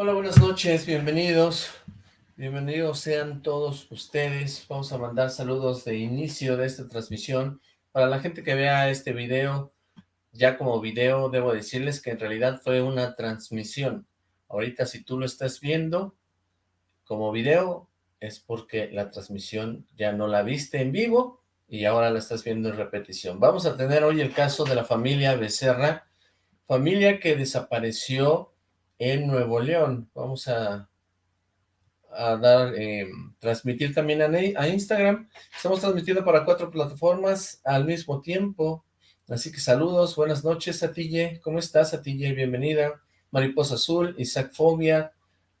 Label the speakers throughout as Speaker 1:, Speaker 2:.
Speaker 1: Hola, buenas noches, bienvenidos. Bienvenidos sean todos ustedes. Vamos a mandar saludos de inicio de esta transmisión. Para la gente que vea este video, ya como video, debo decirles que en realidad fue una transmisión. Ahorita si tú lo estás viendo como video, es porque la transmisión ya no la viste en vivo y ahora la estás viendo en repetición. Vamos a tener hoy el caso de la familia Becerra, familia que desapareció en Nuevo León. Vamos a, a dar, eh, transmitir también a, Instagram. Estamos transmitiendo para cuatro plataformas al mismo tiempo. Así que saludos, buenas noches, Atille. ¿Cómo estás, Atille? Bienvenida. Mariposa Azul, Isaac Fobia,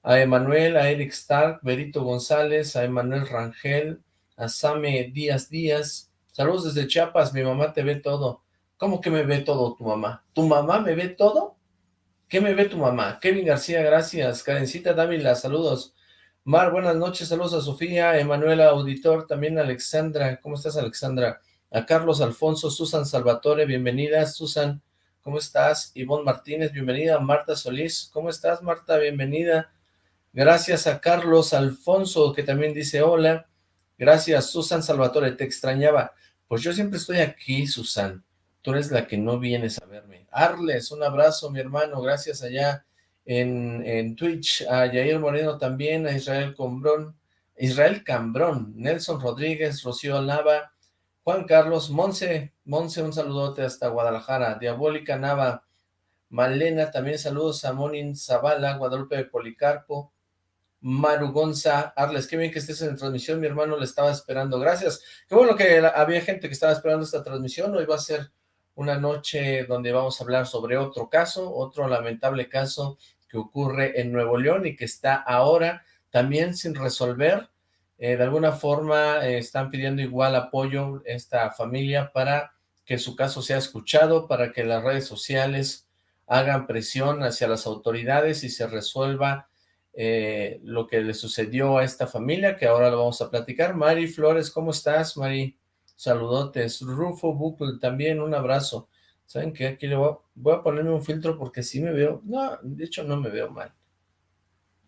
Speaker 1: a Emanuel, a Eric Stark, Berito González, a Emanuel Rangel, a Same Díaz Díaz. Saludos desde Chiapas, mi mamá te ve todo. ¿Cómo que me ve todo tu mamá? ¿Tu mamá me ve todo? ¿Qué me ve tu mamá? Kevin García, gracias. Karencita Dávila, saludos. Mar, buenas noches, saludos a Sofía, Emanuela Auditor, también Alexandra. ¿Cómo estás, Alexandra? A Carlos Alfonso, Susan Salvatore, bienvenida. Susan, ¿cómo estás? Ivonne Martínez, bienvenida. Marta Solís, ¿cómo estás, Marta? Bienvenida. Gracias a Carlos Alfonso, que también dice hola. Gracias, Susan Salvatore, te extrañaba. Pues yo siempre estoy aquí, Susan tú eres la que no vienes a verme. Arles, un abrazo, mi hermano, gracias allá en, en Twitch, a Yair Moreno también, a Israel Cambrón, Israel Cambrón, Nelson Rodríguez, Rocío Nava, Juan Carlos, Monse, Monse, un saludote hasta Guadalajara, Diabólica Nava, Malena, también saludos a Monin Zavala, Guadalupe Policarpo, Maru Gonza, Arles, qué bien que estés en transmisión, mi hermano le estaba esperando, gracias, qué bueno que había gente que estaba esperando esta transmisión, hoy va a ser una noche donde vamos a hablar sobre otro caso, otro lamentable caso que ocurre en Nuevo León y que está ahora también sin resolver. Eh, de alguna forma eh, están pidiendo igual apoyo esta familia para que su caso sea escuchado, para que las redes sociales hagan presión hacia las autoridades y se resuelva eh, lo que le sucedió a esta familia, que ahora lo vamos a platicar. Mari Flores, ¿cómo estás, Mari? Saludotes. Rufo Buckle, también un abrazo. ¿Saben qué? Aquí le voy a, ponerme un filtro porque sí me veo... No, de hecho no me veo mal.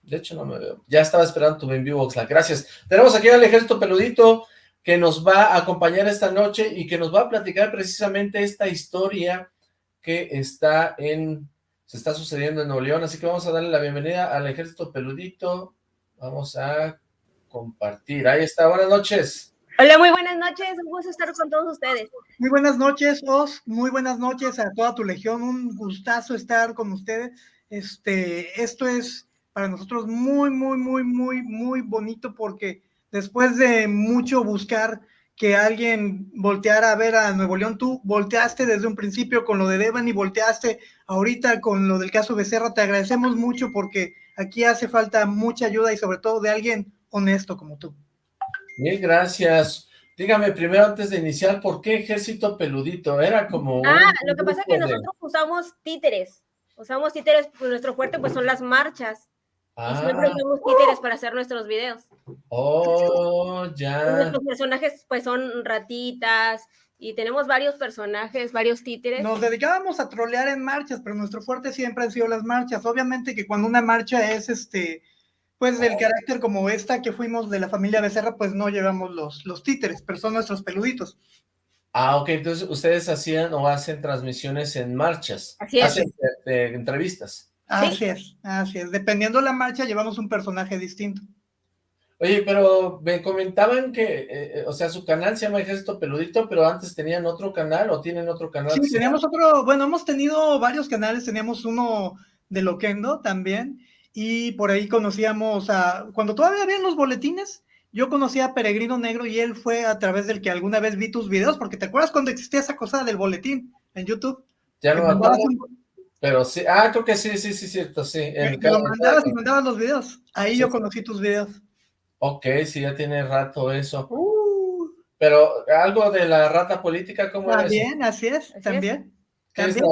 Speaker 1: De hecho no me veo. Ya estaba esperando tu vivo, Oxlack. Gracias. Tenemos aquí al ejército peludito que nos va a acompañar esta noche y que nos va a platicar precisamente esta historia que está en... se está sucediendo en Nuevo León, así que vamos a darle la bienvenida al ejército peludito. Vamos a compartir. Ahí está, buenas noches.
Speaker 2: Hola, muy buenas noches, un gusto estar con todos ustedes.
Speaker 3: Muy buenas noches, Os, muy buenas noches a toda tu legión, un gustazo estar con ustedes. Este, esto es para nosotros muy, muy, muy, muy, muy bonito porque después de mucho buscar que alguien volteara a ver a Nuevo León, tú volteaste desde un principio con lo de Devan y volteaste ahorita con lo del caso Becerra, te agradecemos mucho porque aquí hace falta mucha ayuda y sobre todo de alguien honesto como tú.
Speaker 1: Mil gracias. Dígame primero antes de iniciar, ¿por qué ejército peludito? Era como...
Speaker 2: Ah, lo que pasa es que nosotros usamos títeres. Usamos títeres, pues nuestro fuerte pues son las marchas. Ah. Y siempre usamos títeres para hacer nuestros videos.
Speaker 1: Oh, ya.
Speaker 2: nuestros personajes pues son ratitas, y tenemos varios personajes, varios títeres.
Speaker 3: Nos dedicábamos a trolear en marchas, pero nuestro fuerte siempre han sido las marchas. Obviamente que cuando una marcha es este pues del carácter como esta que fuimos de la familia Becerra, pues no llevamos los, los títeres, pero son nuestros peluditos.
Speaker 1: Ah, ok, entonces ustedes hacían o hacen transmisiones en marchas.
Speaker 2: Así es.
Speaker 1: Hacen entrevistas.
Speaker 3: Así es, así es. Dependiendo la marcha, llevamos un personaje distinto.
Speaker 1: Oye, pero me comentaban que, eh, eh, o sea, su canal se llama Ejército Peludito, pero antes tenían otro canal o tienen otro canal.
Speaker 3: Sí, teníamos otro, bueno, hemos tenido varios canales, teníamos uno de Loquendo también, y por ahí conocíamos a, cuando todavía habían los boletines, yo conocí a Peregrino Negro y él fue a través del que alguna vez vi tus videos, porque te acuerdas cuando existía esa cosa del boletín en YouTube.
Speaker 1: Ya no me acuerdo, pero sí, ah, creo que sí, sí, sí, cierto, sí.
Speaker 3: En lo mandabas y mandabas los videos, ahí yo conocí tus videos.
Speaker 1: Ok, sí, ya tiene rato eso. Uh. Pero algo de la rata política, ¿cómo
Speaker 3: También, así es, también. También,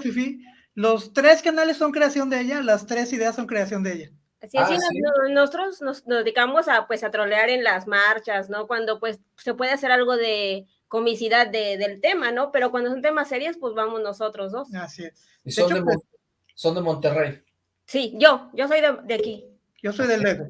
Speaker 3: Fifi. Los tres canales son creación de ella, las tres ideas son creación de ella.
Speaker 2: Así es, ah, nosotros nos, dedicamos a, pues, a trolear en las marchas, ¿no? Cuando, pues, se puede hacer algo de comicidad del tema, ¿no? Pero cuando son temas serios, pues vamos nosotros dos.
Speaker 3: Así es.
Speaker 1: Y son, de, pues son de Monterrey.
Speaker 2: Sí, yo, yo soy de, aquí.
Speaker 3: Yo soy del Lego.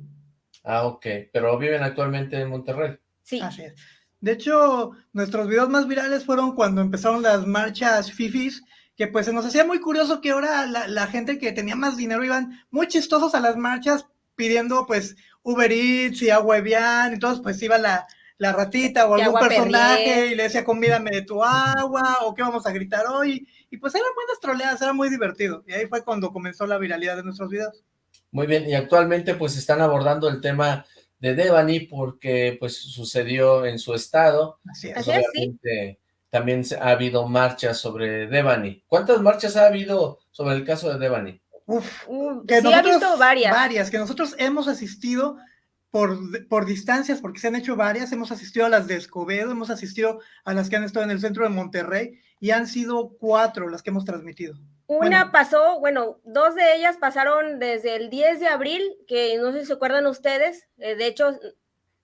Speaker 1: Ah, ok, pero viven actualmente en Monterrey.
Speaker 2: Sí.
Speaker 3: Así es. De hecho, nuestros videos más virales fueron cuando empezaron las marchas FIFIs, que pues se nos hacía muy curioso que ahora la, gente que tenía más dinero iban muy chistosos a las marchas pidiendo pues Uber Eats y agua Evian, entonces pues iba la, la ratita o algún personaje y le decía convídame de tu agua o qué vamos a gritar hoy, y pues eran buenas troleadas, era muy divertido, y ahí fue cuando comenzó la viralidad de nuestros videos.
Speaker 1: Muy bien, y actualmente pues están abordando el tema de Devani porque pues sucedió en su estado.
Speaker 3: Así
Speaker 1: es. Pues, también ha habido marchas sobre Devani. ¿Cuántas marchas ha habido sobre el caso de Devani?
Speaker 3: Uf,
Speaker 2: que sí, ha visto varias.
Speaker 3: Varias, que nosotros hemos asistido por, por distancias, porque se han hecho varias, hemos asistido a las de Escobedo, hemos asistido a las que han estado en el centro de Monterrey, y han sido cuatro las que hemos transmitido.
Speaker 2: Una pasó, bueno, dos de ellas pasaron desde el 10 de abril, que no sé si se acuerdan ustedes, eh, de hecho,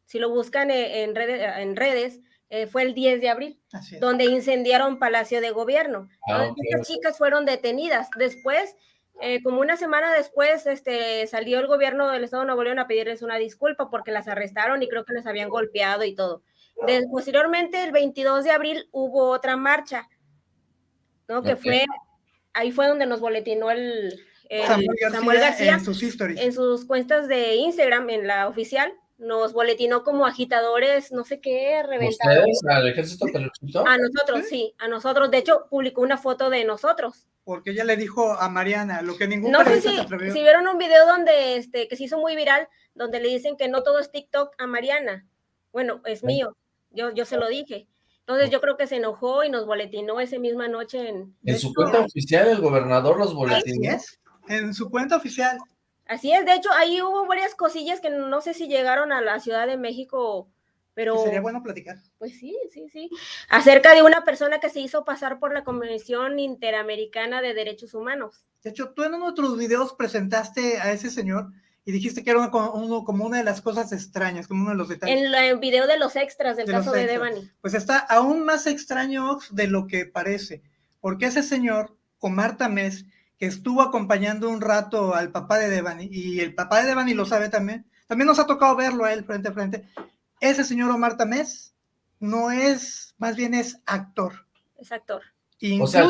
Speaker 2: si lo buscan eh, en redes, en redes eh, fue el 10 de abril, donde incendiaron Palacio de Gobierno. Ah, Estas chicas fueron detenidas. Después, como una semana después, este, salió el gobierno del Estado de Nuevo León a pedirles una disculpa porque las arrestaron y creo que les habían golpeado y todo. posteriormente, el 22 de abril, hubo otra marcha, ¿no? Que fue ahí fue donde nos boletinó el,
Speaker 3: Samuel, García, en sus
Speaker 2: En sus cuentas de Instagram, en la oficial, nos boletinó como agitadores, no sé qué, reventados.
Speaker 1: ¿Ustedes? ¿Al ejército peluchito?
Speaker 2: A nosotros, sí, a nosotros. De hecho, publicó una foto de nosotros.
Speaker 3: Porque ella le dijo a Mariana lo que ningún
Speaker 2: No sé si, si vieron un video donde, este, que se hizo muy viral, donde le dicen que no todo es TikTok a Mariana. Bueno, es mío, yo, yo se lo dije. Entonces yo creo que se enojó y nos boletinó esa misma noche en...
Speaker 1: En su cuenta oficial el gobernador los boletinó.
Speaker 3: en su cuenta oficial.
Speaker 2: Así es, de hecho ahí hubo varias cosillas que no sé si llegaron a la Ciudad de México, pero...
Speaker 3: sería bueno platicar.
Speaker 2: Pues sí, sí, sí. Acerca de una persona que se hizo pasar por la Convención Interamericana de Derechos Humanos.
Speaker 3: De hecho, tú en uno de tus videos presentaste a ese señor y dijiste que era como una de las cosas extrañas, como uno de los detalles.
Speaker 2: En el video de los extras del caso de Devani.
Speaker 3: Pues está aún más extraño de lo que parece, porque ese señor, Omar Tamés, que estuvo acompañando un rato al papá de Devani, y el papá de Devani lo sabe también, también nos ha tocado verlo a él frente a frente, ese señor Omar Tamés no es, más bien es actor.
Speaker 2: Es actor.
Speaker 1: o sea,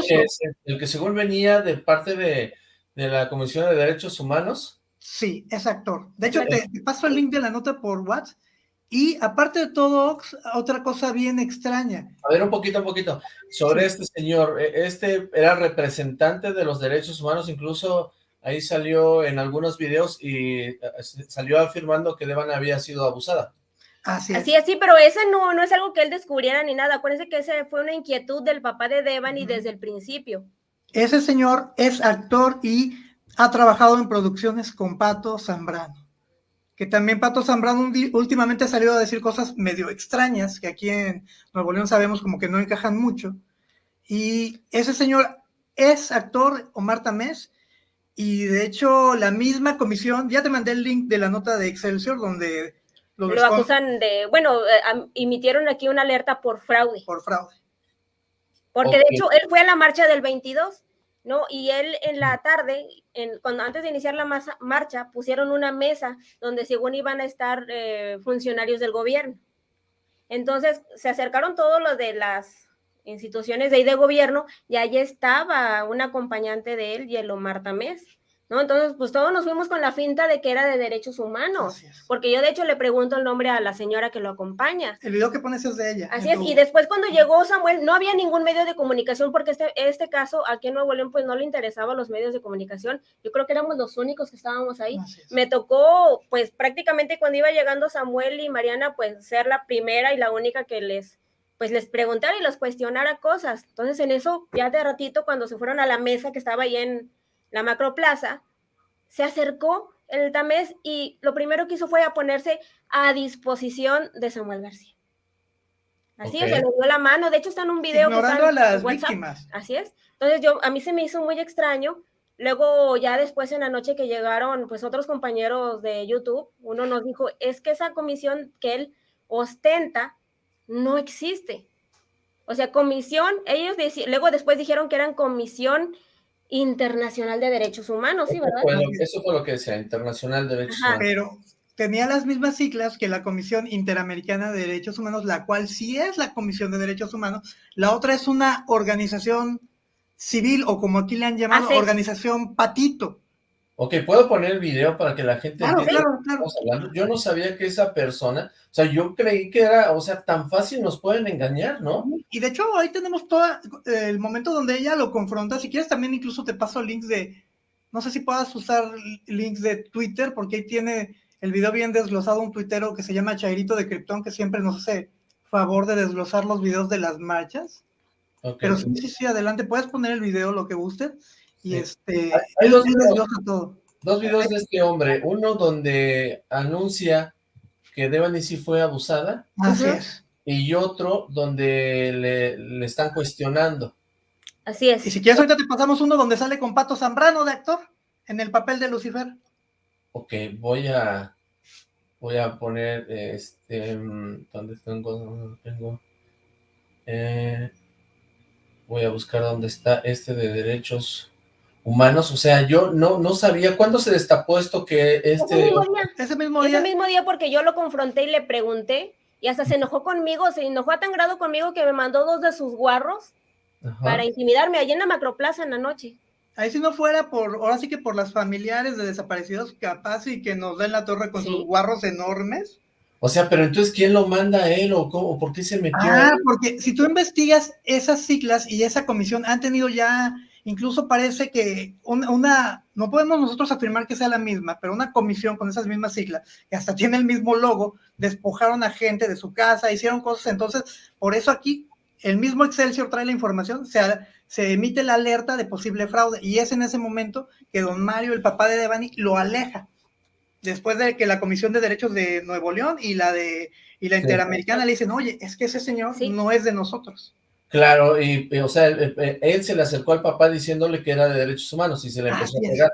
Speaker 1: el que según venía de parte de, de la Comisión de Derechos Humanos,
Speaker 3: Sí, es actor. De hecho, te, paso el link de la nota por WhatsApp. Y aparte de todo, otra cosa bien extraña.
Speaker 1: A ver, un poquito, un poquito. Sobre este señor, e, este era representante de los derechos humanos, incluso ahí salió en algunos videos y eh, salió afirmando que Devan había sido abusada.
Speaker 2: Así es. Así es, sí, pero ese no, no es algo que él descubriera ni nada. Acuérdense que ese fue una inquietud del papá de Devan y desde el principio.
Speaker 3: Ese señor es actor y ha trabajado en producciones con Pato Zambrano, que también Pato Zambrano últimamente ha salido a decir cosas medio extrañas, que aquí en Nuevo León sabemos como que no encajan mucho. Y ese señor es actor, Omar Tamés, y de hecho la misma comisión, ya te mandé el link de la nota de Excelsior donde
Speaker 2: lo, lo acusan de, bueno, eh, emitieron aquí una alerta por fraude.
Speaker 3: Por fraude.
Speaker 2: Porque de hecho él fue a la marcha del 22 ¿no? Y él en la tarde, en, cuando antes de iniciar la marcha, pusieron una mesa donde según iban a estar eh, funcionarios del gobierno. Entonces se acercaron todos los de las instituciones de ahí de gobierno y ahí estaba un acompañante de él, Marta Tamés. ¿No? Entonces, pues todos nos fuimos con la finta de que era de derechos humanos, porque yo de hecho le pregunto el nombre a la señora que lo acompaña.
Speaker 3: El video que pones es de ella.
Speaker 2: Así es, y después cuando llegó Samuel, no había ningún medio de comunicación, porque este, este caso aquí en Nuevo León, pues no le interesaba los medios de comunicación, yo creo que éramos los únicos que estábamos ahí. Me tocó, pues prácticamente cuando iba llegando Samuel y Mariana, pues ser la primera y la única que les pues les preguntara y los cuestionara cosas. Entonces en eso, ya de ratito, cuando se fueron a la mesa que estaba ahí en, la macroplaza, se acercó el Tamés y lo primero que hizo fue a ponerse a disposición de Samuel García. Así es, le dio la mano. De hecho, está en un video.
Speaker 3: Ignorando a las víctimas.
Speaker 2: Así es. Entonces, yo, a mí se me hizo muy extraño. Luego, ya después en la noche que llegaron, pues otros compañeros de YouTube, uno nos dijo, es que esa comisión que él ostenta no existe. O sea, comisión, ellos luego después dijeron que eran comisión Internacional de Derechos Humanos, ¿sí, verdad?
Speaker 1: Bueno, eso fue lo que decía, Internacional de Derechos Humanos.
Speaker 3: Pero tenía las mismas siglas que la Comisión Interamericana de Derechos Humanos, la cual sí es la Comisión de Derechos Humanos. La otra es una organización civil, o como aquí le han llamado, organización patito.
Speaker 1: Ok, ¿puedo poner el video para que la gente
Speaker 3: claro, claro, claro.
Speaker 1: hablando? Yo no sabía que esa persona, o sea, yo creí que era, o sea, tan fácil nos pueden engañar, ¿no?
Speaker 3: Y de hecho, ahí tenemos todo el momento donde ella lo confronta. Si quieres, también incluso te paso links de, no sé si puedas usar links de Twitter, porque ahí tiene el video bien desglosado un tuitero que se llama Chairito de Krypton, que siempre nos hace favor de desglosar los videos de las marchas. Pero sí, sí, sí, adelante, puedes poner el video, lo que guste. Y este,
Speaker 1: hay dos videos, dos videos de este hombre, uno donde anuncia que Devani sí fue abusada.
Speaker 3: Así es.
Speaker 1: Y otro donde le, le, están cuestionando.
Speaker 2: Así es.
Speaker 3: Y si quieres ahorita te pasamos uno donde sale con Pato Zambrano de actor, en el papel de Lucifer.
Speaker 1: Ok, voy a voy a poner este ¿dónde tengo? tengo eh, voy a buscar dónde está este de derechos humanos, o sea, yo no, no sabía, ¿cuándo se destapó esto que este...
Speaker 3: Ese mismo día.
Speaker 2: Ese mismo día porque yo lo confronté y le pregunté, y hasta se enojó conmigo, se enojó a tan grado conmigo que me mandó dos de sus guarros para intimidarme allí en la macroplaza en la noche.
Speaker 3: Ahí si no fuera por, ahora sí que por las familiares de desaparecidos, capaz y que nos den la torre con sus guarros enormes.
Speaker 1: O sea, pero entonces, ¿quién lo manda a él o cómo? ¿Por qué se metió?
Speaker 3: Ah, porque si tú investigas esas siglas y esa comisión han tenido ya Incluso parece que una, no podemos nosotros afirmar que sea la misma, pero una comisión con esas mismas siglas, que hasta tiene el mismo logo, despojaron a gente de su casa, hicieron cosas, entonces, por eso aquí el mismo Excelsior trae la información, se, se emite la alerta de posible fraude, y es en ese momento que don Mario, el papá de Devani, lo aleja, después de que la Comisión de Derechos de Nuevo León y la de y la Interamericana le dicen, oye, es que ese señor no es de nosotros.
Speaker 1: Claro, y, o sea, él, se le acercó al papá diciéndole que era de derechos humanos y se le empezó a pegar.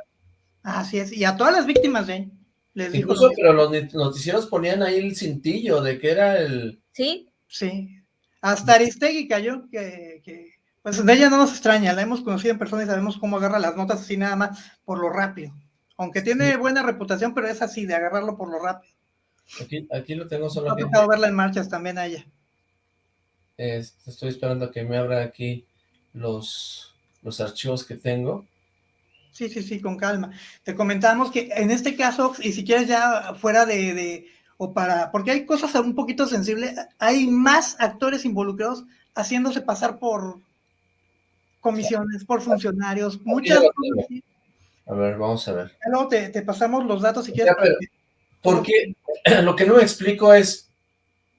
Speaker 3: Así es, y a todas las víctimas de
Speaker 1: les Incluso, pero los noticieros ponían ahí el cintillo de que era el...
Speaker 2: Sí.
Speaker 3: Sí, hasta Aristegui cayó, que, que, pues de ella no nos extraña, la hemos conocido en persona y sabemos cómo agarra las notas así nada más por lo rápido. Aunque tiene buena reputación, pero es así, de agarrarlo por lo rápido.
Speaker 1: Aquí, aquí lo tengo solo.
Speaker 3: Ha tocado verla en marchas también a ella
Speaker 1: estoy esperando que me abra aquí los, los archivos que tengo.
Speaker 3: Sí, sí, sí, con calma. Te comentamos que en este caso, y si quieres ya fuera de, o para, porque hay cosas un poquito sensibles, hay más actores involucrados haciéndose pasar por comisiones, por funcionarios, muchas
Speaker 1: A ver, vamos a ver.
Speaker 3: Luego te, te pasamos los datos si quieres.
Speaker 1: porque lo que no me explico es,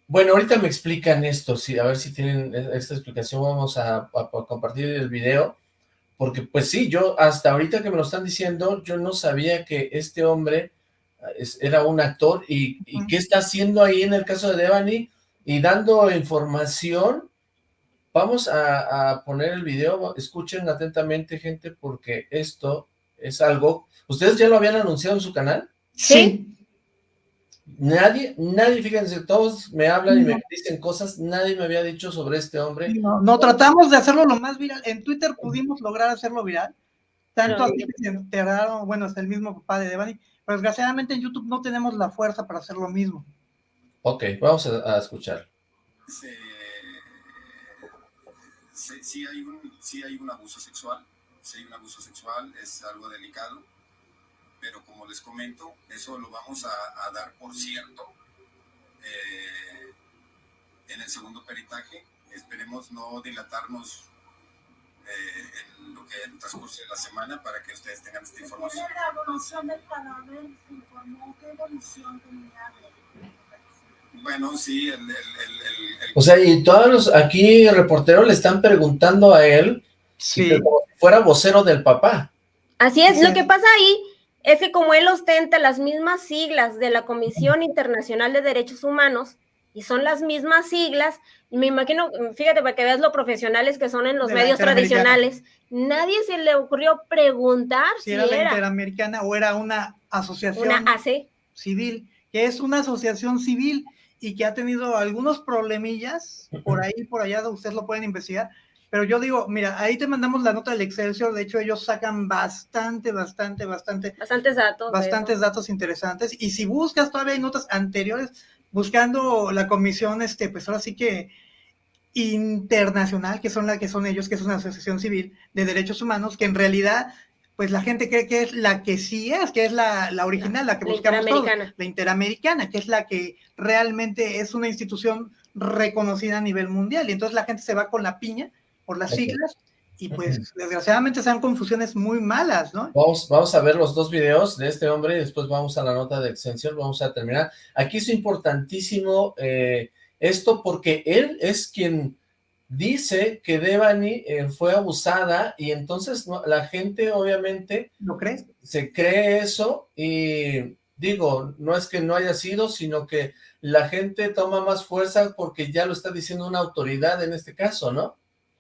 Speaker 1: bueno, ahorita me explican esto, sí, a ver si tienen e, esta explicación, vamos a, compartir el video, porque pues sí, yo hasta ahorita que me lo están diciendo, yo no sabía que este hombre ah, era un actor y, qué está haciendo ahí en el caso de Devani y dando información. Vamos a, a poner el video, escuchen atentamente gente porque esto es algo, ¿ustedes ya lo habían anunciado en su canal?
Speaker 3: Sí.
Speaker 1: Nadie, nadie, fíjense, todos me hablan y me dicen cosas, nadie me había dicho sobre este hombre.
Speaker 3: No, tratamos de hacerlo lo más viral. En Twitter pudimos lograr hacerlo viral. Tanto así que se enteraron, bueno, hasta el mismo papá de Devani, pero desgraciadamente en YouTube no tenemos la fuerza para hacer lo mismo.
Speaker 1: Ok, vamos a, escuchar.
Speaker 4: Sí, hay un, sí hay un abuso sexual, sí hay un abuso sexual, es algo delicado pero como les comento, eso lo vamos a, dar por cierto eh, en el segundo peritaje. Esperemos no dilatarnos eh, en lo que transcurre la semana para que ustedes tengan esta información.
Speaker 5: la evolución del cadáver se informó qué evolución tenía
Speaker 4: bueno, sí, el,
Speaker 1: O sea, y todos los aquí reporteros le están preguntando a él
Speaker 3: si
Speaker 1: fuera vocero del papá.
Speaker 2: Así es, lo que pasa ahí es que como él ostenta las mismas siglas de la Comisión Internacional de Derechos Humanos, y son las mismas siglas, me imagino, fíjate, para que veas lo profesionales que son en los medios tradicionales, nadie se le ocurrió preguntar
Speaker 3: si, era, la Interamericana o era una asociación civil, que es una asociación civil y que ha tenido algunos problemillas, por ahí, por allá, ustedes lo pueden investigar, Pero yo digo, mira, ahí te mandamos la nota del Excelsior, de hecho ellos sacan bastante, bastante, bastante.
Speaker 2: Bastantes datos.
Speaker 3: Bastantes datos interesantes. Y si buscas, todavía hay notas anteriores, buscando la comisión, este, pues ahora sí que internacional, que son la que son ellos, que es una asociación civil de derechos humanos, que en realidad pues la gente cree que es la que sí es, que es la, la original, la que buscamos todos, la interamericana, que es la que realmente es una institución reconocida a nivel mundial. Y entonces la gente se va con la piña por las siglas y pues desgraciadamente se dan confusiones muy malas, ¿no?
Speaker 1: Vamos, vamos a ver los dos videos de este hombre y después vamos a la nota de extensión, vamos a terminar. Aquí es importantísimo eh, esto porque él es quien dice que Devani eh, fue abusada y entonces la gente obviamente...
Speaker 3: ¿Lo crees?
Speaker 1: Se cree eso y digo, no es que no haya sido, sino que la gente toma más fuerza porque ya lo está diciendo una autoridad en este caso, ¿no?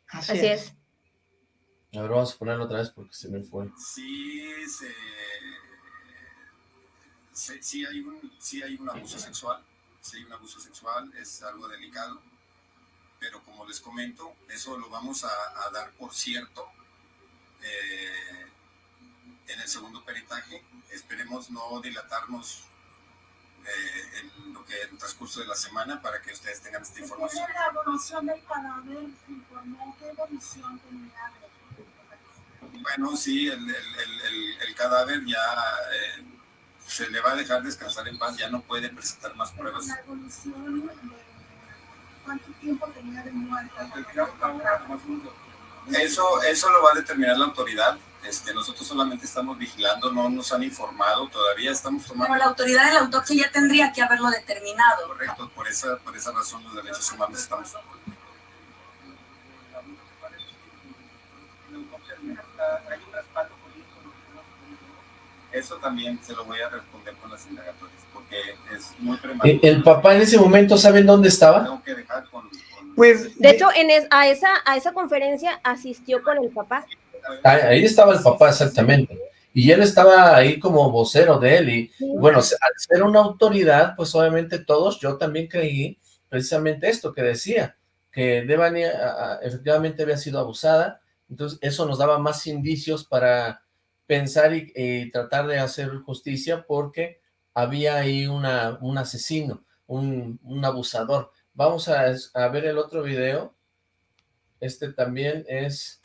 Speaker 2: Así, es.
Speaker 1: A ver, vamos a ponerlo otra vez porque se me fue.
Speaker 4: Sí, se, sí, hay un, sí hay un abuso sexual, sí hay un abuso sexual, es algo delicado pero como les comento, eso lo vamos a, dar por cierto eh, en el segundo peritaje. Esperemos no dilatarnos eh, en lo que en el transcurso de la semana para que ustedes tengan esta información.
Speaker 5: la evolución del cadáver qué evolución tenía.
Speaker 4: Bueno, sí, el, el, el, cadáver ya eh, se le va a dejar descansar en paz, ya no puede presentar más pruebas.
Speaker 5: La evolución cuánto tiempo tenía de muerta.
Speaker 4: Eso, eso lo va a determinar la autoridad. Este, nosotros solamente estamos vigilando, no nos han informado, todavía estamos tomando...
Speaker 6: Pero la autoridad de la autopsia ya tendría que haberlo determinado.
Speaker 4: Correcto, por esa, por esa razón los derechos humanos estamos... Eso también se lo voy a responder con las indagatorias, porque es muy prematuro.
Speaker 1: ¿El papá en ese momento saben dónde estaba?
Speaker 4: Tengo que dejar con...
Speaker 3: Pues,
Speaker 2: de hecho, en a, esa, a esa conferencia asistió con el papá.
Speaker 1: Ahí estaba el papá, exactamente. Y él estaba ahí como vocero de él. Y bueno, al ser una autoridad, pues obviamente todos, yo también creí precisamente esto que decía, que Devani efectivamente había sido abusada. Entonces eso nos daba más indicios para pensar y, tratar de hacer justicia porque había ahí una, un asesino, un, un abusador. Vamos a, a, ver el otro video. Este también es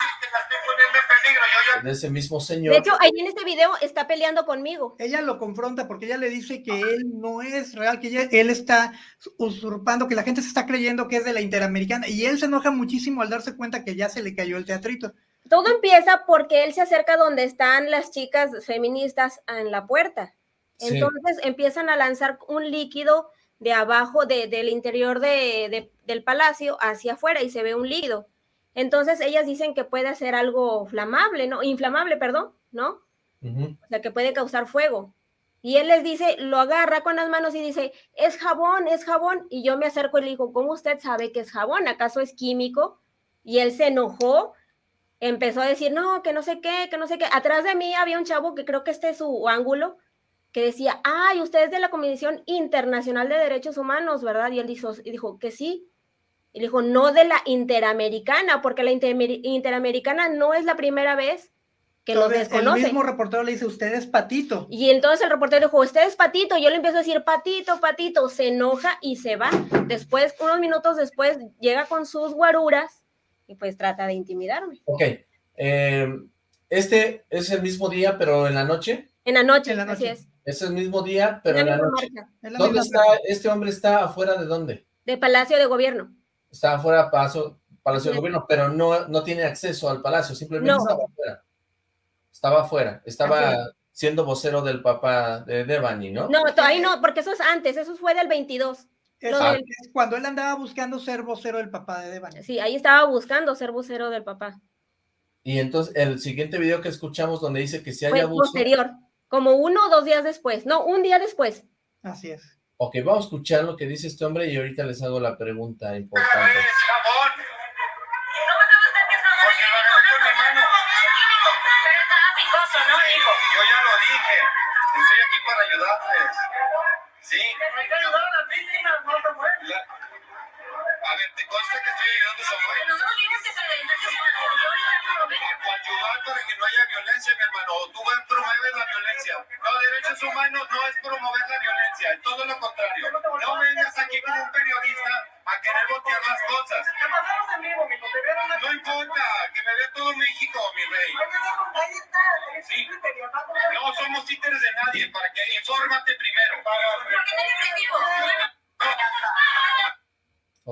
Speaker 1: de ese mismo señor.
Speaker 2: De hecho, ahí en este video está peleando conmigo.
Speaker 3: Ella lo confronta porque ella le dice que él no es real, que él está usurpando, que la gente se está creyendo que es de la Interamericana y él se enoja muchísimo al darse cuenta que ya se le cayó el teatrito.
Speaker 2: Todo empieza porque él se acerca donde están las chicas feministas en la puerta. Entonces empiezan a lanzar un líquido de abajo, de, del interior de, del palacio hacia afuera y se ve un líquido. Entonces ellas dicen que puede ser algo flamable, ¿no? Inflamable, perdón, ¿no? O sea, que puede causar fuego. Y él les dice, lo agarra con las manos y dice, es jabón, es jabón. Y yo me acerco y le digo, ¿cómo usted sabe que es jabón? ¿Acaso es químico? Y él se enojó, empezó a decir, no, que no sé qué, que no sé qué. Atrás de mí había un chavo que creo que este es su ángulo, que decía, ay, usted es de la Comisión Internacional de Derechos Humanos, ¿verdad? Y él dijo, dijo que sí. Y dijo, no de la Interamericana, porque la Interamericana no es la primera vez que los desconoce.
Speaker 3: El mismo reportero le dice, usted es Patito.
Speaker 2: Y entonces el reportero dijo, usted es Patito. Yo le empiezo a decir, Patito, Patito. Se enoja y se va. Después, unos minutos después, llega con sus guaruras y pues trata de intimidarme.
Speaker 1: Ok. Eh, ¿Este es el mismo día, pero en la noche?
Speaker 2: En la noche, en la noche. así es.
Speaker 1: Es el mismo día, pero en la noche. ¿Dónde está? ¿Este hombre está afuera de dónde?
Speaker 2: De Palacio de Gobierno
Speaker 1: estaba fuera de Palacio, Palacio de Gobierno, pero no, no tiene acceso al Palacio, simplemente estaba afuera. Estaba afuera, estaba siendo vocero del papá de Devani, ¿no?
Speaker 2: No, ahí no, porque eso es antes, eso fue del 22.
Speaker 3: Es, cuando él andaba buscando ser vocero del papá de Devani.
Speaker 2: Sí, ahí estaba buscando ser vocero del papá.
Speaker 1: Y entonces, el siguiente video que escuchamos donde dice que si hay abuso...
Speaker 2: posterior, como uno o dos días después, no, un día después.
Speaker 3: Así es.
Speaker 1: Ok, vamos a escuchar lo que dice este hombre y ahorita les hago la pregunta importante.
Speaker 4: ¡Es jabón!
Speaker 6: ¿Cómo sabe usted que es jabón?
Speaker 4: Porque lo agarré con mi mano.
Speaker 6: Pero estaba picoso, ¿no, hijo?
Speaker 4: Yo ya lo dije. Estoy aquí para ayudarles. Sí.
Speaker 6: Hay que ayudar a las víctimas, no te
Speaker 4: A ver, ¿te consta que estoy ayudando a Samuel?
Speaker 6: No, no digas que se le
Speaker 4: coadyuvar para que no haya violencia, mi hermano. Tú promueves la violencia. Los derechos humanos no es promover la violencia, es todo lo contrario. No vengas aquí como un periodista a querer botear las cosas.
Speaker 6: Te
Speaker 4: No importa, que me vea todo México, mi rey. Sí. No somos títeres de nadie, para que infórmate primero.
Speaker 6: ¿Por qué agresivo?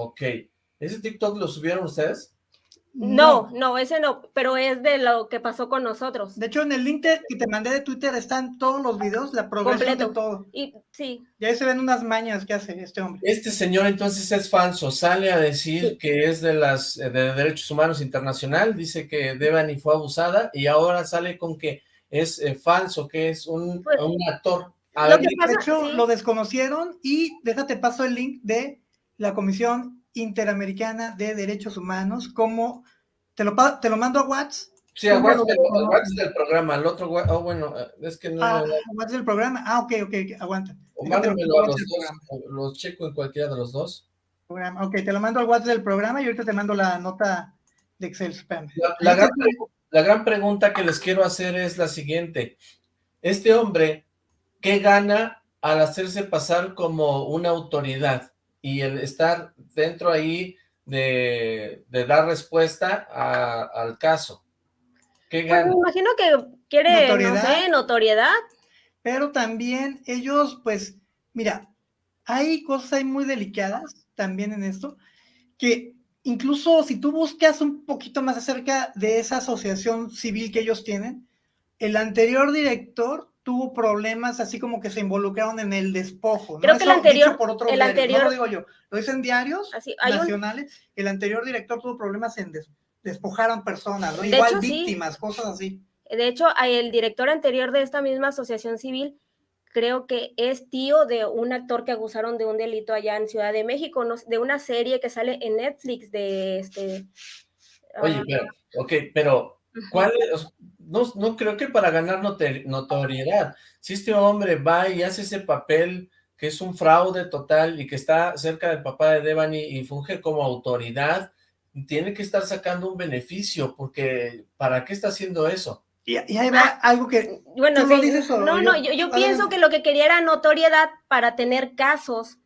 Speaker 1: Ok. ¿Ese TikTok lo subieron ustedes?
Speaker 2: No, no, ese no, pero es de lo que pasó con nosotros.
Speaker 3: De hecho, en el link que te mandé de Twitter están todos los videos, la progresión
Speaker 2: Completo.
Speaker 3: de todo.
Speaker 2: Y sí,
Speaker 3: Y ahí se ven unas mañas que hace este hombre.
Speaker 1: Este señor entonces es falso, sale a decir
Speaker 2: Sí.
Speaker 1: que es de las de Derechos Humanos Internacional, dice que Devani fue abusada y ahora sale con que es eh, falso, que es un,
Speaker 2: Pues,
Speaker 1: un actor. A
Speaker 2: lo
Speaker 1: ver,
Speaker 2: que pasa-
Speaker 3: De hecho,
Speaker 2: sí.
Speaker 3: lo desconocieron y déjate paso el link de la Comisión Interamericana de Derechos Humanos, como te lo, te lo mando a WhatsApp.
Speaker 1: sí, a al WhatsApp del programa, el otro, oh, bueno, eh, es que no,
Speaker 3: Ah, a WhatsApp del programa. Ah, ok, ok, aguanta.
Speaker 1: o mándamelo a los
Speaker 3: del
Speaker 1: dos, los checo en cualquiera de los dos.
Speaker 3: programa. Ok, te lo mando al WhatsApp del programa y ahorita te mando la nota de Excel spam.
Speaker 1: La, la gran, la gran pregunta que les quiero hacer es la siguiente. Este hombre, ¿qué gana al hacerse pasar como una autoridad y el estar dentro ahí de, de dar respuesta a- al caso? ¿Qué
Speaker 2: pues, me imagino que quiere,
Speaker 3: ¿Notoriedad?
Speaker 2: no sé, notoriedad.
Speaker 3: Pero también ellos, pues, mira, hay cosas ahí muy delicadas también en esto, que incluso si tú buscas un poquito más acerca de esa asociación civil que ellos tienen, el anterior director tuvo problemas así como que se involucraron en el despojo. ¿no?
Speaker 2: Creo que el anterior-
Speaker 3: por otros
Speaker 2: el anterior-
Speaker 3: no lo digo yo, lo dicen diarios
Speaker 2: Así, hay un,
Speaker 3: nacionales, el anterior director tuvo problemas en des- despojaron personas, ¿no? Igual
Speaker 2: hecho, sí.
Speaker 3: víctimas, cosas así.
Speaker 2: de hecho, el director anterior de esta misma asociación civil, creo que es tío de un actor que acusaron de un delito allá en Ciudad de México, no de una serie que sale en Netflix de este.
Speaker 1: Oye,
Speaker 2: ah,
Speaker 1: pero, ok, pero ¿cuál es? No, no creo que para ganar notoriedad. Si este hombre va y hace ese papel que es un fraude total y que está cerca del papá de Devani y funge como autoridad, tiene que estar sacando un beneficio, porque ¿para qué está haciendo eso?
Speaker 3: Y, y ahí va algo que
Speaker 2: Bueno,
Speaker 3: ¿Tú lo
Speaker 2: sí,
Speaker 3: dices o
Speaker 2: no,
Speaker 3: yo?
Speaker 2: no, yo, yo pienso que lo que quería era notoriedad para tener casos,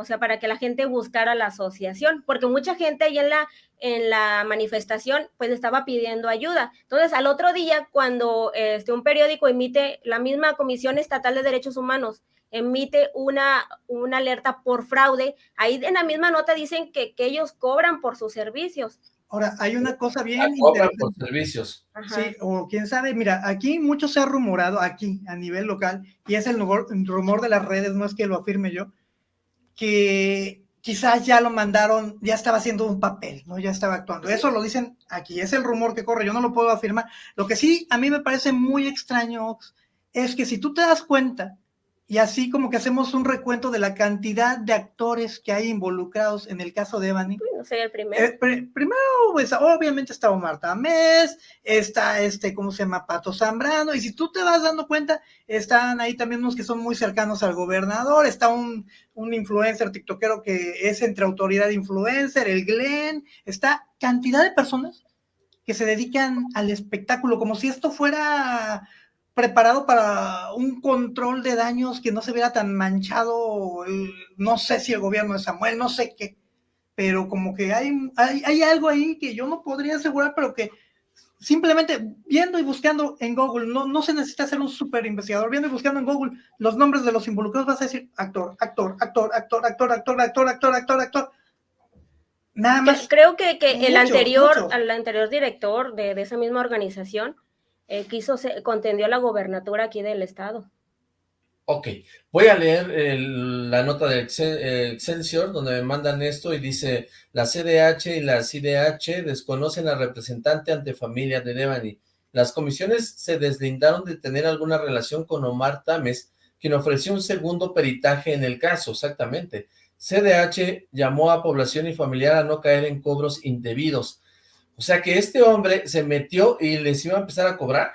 Speaker 2: o sea, para que la gente buscara la asociación, porque mucha gente ahí en la, en la manifestación, pues estaba pidiendo ayuda. Entonces, al otro día, cuando este, un periódico emite, la misma Comisión Estatal de Derechos Humanos emite una, una alerta por fraude, ahí en la misma nota dicen que, que ellos cobran por sus servicios.
Speaker 3: Ahora, hay una cosa
Speaker 1: Ah,
Speaker 3: bien
Speaker 1: Cobran
Speaker 3: interesante.
Speaker 1: por servicios.
Speaker 2: Ajá.
Speaker 3: Sí, o quién sabe, mira, aquí mucho se ha rumorado, aquí a nivel local, y es el rumor, rumor de las redes, no es que lo afirme yo, que quizás ya lo mandaron, ya estaba haciendo un papel, ¿no? Ya estaba actuando. Eso lo dicen aquí, es el rumor que corre, yo no lo puedo afirmar. Lo que sí a mí me parece muy extraño Ox, es que si tú te das cuenta, y así como que hacemos un recuento de la cantidad de actores que hay involucrados en el caso de Evany,
Speaker 2: No sé, el primero.
Speaker 3: eh, pri- primero, pues, obviamente está Omar Tamés, está este, ¿cómo se llama? Pato Zambrano, y si tú te vas dando cuenta, están ahí también unos que son muy cercanos al gobernador, está un, un influencer tiktokero que es entre autoridad e influencer, el Glenn, está cantidad de personas que se dedican al espectáculo, como si esto fuera preparado para un control de daños que no se viera tan manchado, el- no sé si el gobierno de Samuel, no sé qué, pero como que hay, hay, hay algo ahí que yo no podría asegurar, pero que simplemente viendo y buscando en Google, no, no se necesita ser un super investigador, viendo y buscando en Google los nombres de los involucrados, vas a decir actor, actor, actor, actor, actor, actor, actor, actor, actor, actor. Nada más.
Speaker 2: Creo que, que el anterior,
Speaker 3: mucho.
Speaker 2: al anterior director de, de esa misma organización eh, quiso se, contendió la gobernatura aquí del estado.
Speaker 1: Ok, voy a leer el- la nota de Excel- Excelsior donde me mandan esto y dice, la CDH y la CIDH desconocen al representante ante familia de Devani. Las comisiones se deslindaron de tener alguna relación con Omar Tames, quien ofreció un segundo peritaje en el caso, exactamente. CDH llamó a población y familiar a no caer en cobros indebidos. O sea que este hombre se metió y les iba a empezar a cobrar.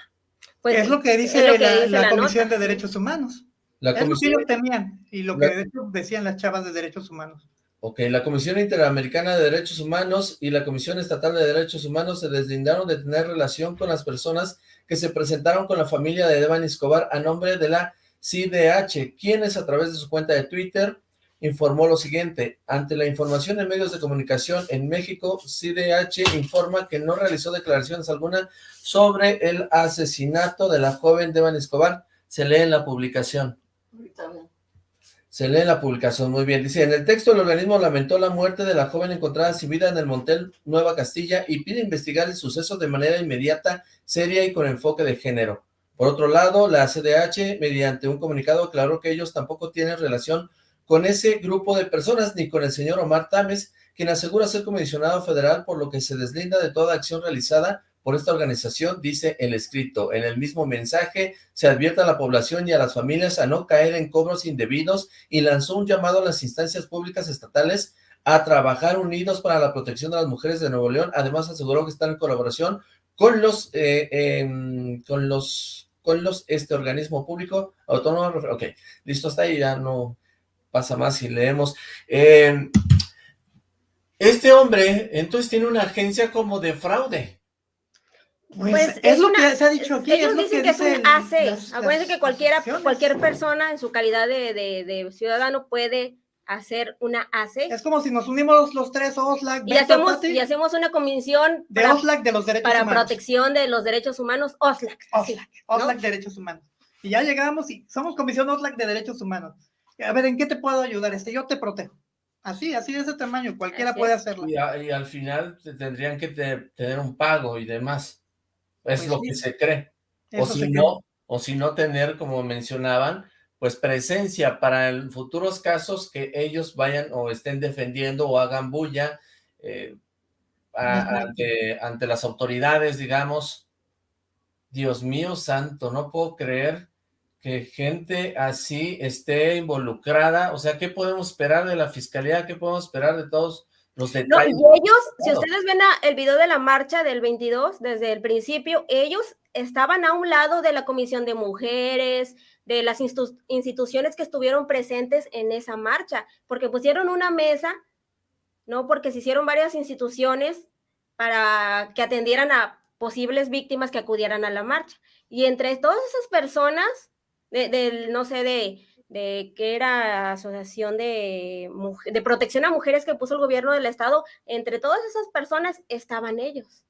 Speaker 2: Pues,
Speaker 3: es lo que dice
Speaker 2: lo que
Speaker 3: la,
Speaker 2: dice
Speaker 3: la
Speaker 2: la
Speaker 3: Comisión
Speaker 2: nota,
Speaker 3: de. Derechos Humanos.
Speaker 1: La
Speaker 3: Es lo que
Speaker 1: comisión
Speaker 3: ellos temían y lo que
Speaker 1: La-
Speaker 3: de hecho decían las chavas de derechos humanos.
Speaker 1: Ok, la Comisión Interamericana de Derechos Humanos y la Comisión Estatal de Derechos Humanos se deslindaron de tener relación con las personas que se presentaron con la familia de Devani Escobar a nombre de la CIDH, quienes a través de su cuenta de Twitter informó lo siguiente, ante la información en medios de comunicación en México, CIDH informa que no realizó declaraciones alguna sobre el asesinato de la joven Devani Escobar, se lee en la publicación. Se lee en la publicación, muy bien. Dice, en el texto el organismo lamentó la muerte de la joven encontrada sin vida en el Montel Nueva Castilla y pide investigar el suceso de manera inmediata, seria y con enfoque de género. Por otro lado, la CDH, mediante un comunicado, aclaró que ellos tampoco tienen relación con ese grupo de personas, ni con el señor Omar Tames, quien asegura ser comisionado federal, por lo que se deslinda de toda acción realizada por esta organización, dice el escrito. En el mismo mensaje se advierte a la población y a las familias a no caer en cobros indebidos y lanzó un llamado a las instancias públicas estatales a trabajar unidos para la protección de las mujeres de Nuevo León. Además aseguró que están en colaboración con los, eh, em, con los, con los, este organismo público autónomo. Ok, listo, hasta ahí, ya no pasa más si leemos. Em, este hombre, entonces, tiene una agencia como de fraude.
Speaker 3: Pues,
Speaker 2: Pues,
Speaker 3: es,
Speaker 2: es
Speaker 3: lo
Speaker 2: una-
Speaker 3: que se ha dicho aquí.
Speaker 2: Ellos
Speaker 3: es lo
Speaker 2: dicen que, es un AC.
Speaker 3: las-
Speaker 2: Acuérdense que cualquiera, cualquier persona en su calidad de, de- de ciudadano puede hacer una AC
Speaker 3: Es como si nos unimos los tres, Oslac,
Speaker 2: y hacemos, y hacemos una comisión
Speaker 3: de
Speaker 2: para,
Speaker 3: Oslac de los derechos
Speaker 2: para
Speaker 3: humanos.
Speaker 2: protección de los derechos humanos, OSLAC. sí.
Speaker 3: Oslac, Oslac Derechos Humanos. Y ya llegamos y somos Comisión Oslac de Derechos Humanos. A ver, ¿en qué te puedo ayudar? Este, yo te protejo. Así, así de ese tamaño, cualquiera
Speaker 2: Así
Speaker 3: puede
Speaker 2: es.
Speaker 3: hacerlo.
Speaker 1: Y, a- y al final te- tendrían que te- tener un pago y demás. Es
Speaker 3: Pues
Speaker 1: lo
Speaker 3: sí.
Speaker 1: que se cree. O si no, o si no tener, como mencionaban, pues presencia para en futuros casos que ellos vayan o estén defendiendo o hagan bulla eh, a-
Speaker 3: Ujú.
Speaker 1: ante, ante las autoridades, digamos. Dios mío santo, no puedo creer que gente así esté involucrada. O sea, ¿qué podemos esperar de la fiscalía? ¿Qué podemos esperar de todos los
Speaker 2: No, y
Speaker 1: detalles?
Speaker 2: ellos, si ustedes ven el video de la marcha del 22, desde el principio, ellos estaban a un lado de la Comisión de Mujeres, de las instituciones que estuvieron presentes en esa marcha, porque pusieron una mesa, ¿no? Porque se hicieron varias instituciones para que atendieran a posibles víctimas que acudieran a la marcha. Y entre todas esas personas, de, del, no sé, de, de que era asociación de, de protección a mujeres que puso el gobierno del estado, entre todas esas personas estaban ellos.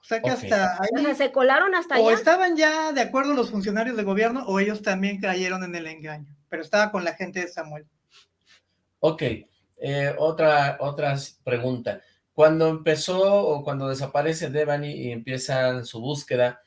Speaker 3: O sea que hasta
Speaker 2: O sea,
Speaker 3: ahí,
Speaker 2: se colaron hasta
Speaker 3: o
Speaker 2: allá.
Speaker 3: estaban ya de acuerdo los funcionarios de gobierno, o ellos también cayeron en el engaño. Pero estaba con la gente de Samuel.
Speaker 1: Ok, eh, otra, otra pregunta. Cuando empezó o cuando desaparece Devani y empiezan su búsqueda,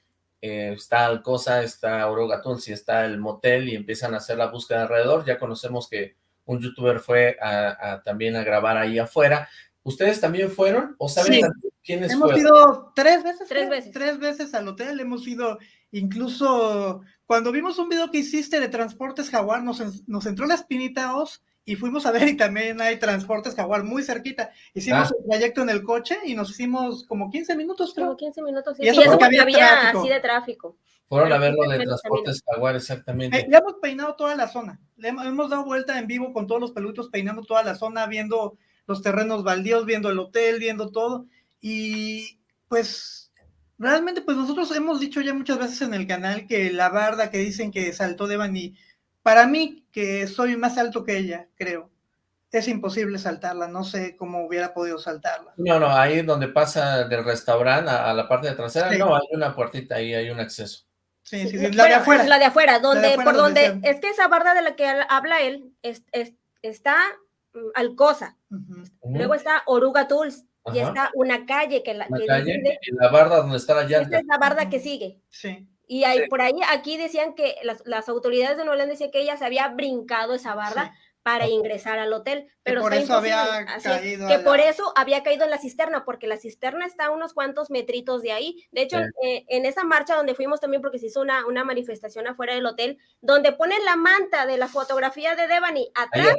Speaker 1: eh, está Alcosa, está Oroga Tulsi, está el motel y empiezan a hacer la búsqueda alrededor. Ya conocemos que un youtuber fue a, a también a grabar ahí afuera. ¿Ustedes también fueron o saben
Speaker 3: Sí.
Speaker 1: quiénes
Speaker 3: Hemos
Speaker 1: fueron?
Speaker 3: ido tres veces.
Speaker 2: Tres
Speaker 3: creo,
Speaker 2: veces.
Speaker 3: Tres veces al hotel. Hemos ido, incluso cuando vimos un video que hiciste de transportes jaguar, nos, nos entró la espinita os y fuimos a ver y también hay transportes jaguar muy cerquita. Hicimos
Speaker 1: Ah.
Speaker 3: el trayecto en el coche y nos hicimos como 15 minutos, creo.
Speaker 2: Como 15 minutos. sí.
Speaker 3: Y eso
Speaker 2: Y eso
Speaker 3: porque
Speaker 2: porque
Speaker 3: había
Speaker 2: había
Speaker 3: tráfico.
Speaker 2: así de tráfico.
Speaker 1: Fueron a ver lo de Transportes Jaguar, exactamente.
Speaker 3: Eh, ya hemos peinado toda la zona. Le hemos, hemos dado vuelta en vivo con todos los peludos, peinando toda la zona, viendo los terrenos baldíos, viendo el hotel, viendo todo. Y pues realmente, pues nosotros hemos dicho ya muchas veces en el canal que la barda que dicen que saltó Devani, para mí, que soy más alto que ella, creo, es imposible saltarla. No sé cómo hubiera podido saltarla.
Speaker 1: No, no, ahí donde pasa del restaurante a, a la parte de trasera,
Speaker 3: Sí.
Speaker 1: no, hay una puertita ahí, hay un acceso.
Speaker 3: Sí, sí, sí, la de afuera.
Speaker 2: La de afuera, donde,
Speaker 3: afuera
Speaker 2: por
Speaker 3: donde
Speaker 2: es que esa barda de la que habla él es- es- está mm, Alcosa.
Speaker 3: Ujú,
Speaker 2: luego está Oruga Tools y está una calle que la
Speaker 1: Una
Speaker 2: que
Speaker 1: calle
Speaker 2: divide-
Speaker 1: y la barda donde está la llanta.
Speaker 2: esta es la barda que sigue.
Speaker 3: Sí.
Speaker 2: Y ahí,
Speaker 1: Sí.
Speaker 2: por ahí, aquí decían que las, las autoridades de Nueva León decían que ella se había brincado esa barda
Speaker 3: sí.
Speaker 2: para ingresar al hotel, pero
Speaker 3: por
Speaker 2: está
Speaker 3: eso había
Speaker 2: es,
Speaker 3: caído
Speaker 2: que
Speaker 3: la-
Speaker 2: por eso había caído en la cisterna, porque la cisterna está a unos cuantos metritos de ahí. De hecho,
Speaker 1: Sí.
Speaker 2: eh, en esa marcha donde fuimos también, porque se hizo una, una manifestación afuera del hotel, donde ponen la manta de la fotografía de Devani atrás,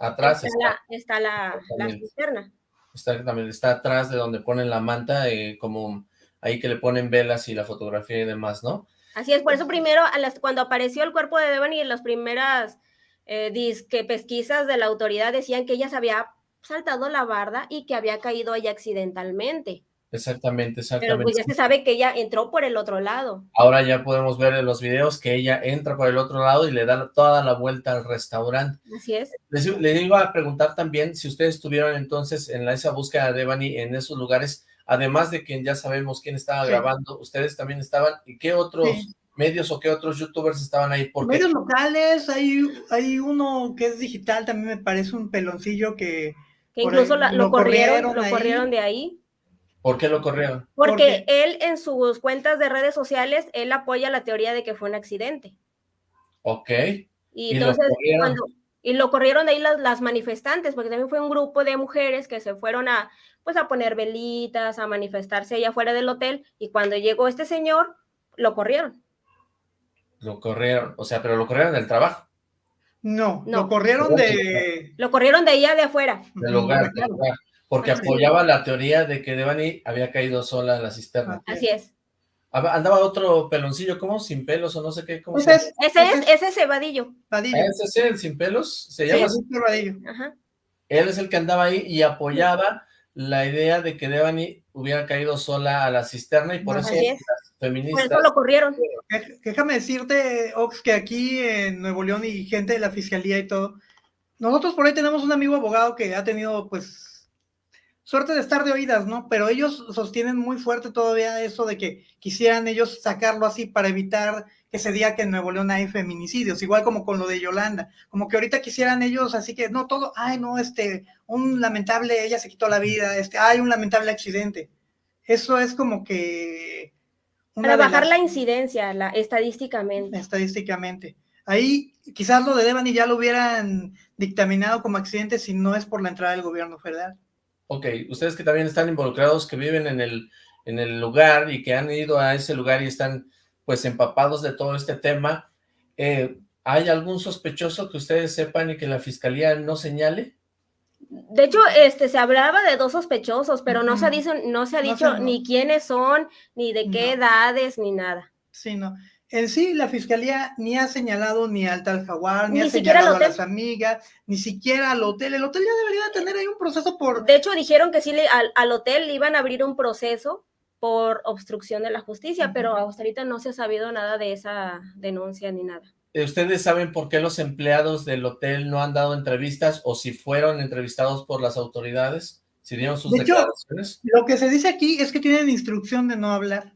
Speaker 1: atrás, atrás
Speaker 2: está,
Speaker 1: está,
Speaker 2: la, está la, la
Speaker 1: Exactamente.
Speaker 2: cisterna.
Speaker 1: está también está atrás de donde ponen la manta, eh, como ahí que le ponen velas y la fotografía y demás, ¿no?
Speaker 2: Así es, por eso primero, a las, cuando apareció el cuerpo de Devani en las primeras eh, disque pesquisas de la autoridad decían que ella se había saltado la barda y que había caído ahí accidentalmente.
Speaker 1: Exactamente, exactamente.
Speaker 2: Pero pues ya se sabe que ella entró por el otro lado.
Speaker 1: Ahora ya podemos ver en los videos que ella entra por el otro lado y le da toda la vuelta al restaurante.
Speaker 2: Así es.
Speaker 1: Les, les iba a preguntar también si ustedes estuvieron entonces en la, esa búsqueda de Devani en esos lugares, además de quien ya sabemos quién estaba
Speaker 3: Sí.
Speaker 1: grabando, ustedes también estaban, ¿y qué otros
Speaker 3: Sí.
Speaker 1: medios o qué otros youtubers estaban ahí? Porque
Speaker 3: Medios locales, hay, hay uno que es digital, también me parece un peloncillo que...
Speaker 2: Que incluso
Speaker 3: ahí
Speaker 2: la-
Speaker 3: lo
Speaker 2: lo corrieron,
Speaker 3: corrieron
Speaker 2: lo
Speaker 3: ahí.
Speaker 2: corrieron de ahí.
Speaker 1: ¿por qué lo corrieron?
Speaker 2: Porque él en sus cuentas de redes sociales, él apoya la teoría de que fue un accidente.
Speaker 1: Ok,
Speaker 2: Y, entonces, cuando, y lo corrieron de ahí las, las manifestantes, porque también fue un grupo de mujeres que se fueron a, pues, a poner velitas, a manifestarse allá afuera del hotel, y cuando llegó este señor, lo corrieron.
Speaker 1: lo corrieron, o sea, pero lo corrieron del trabajo,
Speaker 3: No,
Speaker 2: No.
Speaker 3: lo corrieron de...
Speaker 2: Lo corrieron de allá de afuera.
Speaker 1: del lugar, del lugar, porque apoyaba la teoría de que Devani había caído sola en la cisterna.
Speaker 2: Así es.
Speaker 1: Aba- Andaba otro peloncillo, ¿cómo? Sin pelos o no sé qué, ¿cómo
Speaker 3: Pues
Speaker 1: se
Speaker 3: es,
Speaker 2: Ese es, ese es Cebadillo.
Speaker 3: Vadillo.
Speaker 1: Ah, ¿Ese es el sin pelos? ¿Se
Speaker 3: Sí,
Speaker 1: llama así?
Speaker 3: Vadillo.
Speaker 2: Ajá.
Speaker 1: Él es el que andaba ahí y apoyaba la idea de que Devani hubiera caído sola a la cisterna y por eso
Speaker 2: es.
Speaker 1: las
Speaker 2: Por
Speaker 1: feministas...
Speaker 2: eso lo corrieron.
Speaker 3: Déjame decirte, Ox, que aquí en Nuevo León y gente de la fiscalía y todo, nosotros por ahí tenemos un amigo abogado que ha tenido, pues, suerte de estar de oídas, ¿no? Pero ellos sostienen muy fuerte todavía eso de que quisieran ellos sacarlo así para evitar que se diga que en Nuevo León hay feminicidios, igual como con lo de Yolanda, como que ahorita quisieran ellos, así que no todo, ay, no, este, un lamentable, ella se quitó la vida, este, hay un lamentable accidente. Eso es como que...
Speaker 2: Para bajar
Speaker 3: las-
Speaker 2: la incidencia, la, estadísticamente.
Speaker 3: estadísticamente. Ahí quizás lo de Devani ya lo hubieran dictaminado como accidente si no es por la entrada del gobierno federal.
Speaker 1: Ok, ustedes que también están involucrados, que viven en el, en el lugar y que han ido a ese lugar y están pues empapados de todo este tema, eh, ¿hay algún sospechoso que ustedes sepan y que la fiscalía no señale?
Speaker 2: De hecho, este, se hablaba de dos sospechosos, pero no se ha dicho, no se ha dicho
Speaker 3: no.
Speaker 2: ni quiénes son, ni de qué
Speaker 3: No.
Speaker 2: edades, ni nada.
Speaker 3: Sí, no. En sí, la fiscalía ni ha señalado ni al tal jaguar, ni,
Speaker 2: Ni
Speaker 3: ha señalado a las amigas, ni siquiera al hotel. El hotel ya debería tener ahí un proceso por...
Speaker 2: De hecho, dijeron que sí le, al, al hotel le iban a abrir un proceso por obstrucción de la justicia, pero hasta ahorita no se ha sabido nada de esa denuncia ni nada.
Speaker 1: Eh, ¿Ustedes saben por qué los empleados del hotel no han dado entrevistas o si fueron entrevistados por las autoridades? ¿Si dieron sus
Speaker 3: De hecho,
Speaker 1: declaraciones?
Speaker 3: Lo que se dice aquí es que tienen instrucción de no hablar,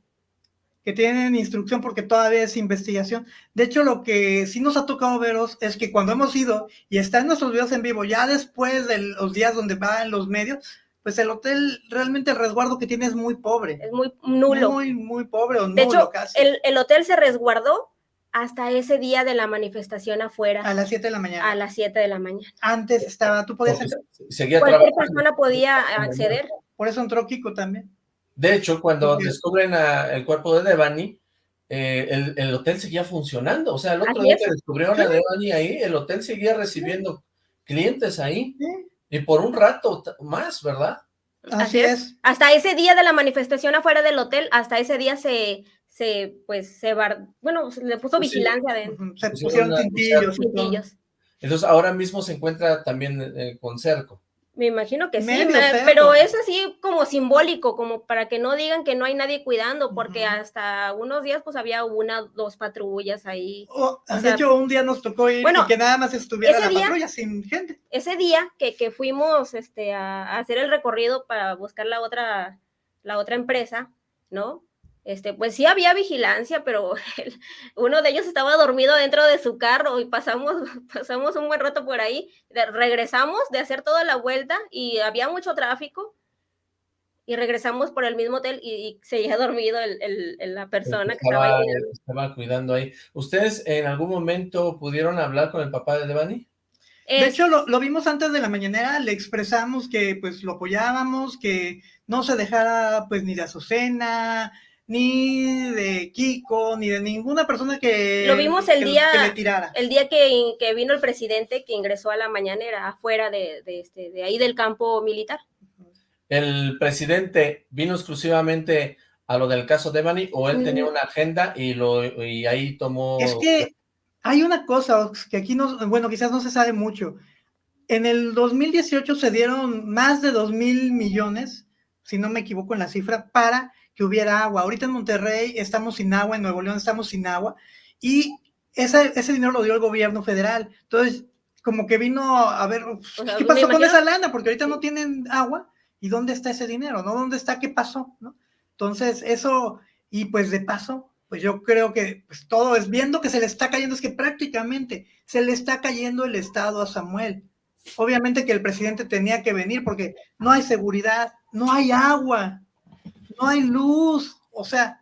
Speaker 3: que tienen instrucción porque todavía es investigación. De hecho, lo que sí nos ha tocado veros es que cuando hemos ido y está en nuestros videos en vivo, ya después de los días donde va en los medios, pues el hotel realmente el resguardo que tiene es muy pobre.
Speaker 2: Es muy nulo.
Speaker 3: Muy, muy pobre o
Speaker 2: de
Speaker 3: nulo
Speaker 2: hecho,
Speaker 3: casi.
Speaker 2: el, el hotel se resguardó hasta ese día de la manifestación afuera,
Speaker 3: A las 7 de la mañana.
Speaker 2: a las 7 de la mañana.
Speaker 3: Antes estaba, tú podías
Speaker 1: seguía
Speaker 2: Cualquier
Speaker 1: trabajando.
Speaker 2: persona podía acceder.
Speaker 3: Por eso entró Kiko también.
Speaker 1: De hecho, cuando
Speaker 3: Sí.
Speaker 1: descubren a- el cuerpo de Devani, eh, el, el hotel seguía funcionando. O sea, el otro día que descubrieron a Devani ahí, el hotel seguía recibiendo clientes ahí.
Speaker 3: Sí,
Speaker 1: Y por un rato más, ¿verdad?
Speaker 3: Así es.
Speaker 2: Hasta ese día de la manifestación afuera del hotel, hasta ese día se, se pues, se bar, bueno, se le puso
Speaker 1: Pues sí.
Speaker 2: vigilancia de
Speaker 3: Ujú, Se
Speaker 1: Pusieron. Entonces ahora mismo se encuentra también eh, con cerco.
Speaker 2: Me imagino que sí, me- pero es así como simbólico, como para que no digan que no hay nadie cuidando, porque hasta unos días pues había una, dos patrullas ahí.
Speaker 3: Oh,
Speaker 2: O
Speaker 3: de
Speaker 2: sea,
Speaker 3: hecho, un día nos tocó ir
Speaker 2: bueno,
Speaker 3: y que nada más estuviera la
Speaker 2: día-
Speaker 3: patrulla sin gente.
Speaker 2: Ese día que, que fuimos este, a, a hacer el recorrido para buscar la otra, la otra empresa, ¿no? Este, pues sí había vigilancia, pero el- uno de ellos estaba dormido dentro de su carro y pasamos, pasamos un buen rato por ahí. De- regresamos de hacer toda la vuelta y había mucho tráfico y regresamos por el mismo hotel y, y seguía dormido el- el- el- la persona que estaba
Speaker 1: estaba,
Speaker 2: ahí.
Speaker 1: estaba cuidando ahí. ¿Ustedes en algún momento pudieron hablar con el papá de Devani?
Speaker 3: De
Speaker 2: Es-
Speaker 3: hecho, lo, lo vimos antes de la mañanera, le expresamos que pues lo apoyábamos, que no se dejara pues ni de Azucena, ni de Kiko, ni de ninguna persona que,
Speaker 2: Lo vimos el
Speaker 3: que-
Speaker 2: día-
Speaker 3: que le tirara.
Speaker 2: el día que, que vino el presidente que ingresó a la mañanera afuera de, de, este, de ahí del campo militar.
Speaker 1: ¿El presidente vino exclusivamente a lo del caso Devani o él tenía una agenda y, lo, y ahí tomó...
Speaker 3: Es que hay una cosa Ox, que aquí no, bueno, quizás no se sabe mucho. en el 2018 se dieron más de 2 mil millones, si no me equivoco en la cifra, para que hubiera agua. Ahorita en Monterrey estamos sin agua, en Nuevo León estamos sin agua, y ese, ese dinero lo dio el gobierno federal. Entonces, como que vino a ver, ¿qué pasó con esa lana? Porque ahorita no tienen agua, ¿y dónde está ese dinero? ¿No? ¿Dónde está? ¿Qué pasó? ¿No? Entonces, eso, y pues de paso, pues yo creo que pues todo es viendo que se le está cayendo, es que prácticamente se le está cayendo el Estado a Samuel. Obviamente que el presidente tenía que venir porque no hay seguridad, no hay agua, no hay luz, o sea.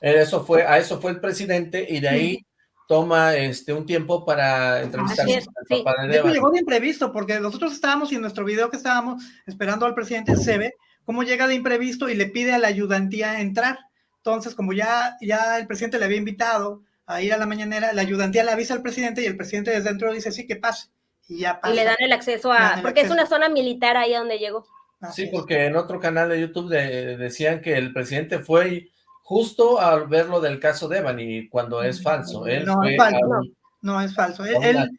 Speaker 1: Eso fue, a eso fue el presidente y de ahí toma este un tiempo para entrevistar
Speaker 3: sí. de llegó de imprevisto porque nosotros estábamos y en nuestro video que estábamos esperando al presidente se ve cómo llega de imprevisto y le pide a la ayudantía entrar. Entonces, como ya, ya el presidente le había invitado a ir a la mañanera, la ayudantía le avisa al presidente y el presidente desde dentro dice, sí, que pase. Y ya pasa.
Speaker 2: Y le dan el acceso a, porque es una zona militar ahí donde llegó.
Speaker 1: Sí, porque en otro canal de YouTube decían que el presidente fue justo al ver lo del caso de Evan cuando es falso. Él
Speaker 3: no, es falso, no, es falso. Él,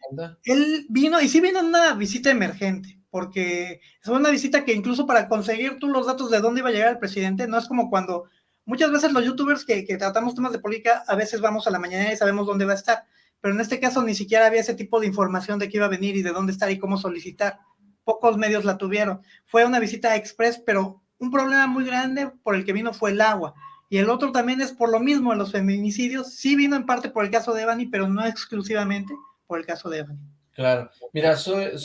Speaker 3: él, vino, y sí vino en una visita emergente, porque es una visita que incluso para conseguir tú los datos de dónde iba a llegar el presidente, no es como cuando muchas veces los youtubers que, tratamos temas de política, a veces vamos a la mañana y sabemos dónde va a estar, pero en este caso ni siquiera había ese tipo de información de qué iba a venir y de dónde estar y cómo solicitar. Pocos medios la tuvieron. Fue una visita express, pero un problema muy grande por el que vino fue el agua. Y el otro también es por lo mismo en los feminicidios. Sí vino en parte por el caso de Evany, pero no exclusivamente por el caso de Evany.
Speaker 1: Claro. Mira, Sue,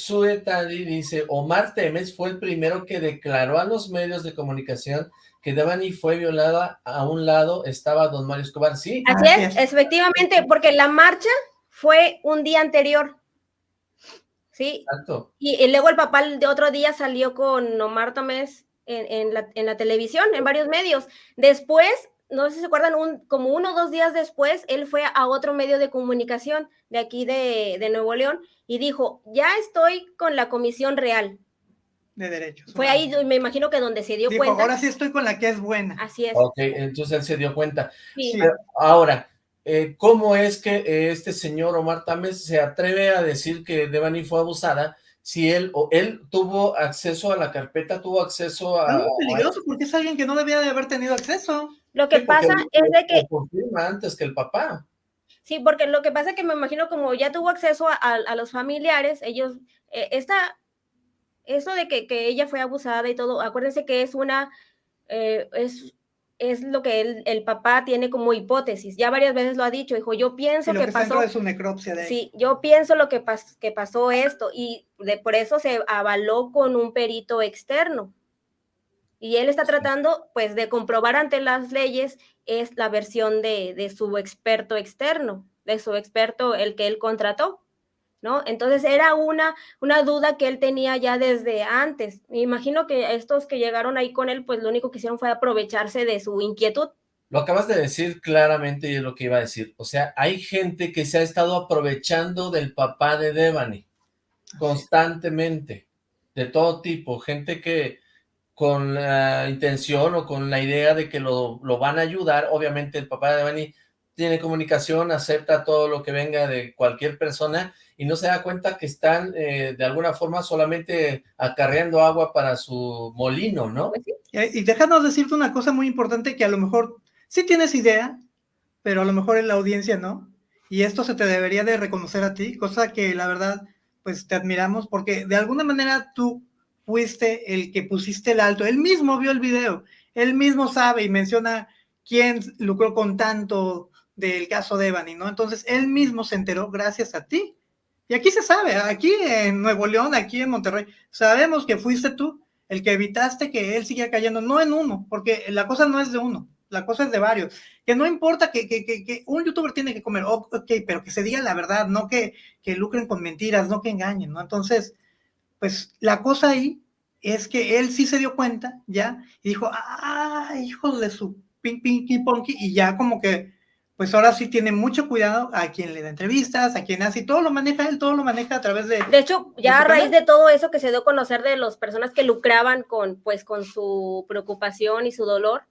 Speaker 1: dice, Omar Temes fue el primero que declaró a los medios de comunicación que Devani fue violada, a un lado estaba don Mario Escobar, ¿sí?
Speaker 2: Así es, efectivamente, porque la marcha fue un día anterior, ¿sí? Exacto. Y, luego el papá de otro día salió con Omar Tomés en, la, en la televisión, en varios medios. Después no sé si se acuerdan, un, como uno o dos días después, él fue a otro medio de comunicación de aquí de, de, Nuevo León y dijo, ya estoy con la Comisión Real
Speaker 3: de derechos.
Speaker 2: Fue ahí, me imagino que donde se dio
Speaker 3: Dijo,
Speaker 2: cuenta.
Speaker 3: ahora sí estoy con la que es buena.
Speaker 2: Así es.
Speaker 1: Ok, entonces él se dio cuenta. Sí. ahora, eh, ¿cómo es que eh, este señor Omar Tames se atreve a decir que Devani fue abusada si él o él tuvo acceso a la carpeta, tuvo acceso a...
Speaker 3: Es muy peligroso porque es alguien que no debía de haber tenido acceso.
Speaker 2: Lo que pasa es de que...
Speaker 1: confirma antes que el papá.
Speaker 2: Sí, porque lo que pasa es que me imagino como ya tuvo acceso a, a los familiares, ellos, eh, esta, eso de que, que, ella fue abusada y todo, acuérdense que es una, eh, es, es lo que el, el, papá tiene como hipótesis, ya varias veces lo ha dicho, dijo, yo pienso
Speaker 3: que,
Speaker 2: que pasó...
Speaker 3: De su necropsia de
Speaker 2: sí, yo pienso lo que, pas, que pasó esto, y de, por eso se avaló con un perito externo. Y él está tratando, pues, de comprobar ante las leyes es la versión de, de su experto externo, de su experto, el que él contrató. ¿No? Entonces era una, una duda que él tenía ya desde antes. Me imagino que estos que llegaron ahí con él, pues lo único que hicieron fue aprovecharse de su inquietud.
Speaker 1: Lo acabas de decir claramente y es lo que iba a decir. O sea, hay gente que se ha estado aprovechando del papá de Devani constantemente, de todo tipo, gente que con la intención o con la idea de que lo, lo van a ayudar, obviamente el papá de Devani tiene comunicación, acepta todo lo que venga de cualquier persona y no se da cuenta que están eh, de alguna forma solamente acarreando agua para su molino, ¿no?
Speaker 3: Pues y déjanos decirte una cosa muy importante que a lo mejor sí tienes idea, pero a lo mejor en la audiencia no. Y esto se te debería de reconocer a ti, cosa que la verdad, pues te admiramos, porque de alguna manera tú fuiste el que pusiste el alto. Él mismo vio el video, él mismo sabe y menciona quién lucró con tanto del caso de Evany, ¿no? Entonces, él mismo se enteró gracias a ti. Y aquí se sabe, aquí en Nuevo León, aquí en Monterrey, sabemos que fuiste tú el que evitaste que él siga cayendo, no en uno, porque la cosa no es de uno, la cosa es de varios. Que no importa que, que, que, un youtuber tiene que comer, ok, pero que se diga la verdad, no que, que lucren con mentiras, no que engañen, ¿no? Entonces, pues la cosa ahí es que él sí se dio cuenta, ya, y dijo, ah, hijos de su ping, ping, ponky, y ya como que pues ahora sí tiene mucho cuidado a quien le da entrevistas, a quien hace, y todo lo maneja él, todo lo maneja a través de...
Speaker 2: De hecho, ya a raíz de todo eso que se dio a conocer de las personas que lucraban con, pues, con su preocupación y su dolor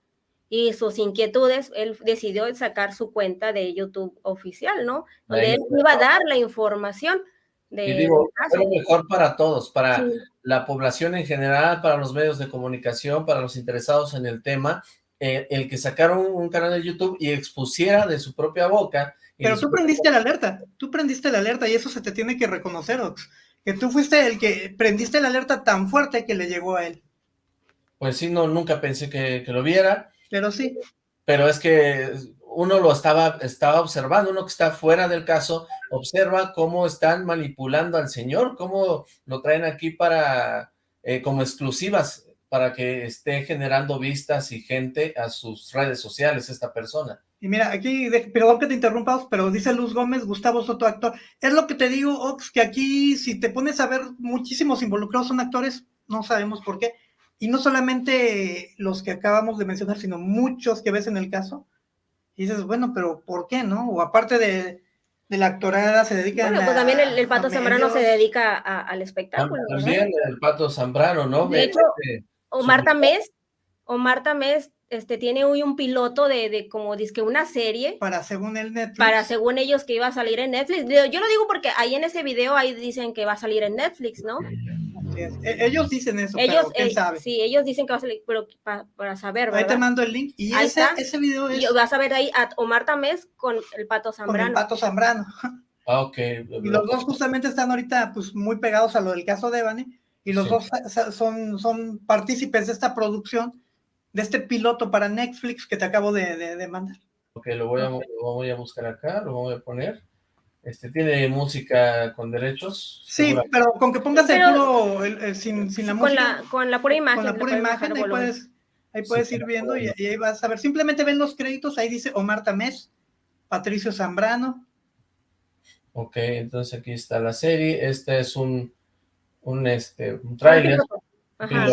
Speaker 2: y sus inquietudes, él decidió sacar su cuenta de YouTube oficial, ¿no? Donde él iba a dar la información, de
Speaker 1: Y digo, lo mejor para todos, para
Speaker 2: Sí.
Speaker 1: la población en general, para los medios de comunicación, para los interesados en el tema, eh, el que sacaron un canal de YouTube y expusiera de su propia boca.
Speaker 3: Pero tú prendiste la alerta, tú prendiste la alerta y eso se te tiene que reconocer, Ox. Que tú fuiste el que prendiste la alerta tan fuerte que le llegó a él.
Speaker 1: Pues sí, no, nunca pensé que, que lo viera,
Speaker 3: Pero sí,
Speaker 1: pero es que uno lo estaba, estaba observando, uno que está fuera del caso, observa cómo están manipulando al señor, cómo lo traen aquí para, eh, como exclusivas, para que esté generando vistas y gente a sus redes sociales esta persona.
Speaker 3: y mira, aquí, perdón que te interrumpa, Ox, pero dice Luz Gómez, Gustavo Soto, actor. Es lo que te digo, Ox, que aquí, si te pones a ver, muchísimos involucrados son actores, no sabemos por qué. Y no solamente los que acabamos de mencionar, sino muchos que ves en el caso. Y dices, bueno, pero ¿por qué, no? O aparte de, de la actorada, se dedican
Speaker 2: Bueno, pues
Speaker 3: a-
Speaker 2: también el, el Pato Zambrano se dedica a- al espectáculo.
Speaker 1: También el Pato Zambrano, ¿no?
Speaker 2: De
Speaker 1: Ve-
Speaker 2: hecho,
Speaker 1: este,
Speaker 2: Omar
Speaker 1: Su-
Speaker 2: Tamés, Omar Tamés este, tiene hoy un piloto de, de como que una serie
Speaker 3: para según el Netflix.
Speaker 2: para según ellos que iba a salir en Netflix. Yo lo digo porque ahí en ese video ahí dicen que va a salir en Netflix, ¿no?
Speaker 3: E- Ellos dicen eso,
Speaker 2: Ellos,
Speaker 3: pero quién
Speaker 2: eh,
Speaker 3: sabe.
Speaker 2: sí, ellos dicen que va a salir, pero pa- para saber,
Speaker 3: Ahí te
Speaker 2: ¿verdad?
Speaker 3: mando el link. Y
Speaker 2: Ahí
Speaker 3: ese,
Speaker 2: está.
Speaker 3: ese video es
Speaker 2: Y vas a ver ahí a Omar Tamés con el Pato
Speaker 3: con el
Speaker 2: Zambrano.
Speaker 3: Pato Zambrano.
Speaker 1: Ah, ok.
Speaker 3: Y los dos justamente están ahorita pues muy pegados a lo del caso de Evany. Y los
Speaker 1: Sí.
Speaker 3: dos son, son partícipes de esta producción, de este piloto para Netflix que te acabo de, de- de mandar.
Speaker 1: Ok, lo voy, a, lo voy a buscar acá, lo voy a poner. Este, ¿tiene música con derechos?
Speaker 3: Sí,
Speaker 1: Segura-
Speaker 3: pero con que pongas el puro, el- el- sin, sin la
Speaker 2: con,
Speaker 3: música,
Speaker 2: la, con la pura imagen.
Speaker 3: con la pura imagen, ahí puedes, ahí puedes
Speaker 1: Sí,
Speaker 3: ir viendo y, ahí vas a ver. Simplemente ven los créditos, ahí dice Omar Tamés, Patricio Zambrano,
Speaker 1: Ok, entonces aquí está la serie. Este es un, un, este, un tráiler.
Speaker 2: Ajá.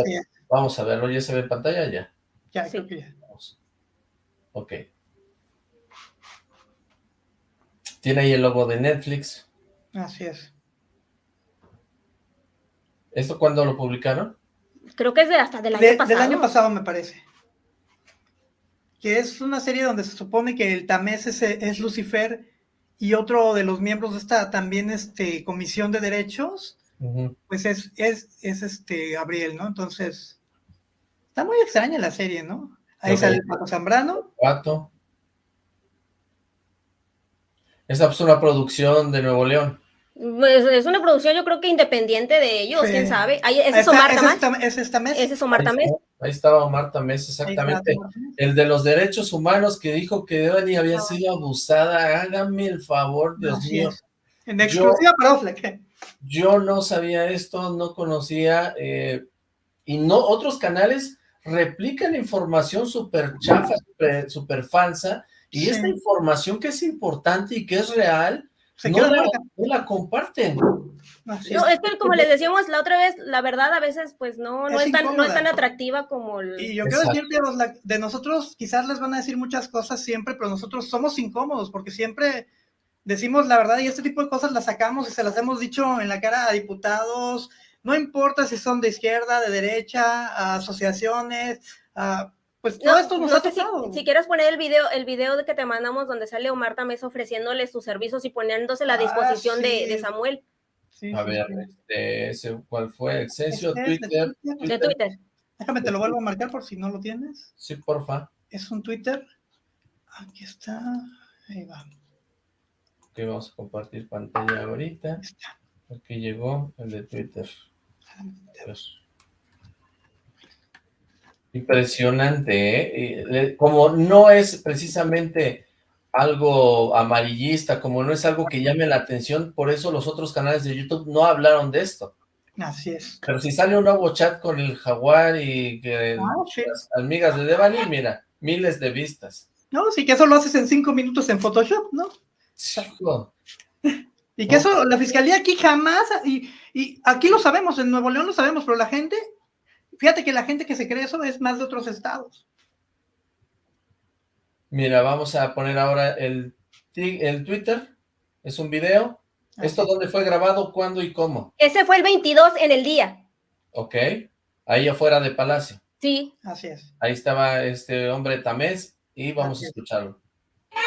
Speaker 1: Vamos a verlo, ¿ya se ve en pantalla? Ya.
Speaker 3: ya,
Speaker 2: Sí.
Speaker 3: creo que ya.
Speaker 1: Vamos. Ok. Tiene ahí el logo de Netflix.
Speaker 3: Así es.
Speaker 1: ¿Esto cuándo lo publicaron?
Speaker 2: Creo que es de hasta del año
Speaker 3: De-
Speaker 2: pasado.
Speaker 3: Del año pasado, me parece. Que es una serie donde se supone que el Tamés es, es Lucifer y otro de los miembros de esta también este, comisión de derechos, Pues es, es, es este Gabriel, ¿no? Entonces, está muy extraña la serie, ¿no? Ahí
Speaker 1: Ok.
Speaker 3: sale el Paco Zambrano.
Speaker 1: Pato. Esta es una producción de Nuevo León.
Speaker 2: Pues, es una producción, yo creo que independiente de ellos,
Speaker 3: Sí.
Speaker 2: quién sabe. Ahí, ese es Omar
Speaker 3: está-
Speaker 2: Tamés.
Speaker 3: ese es Tam- ese es Tamés.
Speaker 2: Ese es Omar
Speaker 1: Ahí
Speaker 2: Tamés.
Speaker 1: Ahí estaba Omar Tamés, exactamente. El de los derechos humanos que dijo que Devani había sido abusada. Hágame el favor, Dios mío.
Speaker 3: es. En exclusiva para Oflec.
Speaker 1: Yo no sabía esto, no conocía, eh, y no, otros canales replican información súper chafa, súper falsa, y
Speaker 3: Sí.
Speaker 1: esta información que es importante y que es real,
Speaker 3: Se
Speaker 1: no la, no la comparten.
Speaker 3: Así
Speaker 2: No,
Speaker 3: es.
Speaker 2: que como les decíamos la otra vez, la verdad a veces pues no, no,
Speaker 3: Es
Speaker 2: es, tan, no es tan atractiva como el...
Speaker 3: Y yo quiero
Speaker 1: Exacto.
Speaker 3: decirte, Osla, de nosotros quizás les van a decir muchas cosas siempre, pero nosotros somos incómodos porque siempre decimos la verdad y este tipo de cosas las sacamos y se las hemos dicho en la cara a diputados, no importa si son de izquierda, de derecha, a asociaciones, a, pues todo
Speaker 2: No,
Speaker 3: esto nos
Speaker 2: no
Speaker 3: ha
Speaker 2: si,
Speaker 3: tocado.
Speaker 2: si quieres poner el video, el video de que te mandamos donde sale Omar Tamés ofreciéndole sus servicios y poniéndose a la
Speaker 3: Ah,
Speaker 2: disposición de,
Speaker 3: sí.
Speaker 2: de Samuel,
Speaker 3: Sí,
Speaker 1: A
Speaker 3: sí,
Speaker 1: ver,
Speaker 3: sí.
Speaker 1: este, ese, ¿cuál fue? Excelsior,
Speaker 3: Este es de
Speaker 1: Twitter.
Speaker 3: Twitter.
Speaker 2: de Twitter.
Speaker 3: Déjame te lo vuelvo a marcar por si no lo tienes.
Speaker 1: Sí, porfa.
Speaker 3: Es un Twitter. Aquí está. Ahí va.
Speaker 1: Ok, vamos a compartir pantalla ahorita. Aquí llegó el de Twitter. Ver. Impresionante, ¿eh? Eh, Como no es precisamente algo amarillista, como no es algo que llame la atención, por eso los otros canales de YouTube no hablaron de esto.
Speaker 3: Así es.
Speaker 1: Pero si sale un nuevo chat con el jaguar y que
Speaker 3: Ah, sí.
Speaker 1: las amigas de Devani, mira, miles de vistas.
Speaker 3: No, sí que eso lo haces en cinco minutos en Photoshop, ¿no?
Speaker 1: Hijo,
Speaker 3: Y que eso, la fiscalía aquí jamás, y, y aquí lo sabemos, en Nuevo León lo sabemos, pero la gente, fíjate que la gente que se cree eso es más de otros estados.
Speaker 1: Mira, vamos a poner ahora el, el Twitter. Es un video. ¿Esto dónde fue grabado? ¿Cuándo y cómo?
Speaker 2: Ese fue el 22 en el día,
Speaker 1: Ok. Ahí afuera de Palacio.
Speaker 2: sí.
Speaker 3: Así es.
Speaker 1: Ahí estaba este hombre Tamés y vamos
Speaker 3: Así
Speaker 1: a
Speaker 3: es.
Speaker 1: escucharlo.
Speaker 6: ¡No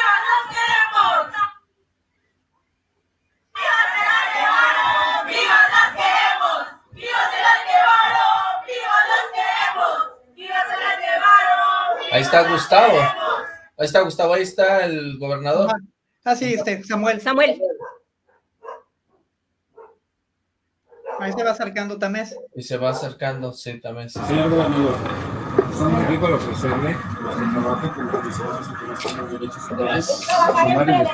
Speaker 1: Ahí está Gustavo. Ahí está Gustavo, ahí está el gobernador.
Speaker 3: Ah, sí, este, Samuel.
Speaker 2: Samuel.
Speaker 3: Ahí se va acercando Tamés.
Speaker 1: Y se va acercando, sí, también. Sí, sí.
Speaker 7: Señor gobernador, estamos aquí para ofrecerle los que trabajan con condiciones y pongan derechos humanos.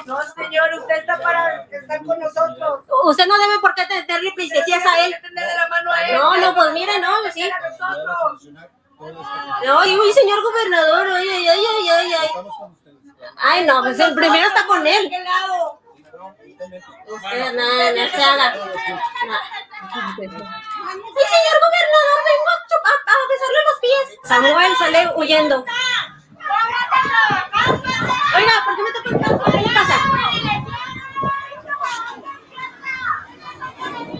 Speaker 6: No, señor, usted está para estar con nosotros.
Speaker 2: Usted no debe por qué tenerle princesías a él. No, no, pues mire, no, sí.
Speaker 6: A nosotros.
Speaker 2: No, y uy, señor gobernador, ay, ay, ay, ay, ay, ay. Ay, no, pues el primero está con él. Usted, no, no se haga. Ay, señor gobernador, vengo a, a, besarle los pies. Samuel sale huyendo. Oiga, ¿por qué me toca el brazo? ¿Qué le pasa?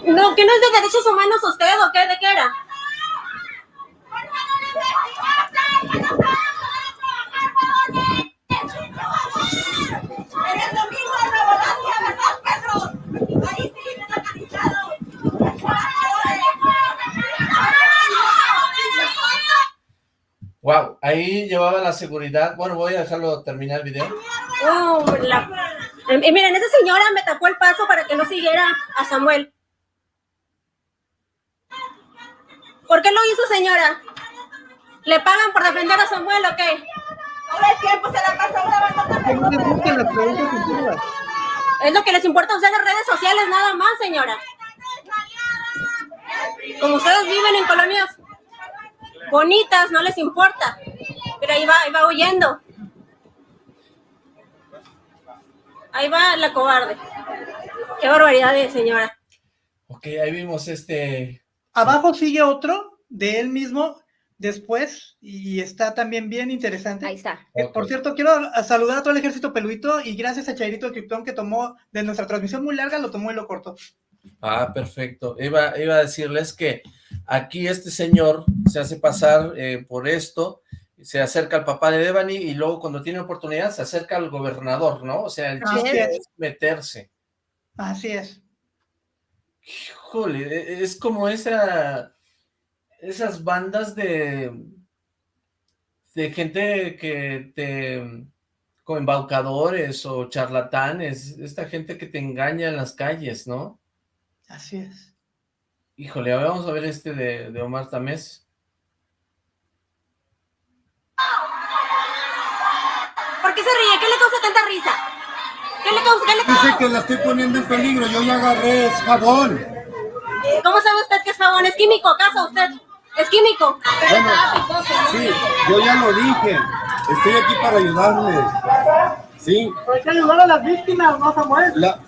Speaker 2: No, ¿que no es de derechos humanos usted o qué? ¿De qué era?
Speaker 1: Wow, ahí llevaba la seguridad. Bueno, voy a dejarlo terminar el video.
Speaker 2: Oh, la- miren, esa señora me tapó el paso para que no siguiera a Samuel. ¿Por qué lo hizo, señora? ¿Le pagan por defender a Samuel o qué?
Speaker 6: Todo el tiempo se la pasa grabando
Speaker 3: Que no te gusten las preguntas incómodas.
Speaker 2: Es lo que les importa a ustedes las redes sociales, nada más, señora. Como ustedes viven en colonias bonitas, no les importa. Pero ahí va, ahí va huyendo. Ahí va la cobarde. Qué barbaridad de señora.
Speaker 1: Ok, ahí vimos este...
Speaker 3: Abajo sigue otro de él mismo después y está también bien interesante.
Speaker 2: Ahí está.
Speaker 3: Eh, Por cierto, quiero saludar a todo el ejército peluito y gracias a Chairito el Krypton que tomó de nuestra transmisión muy larga, lo tomó y lo cortó.
Speaker 1: Ah, perfecto. Iba, iba a decirles que aquí este señor se hace pasar eh, por esto, se acerca al papá de Devani y luego cuando tiene oportunidad se acerca al gobernador, ¿no? O sea, el
Speaker 3: Así
Speaker 1: chiste
Speaker 3: es.
Speaker 1: es meterse.
Speaker 3: Así es.
Speaker 1: Híjole, e- es como esa, esas bandas de, de gente que te, como embaucadores o charlatanes, esta gente que te engaña en las calles, ¿no?
Speaker 3: Así es.
Speaker 1: Híjole, a ver, vamos a ver este de, de Omar Tamés.
Speaker 2: ¿Por qué se ríe? ¿Qué le causa tanta risa? ¿Qué le causa? ¿Qué le
Speaker 7: Dice
Speaker 2: causa?
Speaker 7: que la estoy poniendo en peligro, yo ya agarré es jabón.
Speaker 2: ¿Cómo sabe usted que es jabón? ¿Es químico acaso usted? ¿Es químico?
Speaker 7: Bueno, sí, yo ya lo dije. Estoy aquí para ayudarles. Sí,
Speaker 3: Hay que ayudar a las víctimas, ¿no, Samuel?
Speaker 7: la...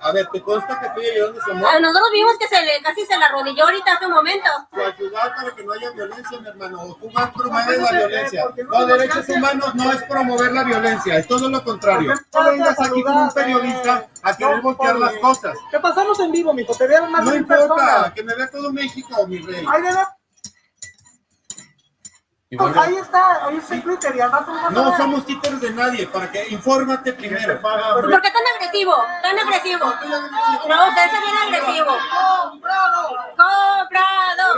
Speaker 7: A ver, ¿te consta que estoy ayudando a
Speaker 2: Ah,
Speaker 7: Samuel?
Speaker 2: Nosotros vimos que se le, casi se la arrodilló ahorita hace un momento.
Speaker 7: ayudar para que no haya violencia, mi hermano. O Tú promueves la violencia. No, derechos humanos no es promover la violencia, es todo lo contrario. No vengas aquí como un periodista a querer voltear las cosas.
Speaker 3: ¿Qué pasamos en vivo, mijo? Te vieron más
Speaker 7: No
Speaker 3: de
Speaker 7: importa, que me vea todo México, mi rey.
Speaker 3: Ahí, debe-
Speaker 1: Vuelve-
Speaker 3: ahí está, ahí está Twitter y al rato
Speaker 7: No somos títeres de nadie, para que infórmate primero.
Speaker 2: ¿Por qué tan agresivo? Tan agresivo. No, usted es bien agresivo. Comprado, comprado.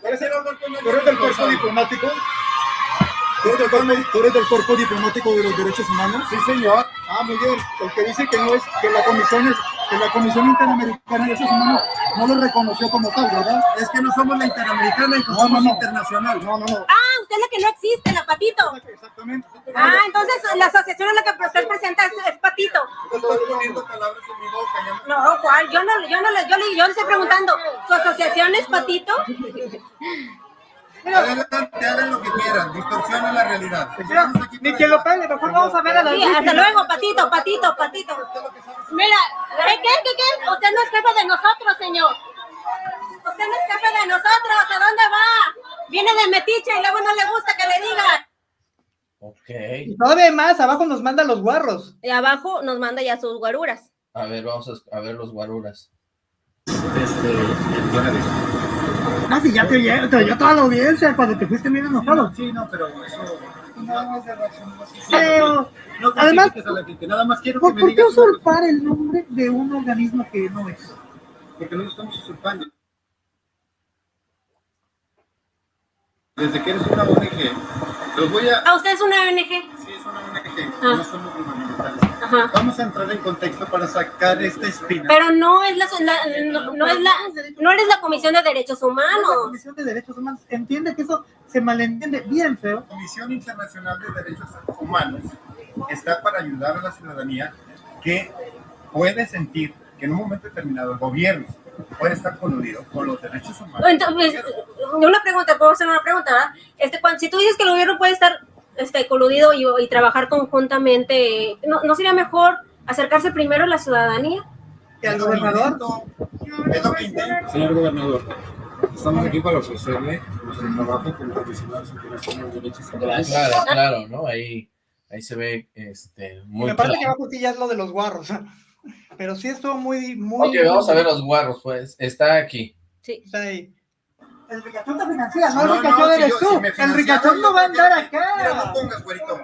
Speaker 7: ¿Quieres ir a hablar con
Speaker 4: ¿Tú eres del cuerpo diplomático? ¿Tú eres del cuerpo, tú eres del cuerpo diplomático de los derechos humanos?
Speaker 7: Sí, señor.
Speaker 4: Ah, muy bien. El que dice que no es, que la comisión es, que la Comisión Interamericana de Derechos Humanos no lo reconoció como tal, ¿verdad?
Speaker 7: Es que no somos la interamericana y
Speaker 4: No,
Speaker 7: somos
Speaker 4: no, no.
Speaker 7: internacional.
Speaker 4: No, no, no.
Speaker 2: Ah, usted es la que no existe, la patito.
Speaker 4: Exactamente.
Speaker 2: Ah, entonces la asociación es la que usted presenta es, es patito.
Speaker 7: Tú estás poniendo palabras en mi boca. ya no-
Speaker 2: No, ¿cuál? Yo no, yo no, le- yo le, yo le estoy preguntando, ¿su asociación es patito?
Speaker 7: Adelante, hagan lo que quieran, distorsionen la realidad. Aquí
Speaker 3: Ni que lo pegue, mejor vamos a ver a las
Speaker 2: Sí, hasta luego, patito, patito, patito. Mira, ¿qué, qué, qué, qué? Usted no es jefe de nosotros, señor. Usted no es jefe de nosotros, ¿a dónde va? Viene de metiche y luego no le gusta que le digan.
Speaker 1: Ok.
Speaker 3: Y todavía más, abajo nos mandan los guarros.
Speaker 2: Y abajo nos manda ya sus guaruras.
Speaker 1: A ver, vamos a, a ver los guaruras.
Speaker 3: Ah, sí, ya te oyó, te oyó toda la audiencia cuando te fuiste bien enojado.
Speaker 7: Sí, no, pero eso nada más de.
Speaker 3: Pero,
Speaker 7: No
Speaker 3: Además,
Speaker 7: a la gente, nada más quiero que
Speaker 3: ¿por,
Speaker 7: me
Speaker 3: por qué usurpar el nombre de un organismo que no es?
Speaker 7: porque no lo estamos usurpando.
Speaker 4: desde que eres una ONG, los voy a...
Speaker 2: ¿A usted es una ONG?
Speaker 4: Sí, es una ONG,
Speaker 2: Ah.
Speaker 4: no somos gubernamentales.
Speaker 2: Ajá.
Speaker 4: Vamos a entrar en contexto para sacar esta espina.
Speaker 2: Pero no es la, la- no, no es la, no eres la Comisión de Derechos
Speaker 3: La
Speaker 2: Humanos.
Speaker 3: Comisión de Derechos Humanos entiende que eso se malentiende bien feo.
Speaker 4: La Comisión Internacional de Derechos Humanos está para ayudar a la ciudadanía que puede sentir que en un momento determinado el gobierno puede estar coludido con los derechos humanos.
Speaker 2: Entonces, una pregunta, puedo hacer una pregunta, ¿verdad? Este, cuando, si tú dices que el gobierno puede estar este, coludido y, y trabajar conjuntamente, ¿no, ¿no sería mejor acercarse primero a la ciudadanía?
Speaker 3: Que al gobernador
Speaker 4: Es lo que intento.
Speaker 8: Señor gobernador, estamos aquí para ofrecerle nuestro trabajo como profesionales en a los derechos humanos.
Speaker 1: Claro, claro, ¿no? Ahí, ahí se ve este, muy
Speaker 3: me parece que
Speaker 1: claro.
Speaker 3: abajo sí ya es lo de los guarros. Pero sí estuvo muy, muy...
Speaker 1: Ok, vamos a ver los guarros, pues. Está aquí.
Speaker 2: Sí.
Speaker 3: Está ahí. El ricachón te financia, no,
Speaker 4: No,
Speaker 3: el
Speaker 4: no,
Speaker 3: ricachón
Speaker 4: si
Speaker 3: eres
Speaker 4: yo-
Speaker 3: tú.
Speaker 4: si me
Speaker 3: el ricachón no va a andar
Speaker 4: Mira, no
Speaker 3: acá.
Speaker 4: pongas, güerito.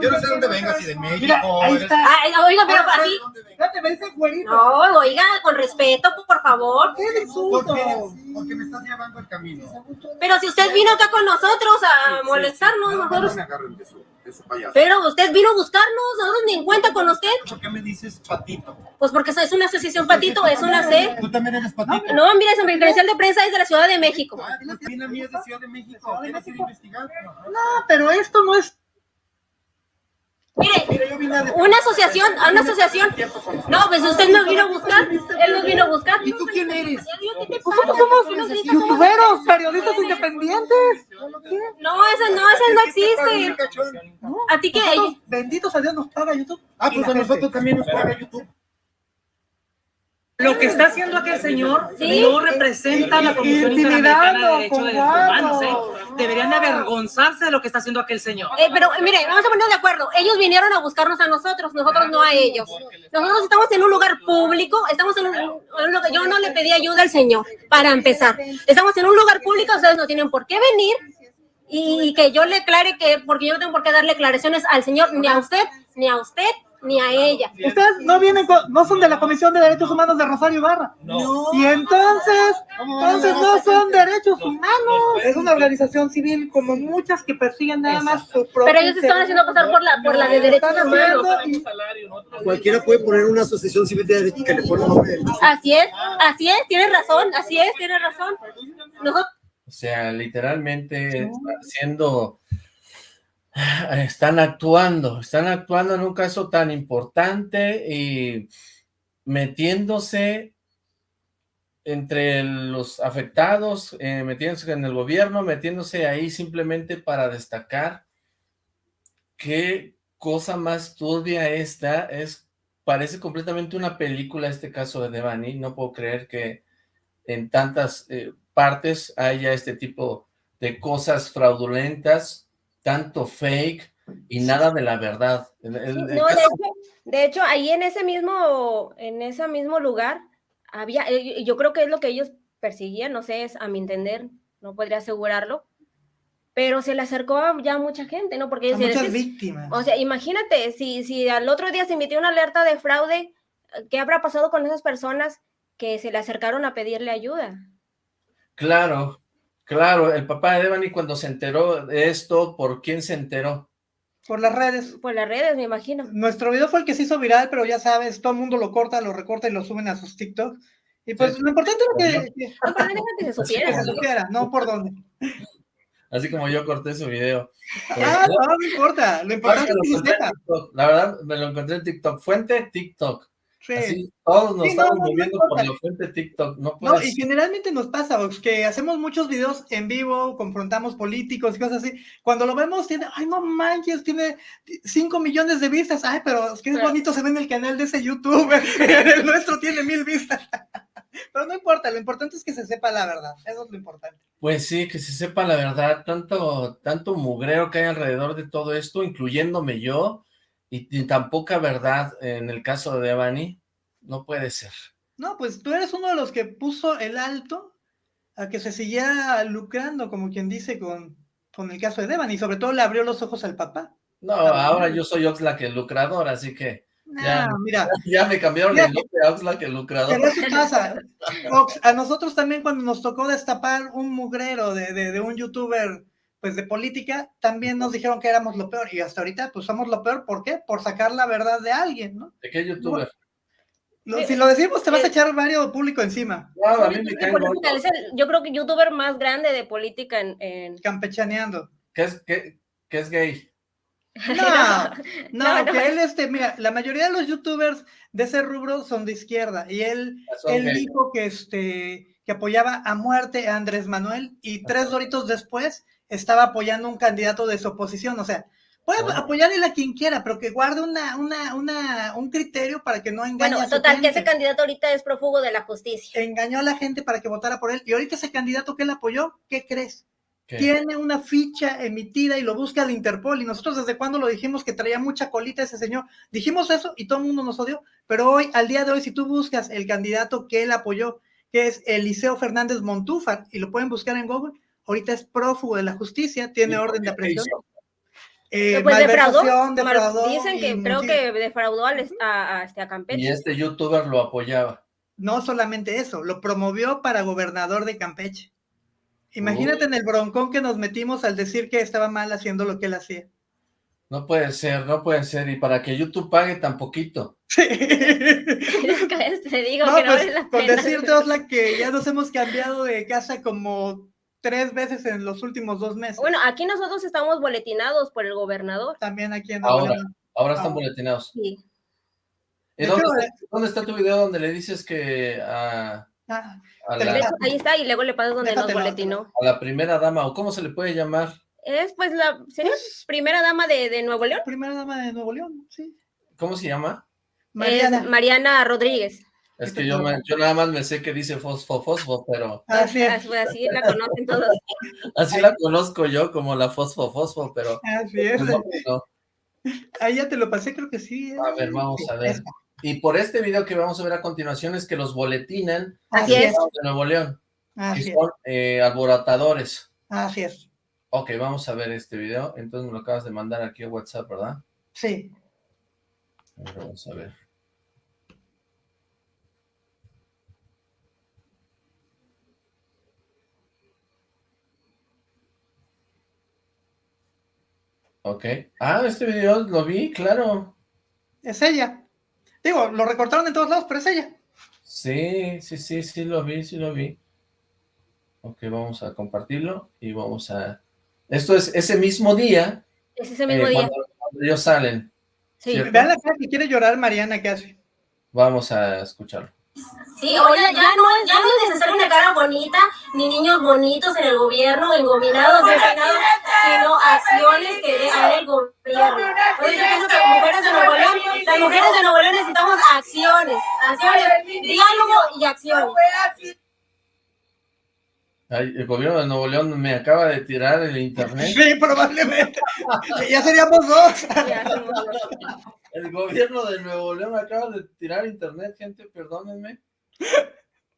Speaker 4: Yo no sé dónde vengas, si de México.
Speaker 3: Mira, ahí está.
Speaker 2: Ay, oiga, pero
Speaker 4: No
Speaker 2: así,
Speaker 3: me dice güerito.
Speaker 2: no, oiga, con respeto, por favor.
Speaker 3: ¿Qué
Speaker 4: ¿Por
Speaker 3: insulto?
Speaker 4: qué? Porque me estás llevando el camino.
Speaker 2: Pero si usted vino acá con nosotros a molestarnos,
Speaker 8: No,
Speaker 2: nosotros,
Speaker 8: payaso.
Speaker 2: pero usted vino a buscarnos, nosotros ni en cuenta con usted,
Speaker 4: ¿Por qué me dices patito?
Speaker 2: pues porque es una asociación patito, es una C.
Speaker 4: Tú también eres patito.
Speaker 2: No, mira, es mi credencial de prensa es de la Ciudad de México.
Speaker 4: Ah, pues mira, mía es de Ciudad de México. ¿Quieres ir a investigar?
Speaker 3: No, pero esto no es...
Speaker 2: Mire, una asociación, a una asociación. No, pues usted nos vino a buscar, él nos vino a buscar.
Speaker 3: ¿Y tú quién eres?
Speaker 2: ¿Qué te
Speaker 3: Nosotros somos youtuberos, periodistas independientes.
Speaker 2: No, ese no, ese no existe. ¿A ti qué?
Speaker 3: Benditos a Dios, nos paga YouTube.
Speaker 4: Ah, pues a nosotros también nos paga YouTube.
Speaker 9: Lo que está haciendo aquel señor
Speaker 2: Sí.
Speaker 9: no representa la Comisión Interamericana de Derechos
Speaker 3: con
Speaker 9: Humanos. ¿eh? Deberían de avergonzarse de lo que está haciendo aquel señor.
Speaker 2: Eh, pero mire, vamos a ponernos de acuerdo. Ellos vinieron a buscarnos a nosotros, nosotros no a ellos. Nosotros estamos en un lugar público, estamos en un, en un yo no le pedí ayuda al señor, para empezar. Estamos en un lugar público, ustedes no tienen por qué venir y que yo le aclare que, porque yo no tengo por qué darle aclaraciones al señor, ni a usted, ni a usted, ni a ella.
Speaker 3: Ustedes no vienen, con- no son de la Comisión de Derechos Humanos de Rosario Ibarra.
Speaker 9: No.
Speaker 3: Y entonces, entonces no son derechos humanos. Es una organización civil como muchas que persiguen nada más su propio
Speaker 2: Pero ellos se están haciendo pasar por la, por la de derechos humanos.
Speaker 3: y-
Speaker 10: Cualquiera puede poner una asociación civil de derechos que le pone nombre de
Speaker 2: Así es, así es, tienes razón, así es, tienes razón. Nosotros,
Speaker 1: O sea, literalmente haciendo... Están actuando, están actuando en un caso tan importante y metiéndose entre los afectados, eh, metiéndose en el gobierno, metiéndose ahí simplemente para destacar qué cosa más turbia esta, es, parece completamente una película este caso de Devani, no puedo creer que en tantas eh, partes haya este tipo de cosas fraudulentas, tanto fake y nada de la verdad. El- el- el
Speaker 2: No, de hecho, de hecho, ahí en ese mismo, en ese mismo lugar, había, eh, yo creo que es lo que ellos persiguían, no sé, es a mi entender, no podría asegurarlo, pero se le acercó a ya mucha gente, ¿no? Porque
Speaker 3: a
Speaker 2: ellos
Speaker 3: muchas víctimas.
Speaker 2: o sea, imagínate, si, si al otro día se emitió una alerta de fraude, ¿qué habrá pasado con esas personas que se le acercaron a pedirle ayuda?
Speaker 1: Claro, claro, el papá de Devani cuando se enteró de esto, ¿por quién se enteró?
Speaker 3: Por las redes.
Speaker 2: Por las redes, me imagino.
Speaker 3: Nuestro video fue el que se hizo viral, pero ya sabes, todo el mundo lo corta, lo recorta y lo suben a sus TikTok. Y pues
Speaker 1: Sí.
Speaker 3: lo importante era que, que-
Speaker 2: No, pero que se supiera.
Speaker 3: que se supiera, no por dónde.
Speaker 1: Así como yo corté su video.
Speaker 3: Ah, no, no importa. Lo importante es
Speaker 1: Lo
Speaker 3: que se sepa.
Speaker 1: La verdad, me lo encontré en TikTok. Fuente TikTok.
Speaker 3: Sí.
Speaker 1: Así, todos nos
Speaker 3: Sí,
Speaker 1: estamos
Speaker 3: no,
Speaker 1: moviendo por la fuente TikTok. No
Speaker 3: No, y generalmente nos pasa, Ox, que hacemos muchos videos en vivo, confrontamos políticos y cosas así. Cuando lo vemos, tiene, ay, no manches, tiene 5 millones de vistas. Ay, pero es que es bonito se ve en el canal de ese YouTube. el nuestro tiene mil vistas. pero no importa, lo importante es que se sepa la verdad. Eso es lo importante.
Speaker 1: Pues sí, que se sepa la verdad, tanto, tanto mugrero que hay alrededor de todo esto, incluyéndome yo, y, y tan poca verdad en el caso de Devani, no puede ser.
Speaker 3: No, pues tú eres uno de los que puso el alto a que se siguiera lucrando, como quien dice, con, con el caso de Devan, y sobre todo le abrió los ojos al papá.
Speaker 1: No,
Speaker 3: Ah,
Speaker 1: ahora yo soy Oxlack el lucrador, así que Ya.
Speaker 3: Mira,
Speaker 1: ya me cambiaron
Speaker 3: Ya.
Speaker 1: el nombre a Oxlack el lucrador.
Speaker 3: pero eso pasa. Ox, a nosotros también cuando nos tocó destapar un mugrero de, de- de un youtuber pues de política, también nos dijeron que éramos lo peor y hasta ahorita pues somos lo peor, ¿por qué? Por sacar la verdad de alguien, ¿no?
Speaker 1: ¿De qué youtuber?
Speaker 3: Lo- si lo decimos te vas a echar varios público encima.
Speaker 1: No, a mí me cae
Speaker 2: política, es el- yo creo que youtuber más grande de política en... en-
Speaker 3: Campechaneando.
Speaker 1: ¿Qué es, qué, qué es gay?
Speaker 3: No, no,
Speaker 2: No, no
Speaker 3: que
Speaker 2: es.
Speaker 3: él, este, mira, la mayoría de los youtubers de ese rubro son de izquierda y él,
Speaker 1: Son
Speaker 3: él
Speaker 1: gay.
Speaker 3: dijo que, este, que apoyaba a muerte a Andrés Manuel y tres doritos después estaba apoyando un candidato de su oposición, o sea, puede apoyarle a quien quiera, pero que guarde una, una, una, un criterio para que no engañe
Speaker 2: Bueno,
Speaker 3: a su
Speaker 2: total, que ese candidato ahorita es prófugo de la justicia.
Speaker 3: Engañó a la gente para que votara por él y ahorita ese candidato que él apoyó, ¿qué crees?
Speaker 1: ¿Qué?
Speaker 3: tiene una ficha emitida y lo busca el Interpol. Y nosotros desde cuando lo dijimos que traía mucha colita ese señor. Dijimos eso y todo el mundo nos odió. Pero hoy, al día de hoy, si tú buscas el candidato que él apoyó, que es Eliseo Fernández Montúfar, y lo pueden buscar en Google, ahorita es prófugo de la justicia, tiene
Speaker 1: ¿Y por
Speaker 3: orden de aprehensión.
Speaker 1: hizo?
Speaker 3: Eh,
Speaker 2: pues defraudó,
Speaker 3: malversación,
Speaker 2: mal-
Speaker 3: defraudó
Speaker 2: dicen
Speaker 3: y
Speaker 2: que creo
Speaker 3: sí.
Speaker 2: que defraudó al est- a, a, este, a Campeche.
Speaker 1: Y este youtuber lo apoyaba.
Speaker 3: No solamente eso, lo promovió para gobernador de Campeche. Imagínate en el broncón que nos metimos al decir que estaba mal haciendo lo que él hacía.
Speaker 1: No puede ser, no puede ser. Y para que YouTube pague tan poquito.
Speaker 2: Te digo
Speaker 3: No,
Speaker 2: que no
Speaker 3: pues,
Speaker 2: vale la
Speaker 3: con decirte, Osla, que ya nos hemos cambiado de casa como tres veces en los últimos dos meses.
Speaker 2: Bueno, aquí nosotros estamos boletinados por el gobernador.
Speaker 3: También aquí en Nuevo
Speaker 1: Ahora,
Speaker 3: León.
Speaker 1: ahora están
Speaker 3: Ah.
Speaker 1: boletinados.
Speaker 2: Sí.
Speaker 1: ¿Y
Speaker 3: De
Speaker 1: dónde, está, dónde está tu video donde le dices que a,
Speaker 3: Ah,
Speaker 1: a la,
Speaker 2: hecho, ahí está, y luego le pasas donde nos boletinó.
Speaker 1: a la primera dama, o cómo se le puede llamar?
Speaker 2: Es pues la sería primera dama de, de Nuevo León.
Speaker 3: primera dama de Nuevo León, sí.
Speaker 1: ¿Cómo se llama?
Speaker 3: Mariana.
Speaker 2: Es Mariana Rodríguez.
Speaker 1: Es que yo, me- yo nada más me sé que dice fosfo, fosfo, pero
Speaker 3: Así es.
Speaker 2: Así, la conocen todos.
Speaker 1: así la conozco yo como la fosfo, fosfo, pero
Speaker 3: Así es.
Speaker 1: no, no.
Speaker 3: Ahí ya te lo pasé, creo que sí. ¿eh?
Speaker 1: A ver, vamos a ver. Y por este video que vamos a ver a continuación es que los boletinan
Speaker 2: Así es.
Speaker 1: de Nuevo León,
Speaker 3: Así
Speaker 1: que
Speaker 3: es.
Speaker 1: son eh, alborotadores.
Speaker 3: Así es.
Speaker 1: Ok, vamos a ver este video. Entonces me lo acabas de mandar aquí a WhatsApp, ¿verdad?
Speaker 3: Sí.
Speaker 1: A ver, Vamos a ver. Ok. Ah, este video lo vi, claro.
Speaker 3: Es ella. Digo, lo recortaron en todos lados, pero es ella.
Speaker 1: Sí, sí, sí, sí lo vi, sí lo vi. Ok, vamos a compartirlo y vamos a... Esto es ese mismo día,
Speaker 2: Es ese mismo
Speaker 1: eh,
Speaker 2: día.
Speaker 1: cuando, cuando ellos salen.
Speaker 2: Sí.
Speaker 1: ¿cierto?
Speaker 3: Vean la cara que quiere llorar Mariana casi.
Speaker 1: Vamos a escucharlo.
Speaker 6: Sí, oye, ya no, es- ya no es necesario una cara bonita, ni niños bonitos en el gobierno, engominados, despeinados, sino acciones que dé a el gobierno. Pienso que las mujeres de Nuevo León, las mujeres de Nuevo León necesitamos acciones, acciones, diálogo y acciones.
Speaker 1: Ay, el gobierno de Nuevo León me acaba de tirar el internet.
Speaker 3: Sí, probablemente. ya seríamos dos.
Speaker 1: El gobierno de Nuevo León me acaba de tirar internet, gente, perdónenme.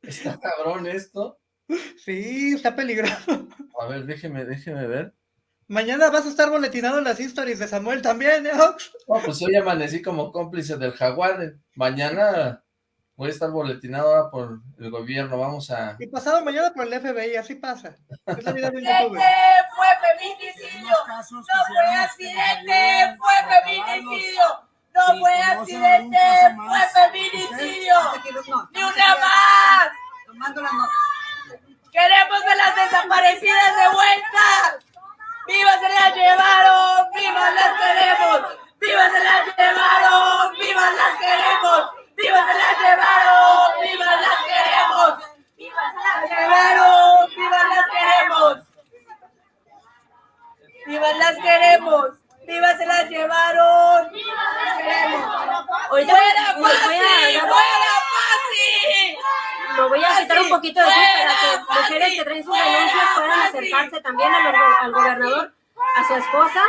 Speaker 1: Está cabrón esto.
Speaker 3: Sí, está peligroso.
Speaker 1: A ver, déjeme, déjeme ver.
Speaker 3: Mañana vas a estar boletinado en las historias de Samuel también, ¿eh?
Speaker 1: No, pues hoy amanecí como cómplice del jaguar. Mañana voy a estar boletinado ahora por el gobierno. Vamos a...
Speaker 3: Y pasado mañana por el FBI, así pasa. Es la vida de un youtuber.
Speaker 6: fue feminicidio, no fue accidente, fue feminicidio, no fue accidente, fue feminicidio, ni una más. Queremos a las desaparecidas de vuelta. ¡Viva se las llevaron! ¡Viva las queremos! ¡Viva se las llevaron! ¡Viva las queremos! ¡Viva se las llevaron! ¡Viva las queremos! ¡Viva se las llevaron! ¡Viva las queremos! ¡Viva las queremos! ¡Viva se las llevaron! ¡Viva las queremos! ¡Fuera
Speaker 2: dar-
Speaker 6: ¡Fuera fácil!
Speaker 2: Lo voy a quitar un poquito de aquí para que mujeres que traen sus denuncias puedan acercarse también al gobernador, a su esposa.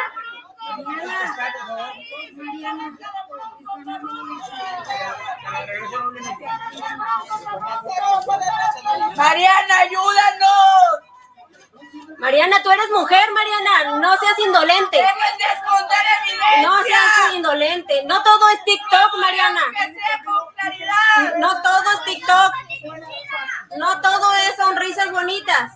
Speaker 6: Mariana, ayúdanos.
Speaker 2: Mariana, tú eres mujer, Mariana, no seas indolente.
Speaker 6: De esconder.
Speaker 2: No seas indolente. No todo es TikTok, Mariana. No todo es TikTok. No todo es sonrisas bonitas.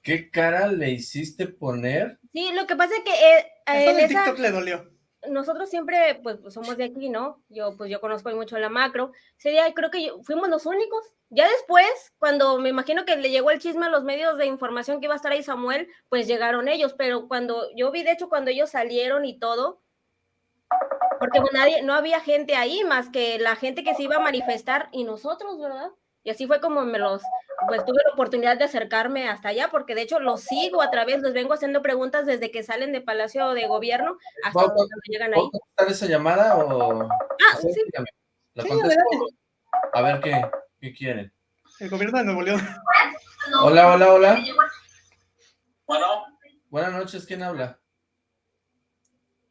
Speaker 1: ¿Qué cara le hiciste poner?
Speaker 2: Sí, lo que pasa es que... Eh. eh
Speaker 3: TikTok le dolió
Speaker 2: nosotros siempre, pues, pues, somos de aquí, ¿no? Yo, pues, yo conozco mucho la macro. Ese creo que yo- fuimos los únicos. Ya después, cuando me imagino que le llegó el chisme a los medios de información que iba a estar ahí Samuel, pues llegaron ellos. Pero cuando yo vi, de hecho, cuando ellos salieron y todo, porque pues, nadie, no había gente ahí más que la gente que se iba a manifestar y nosotros, ¿verdad? Y así fue como me los, pues tuve la oportunidad de acercarme hasta allá, porque de hecho los sigo a través, les vengo haciendo preguntas desde que salen de Palacio de Gobierno hasta
Speaker 1: ¿Puedo-
Speaker 2: cuando llegan ahí.
Speaker 1: ¿Puedo contestar esa llamada o...?
Speaker 2: Ah,
Speaker 1: Sí. A ver qué, qué quieren.
Speaker 3: El gobierno de Nuevo León.
Speaker 1: Hola, hola, hola.
Speaker 11: Bueno,
Speaker 1: Buenas noches, ¿quién habla?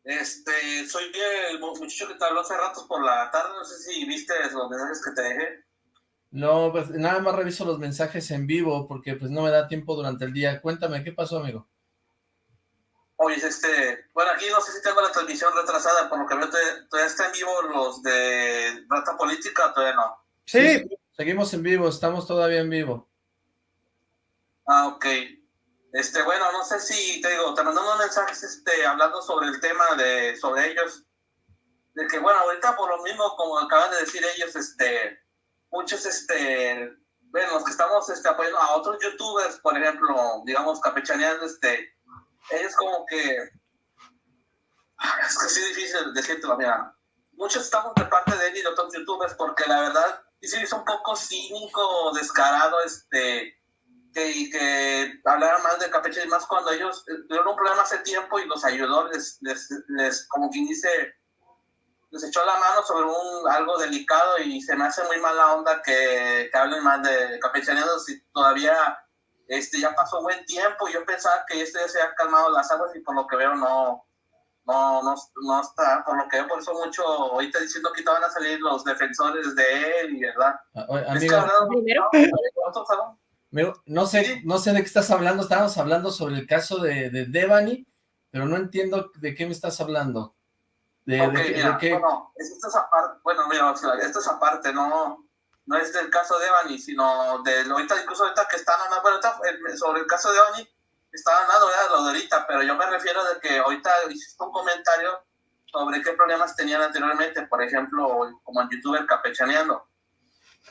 Speaker 11: este, soy el mu- muchacho que te habló hace rato por la tarde, no sé si viste los mensajes que te dejé.
Speaker 1: No, pues nada más reviso los mensajes en vivo porque pues no me da tiempo durante el día. Cuéntame, ¿qué pasó, amigo?
Speaker 11: Oye, este, bueno, aquí no sé si tengo la transmisión retrasada, por lo que veo, todavía está en vivo los de Rata Política, o todavía no.
Speaker 3: Sí,
Speaker 1: Seguimos en vivo, estamos todavía en vivo.
Speaker 11: Ah, ok. Este, bueno, no sé si, te digo, te mandando unos mensajes, este, hablando sobre el tema de, sobre ellos, de que, bueno, ahorita por lo mismo, como acaban de decir ellos, este, muchos, este, bueno, los que estamos, este, apoyando a otros youtubers, por ejemplo, digamos, campechaneando, este, ellos como que, es que es difícil decírtelo, mira, muchos estamos de parte de él y de otros youtubers, porque la verdad, sí hizo un poco cínico, descarado, este, que, que hablaran más de Campeche y más cuando ellos eh, tuvieron un problema hace tiempo y los ayudó, les, les, les, como quien dice, les echó la mano sobre un algo delicado y se me hace muy mala onda que, que hablen más de campechaneados si todavía este, ya pasó buen tiempo y yo pensaba que este ya se había calmado las aguas y por lo que veo no, no, no, no está, por lo que veo por eso mucho, ahorita diciendo que van a salir los defensores de él y verdad.
Speaker 1: Ah, no sé, no sé de qué estás hablando. Estábamos hablando sobre el caso de, de Devani, pero no entiendo de qué me estás hablando. De, de
Speaker 11: Ok,
Speaker 1: qué- de
Speaker 11: mira,
Speaker 1: qué-
Speaker 11: bueno, es- esto es aparte, bueno, mira, esto es aparte, no, no es del caso de Evany, sino de ahorita, incluso ahorita que están hablando, bueno, ahorita, sobre el caso de Evany, están hablando de lo de ahorita, pero yo me refiero de que ahorita hiciste un comentario sobre qué problemas tenían anteriormente, por ejemplo, como el youtuber capechaneando.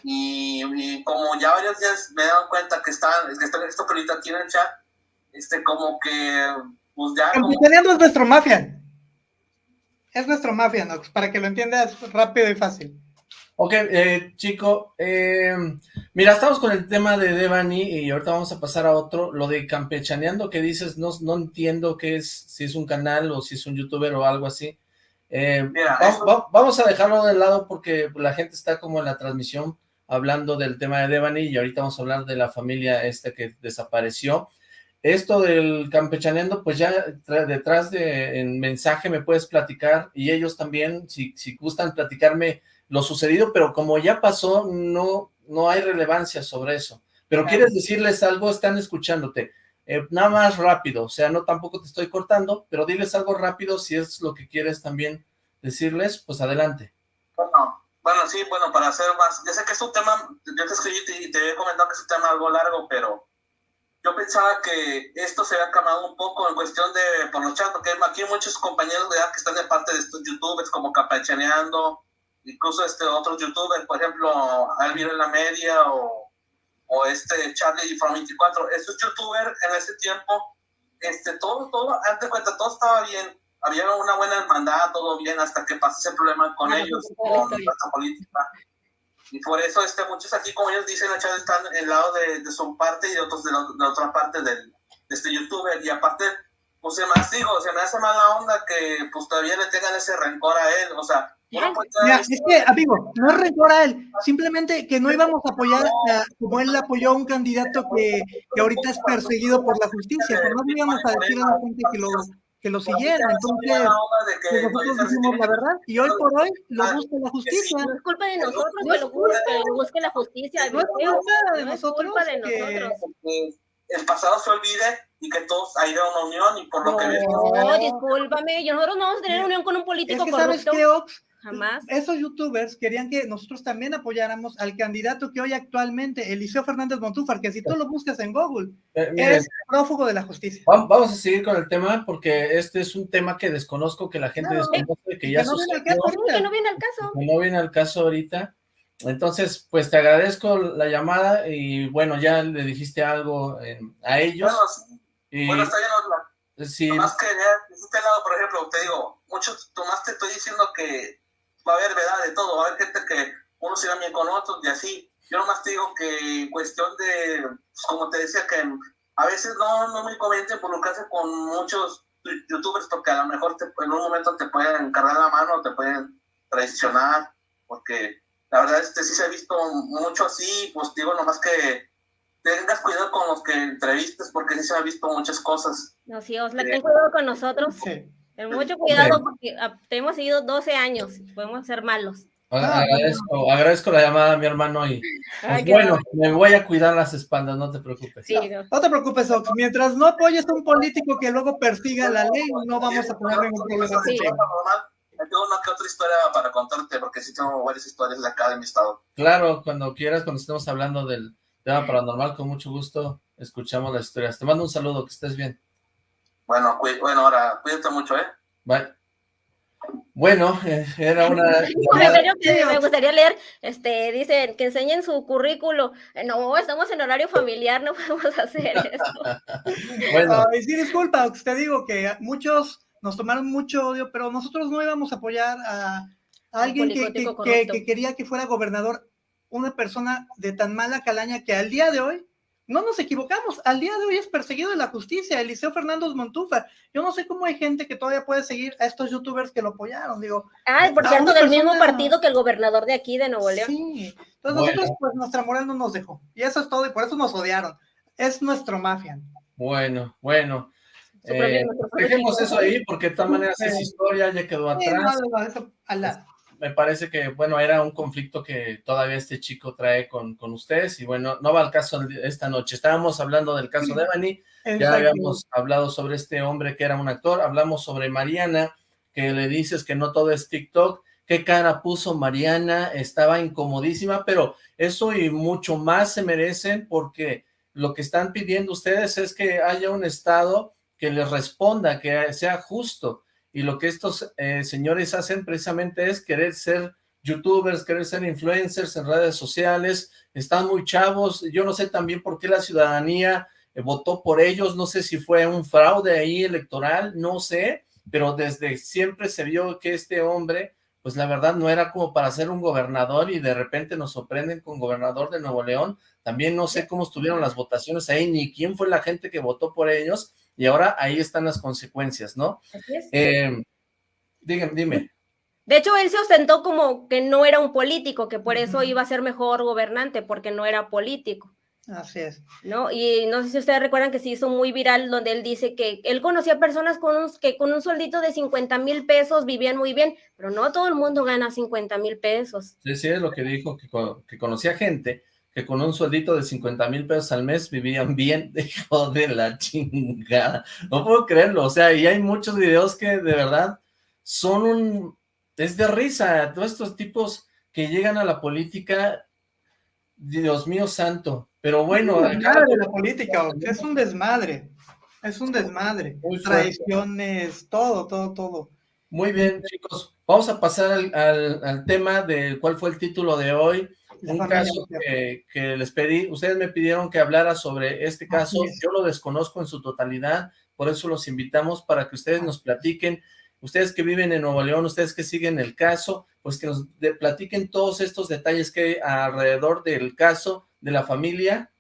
Speaker 11: Y, y como ya varios días me he dado cuenta que están, que esto, esto que ahorita aquí en el chat, este, como que, pues ya, como
Speaker 3: Campechaneando es nuestro mafia. Es nuestro mafia, Nox, para que lo entiendas rápido y fácil.
Speaker 1: Ok, eh, chico, eh, mira, estamos con el tema de Devani y ahorita vamos a pasar a otro. Lo de campechaneando que dices, no, no entiendo qué es, si es un canal o si es un youtuber o algo así. Eh,
Speaker 11: Mira,
Speaker 1: va-
Speaker 11: eso-
Speaker 1: va- vamos a dejarlo de lado porque la gente está como en la transmisión hablando del tema de Devani y ahorita vamos a hablar de la familia esta que desapareció. Esto del campechaneando, pues ya detrás de en mensaje me puedes platicar y ellos también, si, si gustan platicarme lo sucedido, pero como ya pasó, no, no hay relevancia sobre eso. Pero quieres decirles algo, están escuchándote. Eh, nada más rápido, o sea, no tampoco te estoy cortando, pero diles algo rápido si es lo que quieres también decirles, pues adelante.
Speaker 11: Bueno, bueno, sí, bueno, para hacer más, ya sé que es un tema, yo te escribí y te, te he comentado que es un tema algo largo, pero yo pensaba que esto se había calmado un poco en cuestión de por los chats, porque aquí hay muchos compañeros de edad que están de parte de estos youtubers como Capachaneando, incluso este otros youtubers, por ejemplo, Alviro en la media o, o este Charlie from 24, estos youtubers en ese tiempo, este, todo, todo, antes de cuenta, todo estaba bien, había una buena hermandad, todo bien, hasta que pasó ese problema con
Speaker 2: Ah,
Speaker 11: ellos, con la política. Y por eso este, muchos aquí, como ellos dicen, en el chat están en el lado de, de su parte y otros de la, de la otra parte del, de este youtuber. Y aparte, pues se me hace, digo, se me hace mala onda que pues todavía le tengan ese rencor a él. O sea, uno puede
Speaker 3: Mira, es que, amigo, no es rencor a él, simplemente que no íbamos a apoyar a- como él apoyó a un candidato que, que ahorita es perseguido por la justicia, pero no íbamos a decir a la gente que lo, que lo siguiera, entonces pues nosotros dijimos la verdad y hoy por hoy lo busca la justicia.
Speaker 2: No es culpa de nosotros que lo busque, que lo busque la justicia.
Speaker 3: No es culpa de
Speaker 2: No es
Speaker 3: nosotros
Speaker 2: culpa de
Speaker 3: que-
Speaker 2: nosotros.
Speaker 11: que el pasado se olvide y que todos haya una unión y por lo que ves.
Speaker 2: No, discúlpame, yo- nosotros no vamos a tener unión con un político
Speaker 3: Es que sabes
Speaker 2: corrupto.
Speaker 3: qué, Ox,
Speaker 2: Jamás.
Speaker 3: Esos youtubers querían que nosotros también apoyáramos al candidato que hoy actualmente, Eliseo Fernández Montúfar, que si tú lo buscas en Google,
Speaker 1: Eh, miren,
Speaker 3: es prófugo de la justicia.
Speaker 1: va- Vamos a seguir con el tema porque este es un tema que desconozco, que la gente desconoce, que ya
Speaker 3: que no viene al
Speaker 1: sucedió.
Speaker 3: caso
Speaker 2: Sí, que no viene al caso.
Speaker 1: que no viene al caso ahorita. Entonces, pues te agradezco la llamada y bueno, ya le dijiste algo eh, a ellos.
Speaker 12: Bueno, sí.
Speaker 1: y
Speaker 12: Bueno, está bien, la-
Speaker 1: sí,
Speaker 12: Más que de este lado, por ejemplo, te digo, muchos, Tomás, te estoy diciendo que va a haber verdad de todo, va a haber gente que unos se bien con otros y así. Yo nomás te digo que en cuestión de, pues, como te decía, que a veces no, no me conviene involucrarse con muchos youtubers porque a lo mejor te- en un momento te pueden cargar la mano, te pueden traicionar, porque la verdad este sí se ha visto mucho así, pues digo nomás que tengas cuidado con los que entrevistes porque sí se han visto muchas cosas.
Speaker 2: No, sí, Osla, ten cuidado con nosotros. Mucho cuidado porque ah, te hemos seguido 12 años. Podemos ser malos.
Speaker 1: a- agradezco, agradezco la llamada, mi hermano, y pues, bueno, me voy a cuidar las espaldas, no te preocupes.
Speaker 3: No te preocupes, Ox. Mientras no apoyes a un político que luego persiga la ley, no vamos a tener ningún problema contigo.
Speaker 12: Tengo una que otra historia para contarte porque sí tengo varias historias de acá de mi estado.
Speaker 1: Claro, cuando quieras, cuando estemos hablando del tema paranormal, con mucho gusto escuchamos las historias. Te mando un saludo, que estés bien.
Speaker 12: Bueno, bueno, ahora cuídate mucho, ¿eh?
Speaker 1: Bye. Bueno, eh, era una...
Speaker 2: Un comentario que me gustaría leer, este, dicen que enseñen su currículo. Eh, No, estamos en horario familiar, no podemos hacer eso.
Speaker 1: Bueno.
Speaker 3: Ay, sí, disculpa, Ox, te digo que muchos nos tomaron mucho odio, pero nosotros no íbamos a apoyar a, a alguien que,
Speaker 2: político
Speaker 3: que- que-
Speaker 2: corrupto.
Speaker 3: que quería que fuera gobernador, una persona de tan mala calaña que al día de hoy, no nos equivocamos, al día de hoy es perseguido de la justicia, Eliseo Fernández Montúfar. Yo no sé cómo hay gente que todavía puede seguir a estos youtubers que lo apoyaron, digo.
Speaker 2: Ay, por cierto, del mismo partido que el gobernador de aquí, de Nuevo León.
Speaker 3: Sí, entonces
Speaker 1: Bueno.
Speaker 3: nosotros, pues nuestra moral no nos dejó. Y eso es todo, y por eso nos odiaron. Es nuestro mafia.
Speaker 1: Bueno, bueno. Eh, dejemos eso ahí porque de todas maneras es historia, ya quedó
Speaker 3: Sí,
Speaker 1: atrás.
Speaker 3: no, no, eso al lado.
Speaker 1: Me parece que, bueno, era un conflicto que todavía este chico trae con, con ustedes y bueno, no va al caso de esta noche. Estábamos hablando del caso de Bani, ya habíamos hablado sobre este hombre que era un actor, hablamos sobre Mariana, que le dices que no todo es TikTok, qué cara puso Mariana, estaba incomodísima, pero eso y mucho más se merecen porque lo que están pidiendo ustedes es que haya un Estado que les responda, que sea justo, y lo que estos eh, señores hacen precisamente es querer ser youtubers, querer ser influencers en redes sociales, están muy chavos, yo no sé también por qué la ciudadanía eh, votó por ellos, no sé si fue un fraude ahí electoral, no sé, pero desde siempre se vio que este hombre, pues la verdad no era como para ser un gobernador y de repente nos sorprenden con gobernador de Nuevo León, también no sé cómo estuvieron las votaciones ahí, ni quién fue la gente que votó por ellos, y ahora ahí están las consecuencias, ¿no?
Speaker 2: Así es.
Speaker 1: Eh, dígame, dime.
Speaker 2: De hecho, él se ostentó como que no era un político, que por eso iba a ser mejor gobernante, porque no era político,
Speaker 3: Así es.
Speaker 2: ¿no? Y no sé si ustedes recuerdan que se hizo muy viral donde él dice que él conocía personas con un, que con un sueldito de 50 mil pesos vivían muy bien, pero no todo el mundo gana 50 mil pesos.
Speaker 1: Sí, sí, es lo que dijo, que, que conocía gente que con un sueldito de 50 mil pesos al mes vivían bien, hijo de la chingada. No puedo creerlo, o sea, y hay muchos videos que de verdad son un... es de risa, todos estos tipos que llegan a la política, Dios mío santo, pero bueno,
Speaker 3: Es
Speaker 1: acá-
Speaker 3: de la política, es un desmadre. Es un desmadre. Traiciones, todo, todo, todo.
Speaker 1: Muy bien, chicos. Vamos a pasar al, al- al tema de cuál fue el título de hoy. Un caso que, que les pedí, ustedes me pidieron que hablara sobre este caso,
Speaker 3: Así es.
Speaker 1: yo lo desconozco en su totalidad, por eso los invitamos para que ustedes nos platiquen, ustedes que viven en Nuevo León, ustedes que siguen el caso, pues que nos de- platiquen todos estos detalles que hay alrededor del caso de la familia.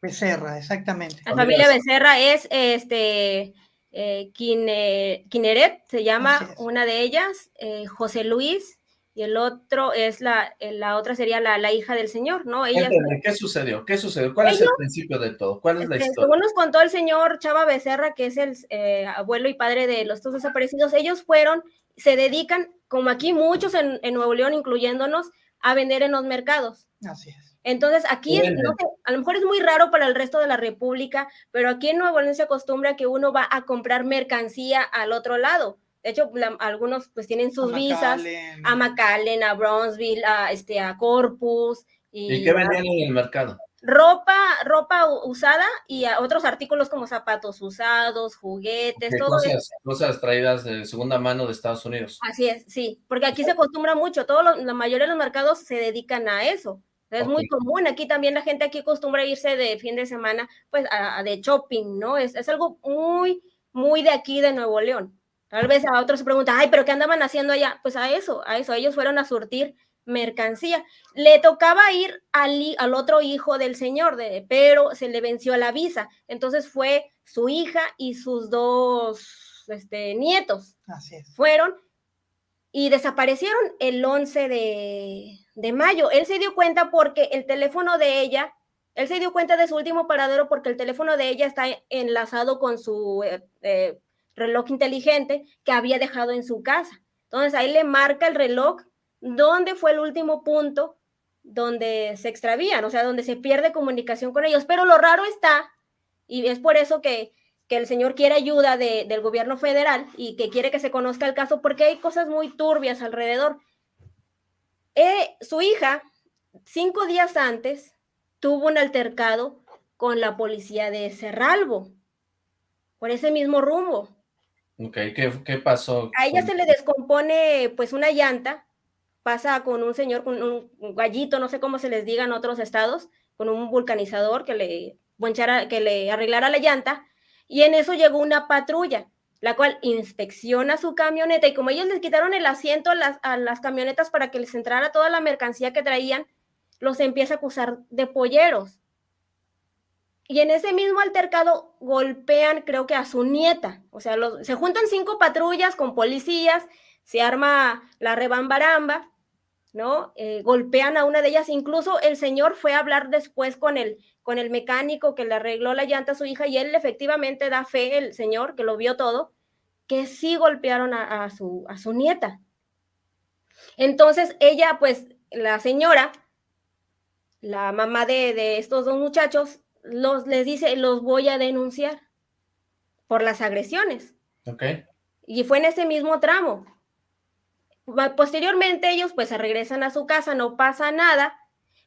Speaker 3: Becerra, exactamente.
Speaker 2: La familia Becerra es este eh, Quine- Quineret, se llama una de ellas, eh, José Luis, y el otro es la, eh, la otra sería la, la hija del señor, ¿no? Ella
Speaker 1: ¿qué sucedió? ¿Qué sucedió? ¿Cuál es el principio de todo? ¿Cuál es la
Speaker 2: Este,
Speaker 1: historia?
Speaker 2: según nos contó el señor Chava Becerra, que es el eh, abuelo y padre de los dos desaparecidos, ellos fueron, se dedican, como aquí muchos en, en Nuevo León, incluyéndonos, a vender en los mercados.
Speaker 3: Así es.
Speaker 2: Entonces, aquí, es-
Speaker 3: Venden.
Speaker 2: no sé, a lo mejor es muy raro para el resto de la República, pero aquí en Nuevo León se acostumbra que uno va a comprar mercancía al otro lado. De hecho, algunos pues tienen sus visas a McAllen, a Bronzeville, a, este, a Corpus.
Speaker 1: ¿Y, qué vendían en el mercado?
Speaker 2: Ropa, ropa usada y a otros artículos como zapatos usados, juguetes, todo
Speaker 1: cosas, Cosas traídas de segunda mano de Estados Unidos.
Speaker 2: Así es, sí, porque aquí se acostumbra mucho, todo la mayoría de los mercados se dedican a eso. Es muy común, aquí también la gente aquí acostumbra irse de fin de semana, pues, a, de shopping, ¿no? Es, es, algo muy, muy de aquí, de Nuevo León. Tal vez a otros se preguntan, ay, pero ¿qué andaban haciendo allá? Pues a eso, a eso, ellos fueron a surtir mercancía. Le tocaba ir al, al otro hijo del señor, de, pero se le venció la visa. Entonces fue su hija y sus dos este, nietos.
Speaker 3: Así es.
Speaker 2: Fueron y desaparecieron el 11 de, de mayo. Él se dio cuenta porque el teléfono de ella, él se dio cuenta de su último paradero porque el teléfono de ella está enlazado con su eh, eh, reloj inteligente que había dejado en su casa. Entonces ahí le marca el reloj dónde fue el último punto donde se extravían, o sea, donde se pierde comunicación con ellos. Pero lo raro está, y es por eso que, que el señor quiere ayuda del gobierno federal y que quiere que se conozca el caso, porque hay cosas muy turbias alrededor. Eh, su hija, cinco días antes, tuvo un altercado con la policía de Cerralbo, por ese mismo rumbo.
Speaker 1: Ok, ¿qué, qué pasó?
Speaker 2: A ella se le descompone pues una llanta, pasa con un señor, con un gallito, no sé cómo se les diga en otros estados, con un vulcanizador que le, que le arreglara la llanta, y en eso llegó una patrulla, la cual inspecciona su camioneta, y como ellos les quitaron el asiento a las, a las camionetas para que les entrara toda la mercancía que traían, los empieza a acusar de polleros. Y en ese mismo altercado golpean, creo que a su nieta. O sea, se juntan cinco patrullas con policías, se arma la rebambaramba ¿no? Eh, golpean a una de ellas, incluso el señor fue a hablar después con el, con el mecánico que le arregló la llanta a su hija y él efectivamente da fe, el señor que lo vio todo, que sí golpearon a, su, a su nieta. Entonces ella, pues la señora, la mamá de, de estos dos muchachos, los, les dice, los voy a denunciar por las agresiones.
Speaker 1: Ok.
Speaker 2: Y fue en ese mismo tramo. Posteriormente ellos pues se regresan a su casa, no pasa nada,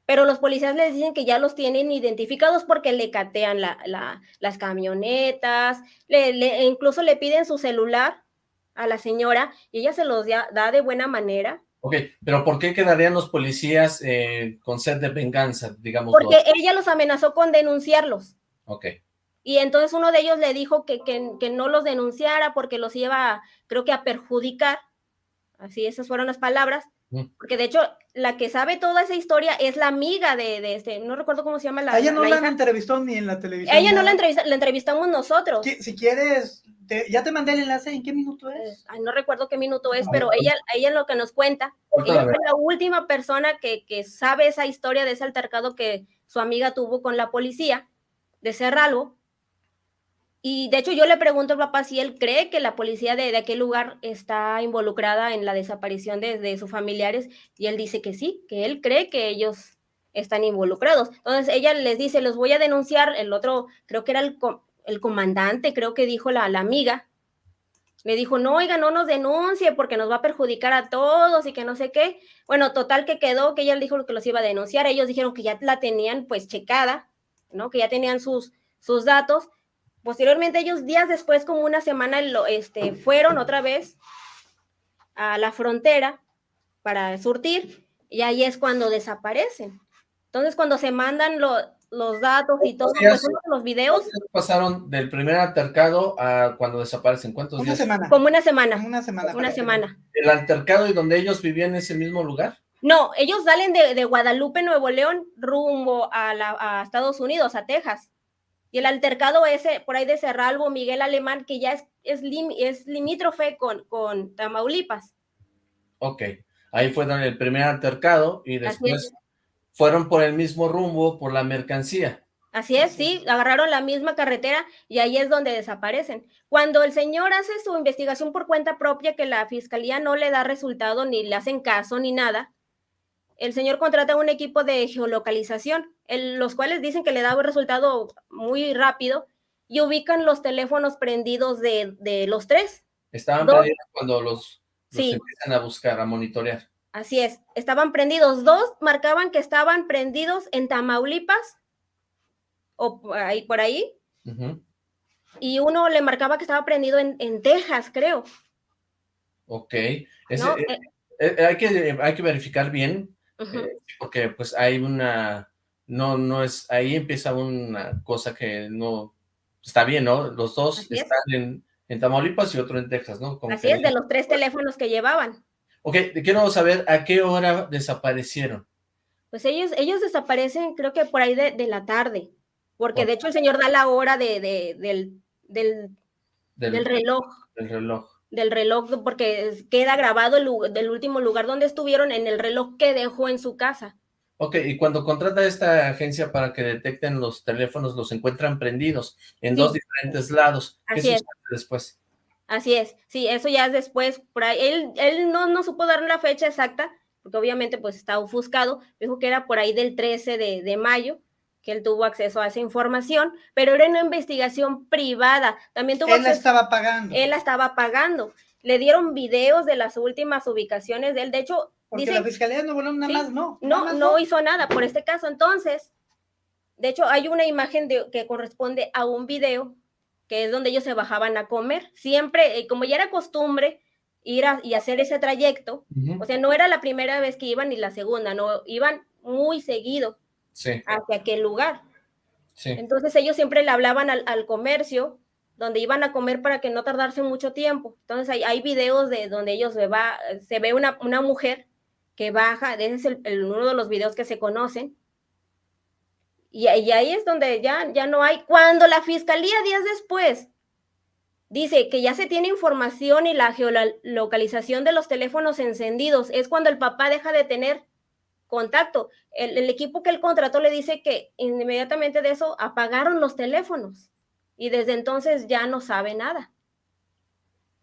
Speaker 2: pero los policías les dicen que ya los tienen identificados porque le catean las camionetas, le, incluso le piden su celular a la señora y ella se los da, de buena manera.
Speaker 1: Ok, pero ¿por qué quedarían los policías eh, con sed de venganza, digamos?
Speaker 2: Porque ella los amenazó con denunciarlos.
Speaker 1: Ok.
Speaker 2: Y entonces uno de ellos le dijo que, que, que no los denunciara porque los iba, creo que a perjudicar Así, esas fueron las palabras. Porque de hecho, la que sabe toda esa historia es la amiga de, este, no recuerdo cómo se llama la.
Speaker 3: ella no la, entrevistó ni en la televisión.
Speaker 2: Ella no, la entrevista, la entrevistamos nosotros.
Speaker 3: Si, quieres, ya te mandé el enlace, ¿en qué minuto es?
Speaker 2: Ay, no recuerdo qué minuto es, pero ella, ella lo que nos cuenta, ella fue la última persona que, que sabe esa historia de ese altercado que su amiga tuvo con la policía de Cerralbo y de hecho yo le pregunto al papá si él cree que la policía de, aquel lugar está involucrada en la desaparición de, sus familiares y él dice que sí, que él cree que ellos están involucrados. Entonces ella les dice, los voy a denunciar, el otro creo que era el, el comandante, creo que dijo la, la amiga, le dijo, no, oiga, no nos denuncie porque nos va a perjudicar a todos y que no sé qué. Bueno, total que quedó que ella le dijo que los iba a denunciar, ellos dijeron que ya la tenían pues checada, ¿no? Que ya tenían sus, sus datos Posteriormente ellos días después, como una semana, lo, este, fueron otra vez a la frontera para surtir y ahí es cuando desaparecen. Entonces cuando se mandan los datos y todo, pues, los videos.
Speaker 1: pasaron del primer altercado a cuando desaparecen? ¿Cuántos
Speaker 3: una Semana.
Speaker 2: Como una semana.
Speaker 3: Una semana.
Speaker 2: Una semana.
Speaker 1: ¿El altercado y donde ellos vivían en ese mismo lugar?
Speaker 2: No, ellos salen de, Guadalupe, Nuevo León, rumbo a, a Estados Unidos, a Texas. Y el altercado ese, por ahí de Cerralbo, Miguel Alemán, que ya es, es, es limítrofe con, con Tamaulipas.
Speaker 1: Ok, ahí fue el primer altercado y después fueron por el mismo rumbo, por la mercancía.
Speaker 2: Así es, sí, agarraron la misma carretera y ahí es donde desaparecen. Cuando el señor hace su investigación por cuenta propia, que la fiscalía no le da resultado, ni le hacen caso, ni nada, el señor contrata un equipo de geolocalización, los cuales dicen que le da un resultado muy rápido y ubican los teléfonos prendidos de, los tres,
Speaker 1: Estaban
Speaker 2: Dos.
Speaker 1: prendidos cuando los, los
Speaker 2: Sí.
Speaker 1: empiezan a buscar, a monitorear.
Speaker 2: Así es, estaban prendidos. Dos marcaban que estaban prendidos en Tamaulipas o por ahí, por ahí, y uno le marcaba que estaba prendido en, en Texas, creo.
Speaker 1: Ok. Eh,
Speaker 2: Eh,
Speaker 1: eh, hay, que, hay que verificar bien, eh, porque pues hay una, no, no es, ahí empieza una cosa que no, está bien, ¿no? Los dos
Speaker 2: Así es.
Speaker 1: están en, en Tamaulipas y otro en Texas, ¿no? Como
Speaker 2: Así
Speaker 1: que-
Speaker 2: es, de los tres teléfonos que llevaban.
Speaker 1: Ok, quiero saber a qué hora desaparecieron.
Speaker 2: Pues ellos, ellos desaparecen, creo que por ahí de, de la tarde, porque de hecho el señor da la hora de, de- del, del,
Speaker 1: Del,
Speaker 2: del reloj,
Speaker 1: del reloj.
Speaker 2: Del reloj, porque queda grabado el del último lugar donde estuvieron en el reloj que dejó en su casa.
Speaker 1: Ok, y cuando contrata esta agencia para que detecten los teléfonos, los encuentran prendidos en
Speaker 2: Sí.
Speaker 1: dos diferentes lados. ¿Qué
Speaker 2: Así es.
Speaker 1: después?
Speaker 2: Así es, sí, eso ya es después, por ahí, él, él no, no supo dar la fecha exacta, porque obviamente pues está ofuscado, dijo que era por ahí del 13 de, de mayo, que él tuvo acceso a esa información, pero era una investigación privada, también tuvo
Speaker 3: Él la estaba pagando.
Speaker 2: él la estaba pagando, le dieron videos de las últimas ubicaciones de él, de hecho,
Speaker 3: Porque
Speaker 2: dice,
Speaker 3: la fiscalía Nuevo León nada
Speaker 2: Sí,
Speaker 3: más no. nada
Speaker 2: no,
Speaker 3: más
Speaker 2: no hizo nada por este caso. Entonces, de hecho, hay una imagen de, que corresponde a un video que es donde ellos se bajaban a comer. Siempre, eh, como ya era costumbre ir a, y hacer ese trayecto,
Speaker 1: Ujú.
Speaker 2: o sea, no era la primera vez que iban ni la segunda, no, iban muy seguido
Speaker 1: Sí,
Speaker 2: hacia aquel lugar.
Speaker 1: sí.
Speaker 2: Entonces ellos siempre le hablaban al, al comercio donde iban a comer para que no tardarse mucho tiempo. Entonces hay, hay videos de donde ellos se, va, se ve una, una mujer que baja, ese es el- el- uno de los videos que se conocen. Y, y ahí es donde ya, ya no hay. Cuando la fiscalía días después dice que ya se tiene información y la geolocalización de los teléfonos encendidos, es cuando el papá deja de tener contacto. El, el equipo que él contrató le dice que inmediatamente de eso apagaron los teléfonos y desde entonces ya no sabe nada.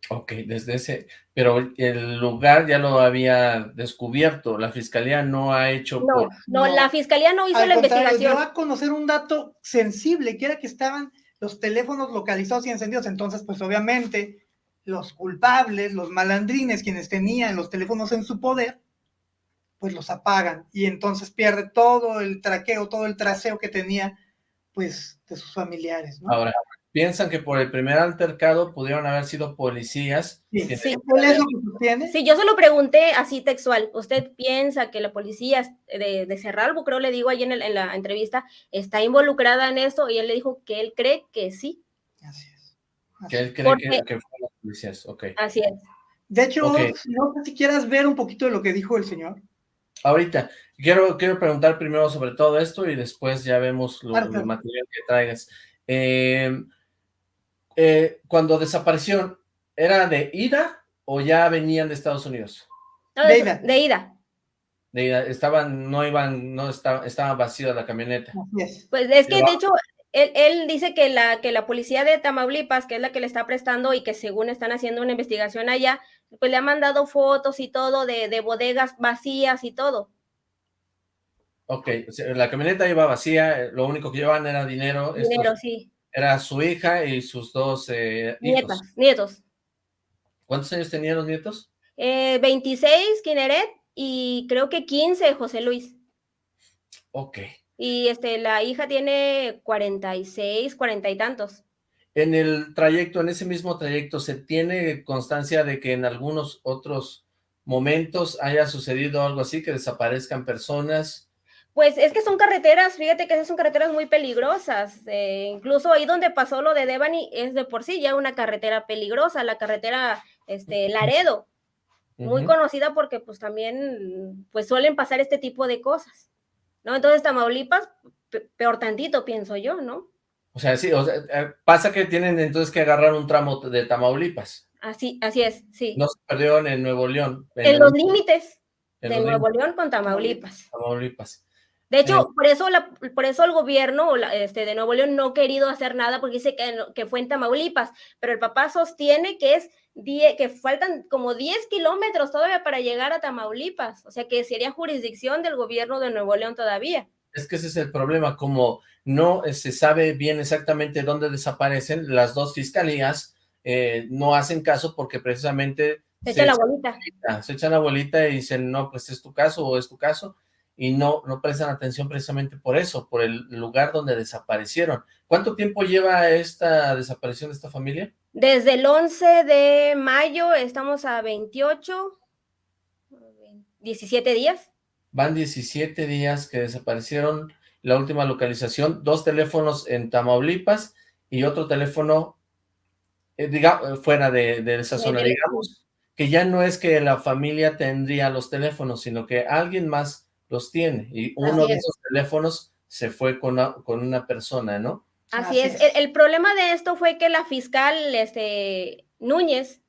Speaker 1: Ok, desde ese, pero el lugar ya lo había descubierto, la fiscalía no ha hecho
Speaker 2: No,
Speaker 1: por-
Speaker 2: no,
Speaker 3: No.
Speaker 2: la fiscalía no hizo
Speaker 3: Al
Speaker 2: la investigación.
Speaker 3: dio a conocer un dato sensible, que era que estaban los teléfonos localizados y encendidos. Entonces, pues obviamente, los culpables, los malandrines, quienes tenían los teléfonos en su poder, pues los apagan. Y entonces pierde todo el traqueo, todo el traseo que tenía, pues, de sus familiares, ¿no?
Speaker 1: Ahora, piensan que por el primer altercado pudieron haber sido policías.
Speaker 3: Sí,
Speaker 1: que-
Speaker 2: sí.
Speaker 3: ¿Cuál es lo que sostiene?
Speaker 2: Sí, yo se lo pregunté así textual. ¿Usted piensa que la policía de, de Cerralbo, creo le digo ahí en, el- en la entrevista, está involucrada en esto? Y él le dijo que él cree que sí.
Speaker 3: Así es.
Speaker 1: Que él cree
Speaker 2: Porque-
Speaker 1: que, que fueron policías, ok.
Speaker 2: Así es.
Speaker 3: De hecho,
Speaker 1: Ok.
Speaker 3: no sé si quieras ver un poquito de lo que dijo el señor.
Speaker 1: Ahorita, quiero, quiero preguntar primero sobre todo esto y después ya vemos lo, material que traigas. Eh, eh, cuando desaparecieron, ¿era de ida o ya venían de Estados Unidos?
Speaker 2: No,
Speaker 3: De
Speaker 2: de,
Speaker 3: ida.
Speaker 2: de ida.
Speaker 1: De ida, estaban, no iban, no estaba, estaba vacía la camioneta.
Speaker 3: Así es.
Speaker 2: Pues es que de hecho, él, él dice que la, que la policía de Tamaulipas, que es la que le está prestando y que según están haciendo una investigación allá, pues le ha mandado fotos y todo de, de bodegas vacías y todo.
Speaker 1: Ok, la camioneta iba vacía, eh, lo único que llevaban era dinero. estos-
Speaker 2: Dinero, sí.
Speaker 1: Era su hija y sus dos eh, hijos.
Speaker 2: Nietos.
Speaker 1: ¿Cuántos años tenían los nietos?
Speaker 2: Eh, 26, Kineret, y creo que 15, José Luis.
Speaker 1: Ok.
Speaker 2: Y este, la hija tiene 46, 40 y tantos.
Speaker 1: En el trayecto, en ese mismo trayecto, ¿se tiene constancia de que en algunos otros momentos haya sucedido algo así, que desaparezcan personas?
Speaker 2: Pues es que son carreteras, fíjate que esas son carreteras muy peligrosas. eh, incluso ahí donde pasó lo de Devani es de por sí ya una carretera peligrosa, la carretera este, Laredo, muy conocida porque pues también pues suelen pasar este tipo de cosas, ¿no? Entonces Tamaulipas, pe- peor tantito, pienso yo, ¿no?
Speaker 1: O sea, sí, o sea, eh, pasa que tienen entonces que agarrar un tramo de Tamaulipas.
Speaker 2: Así, así es, sí.
Speaker 1: No se perdieron en Nuevo León.
Speaker 2: en los límites
Speaker 1: en
Speaker 2: de
Speaker 1: los
Speaker 2: Nuevo León con Tamaulipas.
Speaker 1: Tamaulipas.
Speaker 2: De hecho,
Speaker 1: Eh.
Speaker 2: por eso la, por eso el gobierno la- este, de Nuevo León no ha querido hacer nada porque dice que, fue en Tamaulipas, pero el papá sostiene que es die- que faltan como 10 kilómetros todavía para llegar a Tamaulipas, o sea que sería jurisdicción del gobierno de Nuevo León todavía.
Speaker 1: Es que ese es el problema, como no se sabe bien exactamente dónde desaparecen, las dos fiscalías eh, no hacen caso porque precisamente...
Speaker 2: Se echan la bolita.
Speaker 1: Se echan la bolita y dicen, no, pues es tu caso o es tu caso, y no, no prestan atención precisamente por eso, por el lugar donde desaparecieron. ¿Cuánto tiempo lleva esta desaparición de esta familia?
Speaker 2: Desde el 11 de mayo, estamos a 28, 17 días.
Speaker 1: Van 17 días que desaparecieron la última localización, dos teléfonos en Tamaulipas y otro teléfono eh, digamos, fuera de, de esa zona, digamos, que ya no es que la familia tendría los teléfonos, sino que alguien más los tiene, y uno de esos teléfonos se fue con una, con una persona, ¿no?
Speaker 2: Así, es. El, problema de esto fue que la fiscal este, Núñez,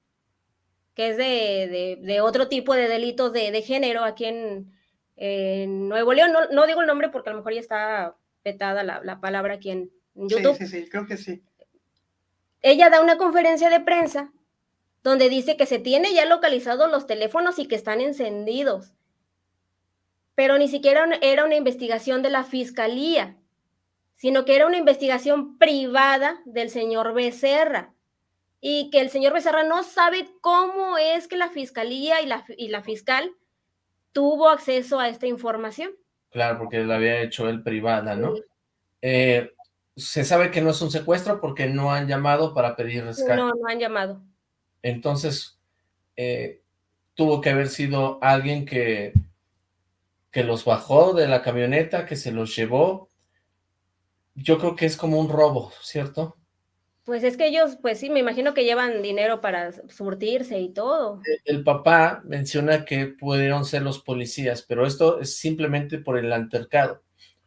Speaker 2: que es de, de, otro tipo de delitos de, de género aquí en, Nuevo León, no, no, digo el nombre porque a lo mejor ya está petada la, la palabra aquí en, YouTube.
Speaker 3: Sí, sí, sí, creo que sí.
Speaker 2: Ella da una conferencia de prensa donde dice que se tiene ya localizados los teléfonos y que están encendidos pero ni siquiera era una investigación de la fiscalía, sino que era una investigación privada del señor Becerra y que el señor Becerra no sabe cómo es que la fiscalía y la, y la fiscal tuvo acceso a esta información.
Speaker 1: Claro, porque la había hecho él privada, ¿no? Eh, se sabe que no es un secuestro porque no han llamado para pedir rescate.
Speaker 2: No, no han llamado.
Speaker 1: Entonces, eh, tuvo que haber sido alguien que que los bajó de la camioneta, que se los llevó. Yo creo que es como un robo, ¿cierto?
Speaker 2: Pues es que ellos, pues sí, me imagino que llevan dinero para surtirse y todo.
Speaker 1: E, el papá menciona que pudieron ser los policías, pero esto es simplemente por el altercado.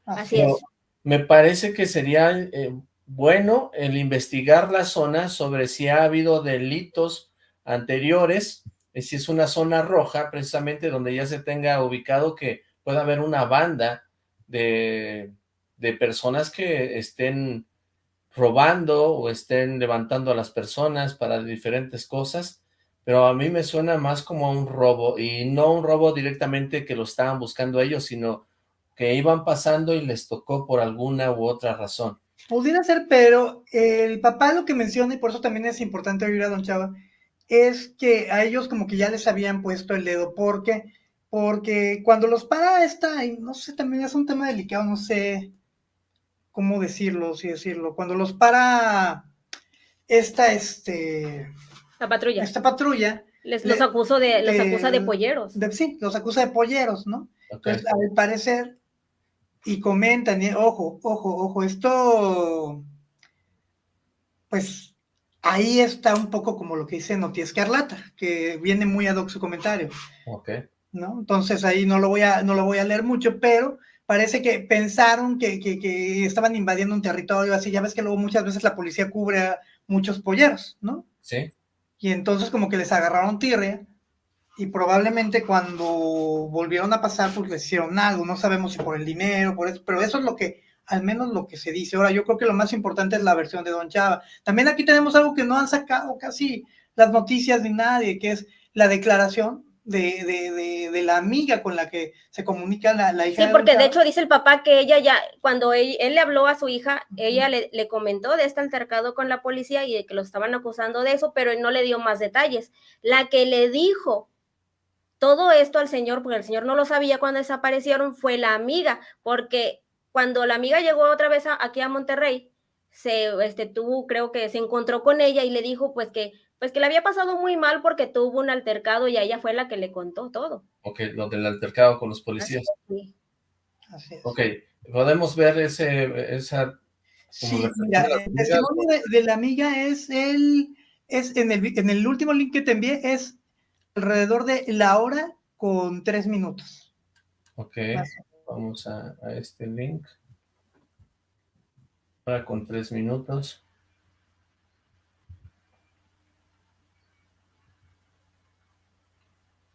Speaker 2: Así es.
Speaker 1: Me parece que sería eh, bueno el investigar la zona sobre si ha habido delitos anteriores, si es una zona roja, precisamente donde ya se tenga ubicado que puede haber una banda de, de personas que estén robando o estén levantando a las personas para diferentes cosas, pero a mí me suena más como un robo, y no un robo directamente que lo estaban buscando ellos, sino que iban pasando y les tocó por alguna u otra razón.
Speaker 3: Pudiera ser, pero el papá lo que menciona, y por eso también es importante oír a Don Chava, es que a ellos como que ya les habían puesto el dedo, porque porque cuando los para esta, y no sé, también es un tema delicado, no sé cómo decirlo, si decirlo, cuando los para esta, este...
Speaker 2: La patrulla.
Speaker 3: Esta patrulla.
Speaker 2: Les, los, acuso de, los acusa de polleros.
Speaker 3: sí, los acusa de polleros, ¿no? Entonces, al parecer, y comentan, ojo, ojo, ojo, esto, pues, ahí está un poco como lo que dice Noti Escarlata, que viene muy ad hoc su comentario.
Speaker 1: Ok.
Speaker 3: ¿no? Entonces ahí no lo voy a, no lo voy a leer mucho, pero parece que pensaron que, que, estaban invadiendo un territorio, así ya ves que luego muchas veces la policía cubre a muchos polleros, ¿no?
Speaker 1: Sí.
Speaker 3: Y entonces como que les agarraron tirria y probablemente cuando volvieron a pasar pues les hicieron algo, no sabemos si por el dinero, por eso, pero eso es lo que, al menos lo que se dice. Ahora yo creo que lo más importante es la versión de Don Chava. También aquí tenemos algo que no han sacado casi las noticias ni nadie, que es la declaración de, de, de, la amiga con la que se comunica la, la hija.
Speaker 2: Sí, porque de hecho dice el papá que ella ya, cuando él, le habló a su hija, ella le, le, comentó de este altercado con la policía y de que lo estaban acusando de eso, pero no le dio más detalles. La que le dijo todo esto al señor, porque el señor no lo sabía cuando desaparecieron, fue la amiga, porque cuando la amiga llegó otra vez aquí a Monterrey, se este, tuvo, creo que se encontró con ella y le dijo pues que pues que le había pasado muy mal porque tuvo un altercado y ella fue la que le contó todo.
Speaker 1: Ok, lo del altercado con los policías.
Speaker 3: Sí. Así es.
Speaker 1: Ok, podemos ver ese, esa...
Speaker 3: Sí, mira, el testimonio de, la amiga es el, es en el, en el último link que te envié es alrededor de la hora con tres minutos.
Speaker 1: Ok, vamos a, a este link. Hora con tres minutos.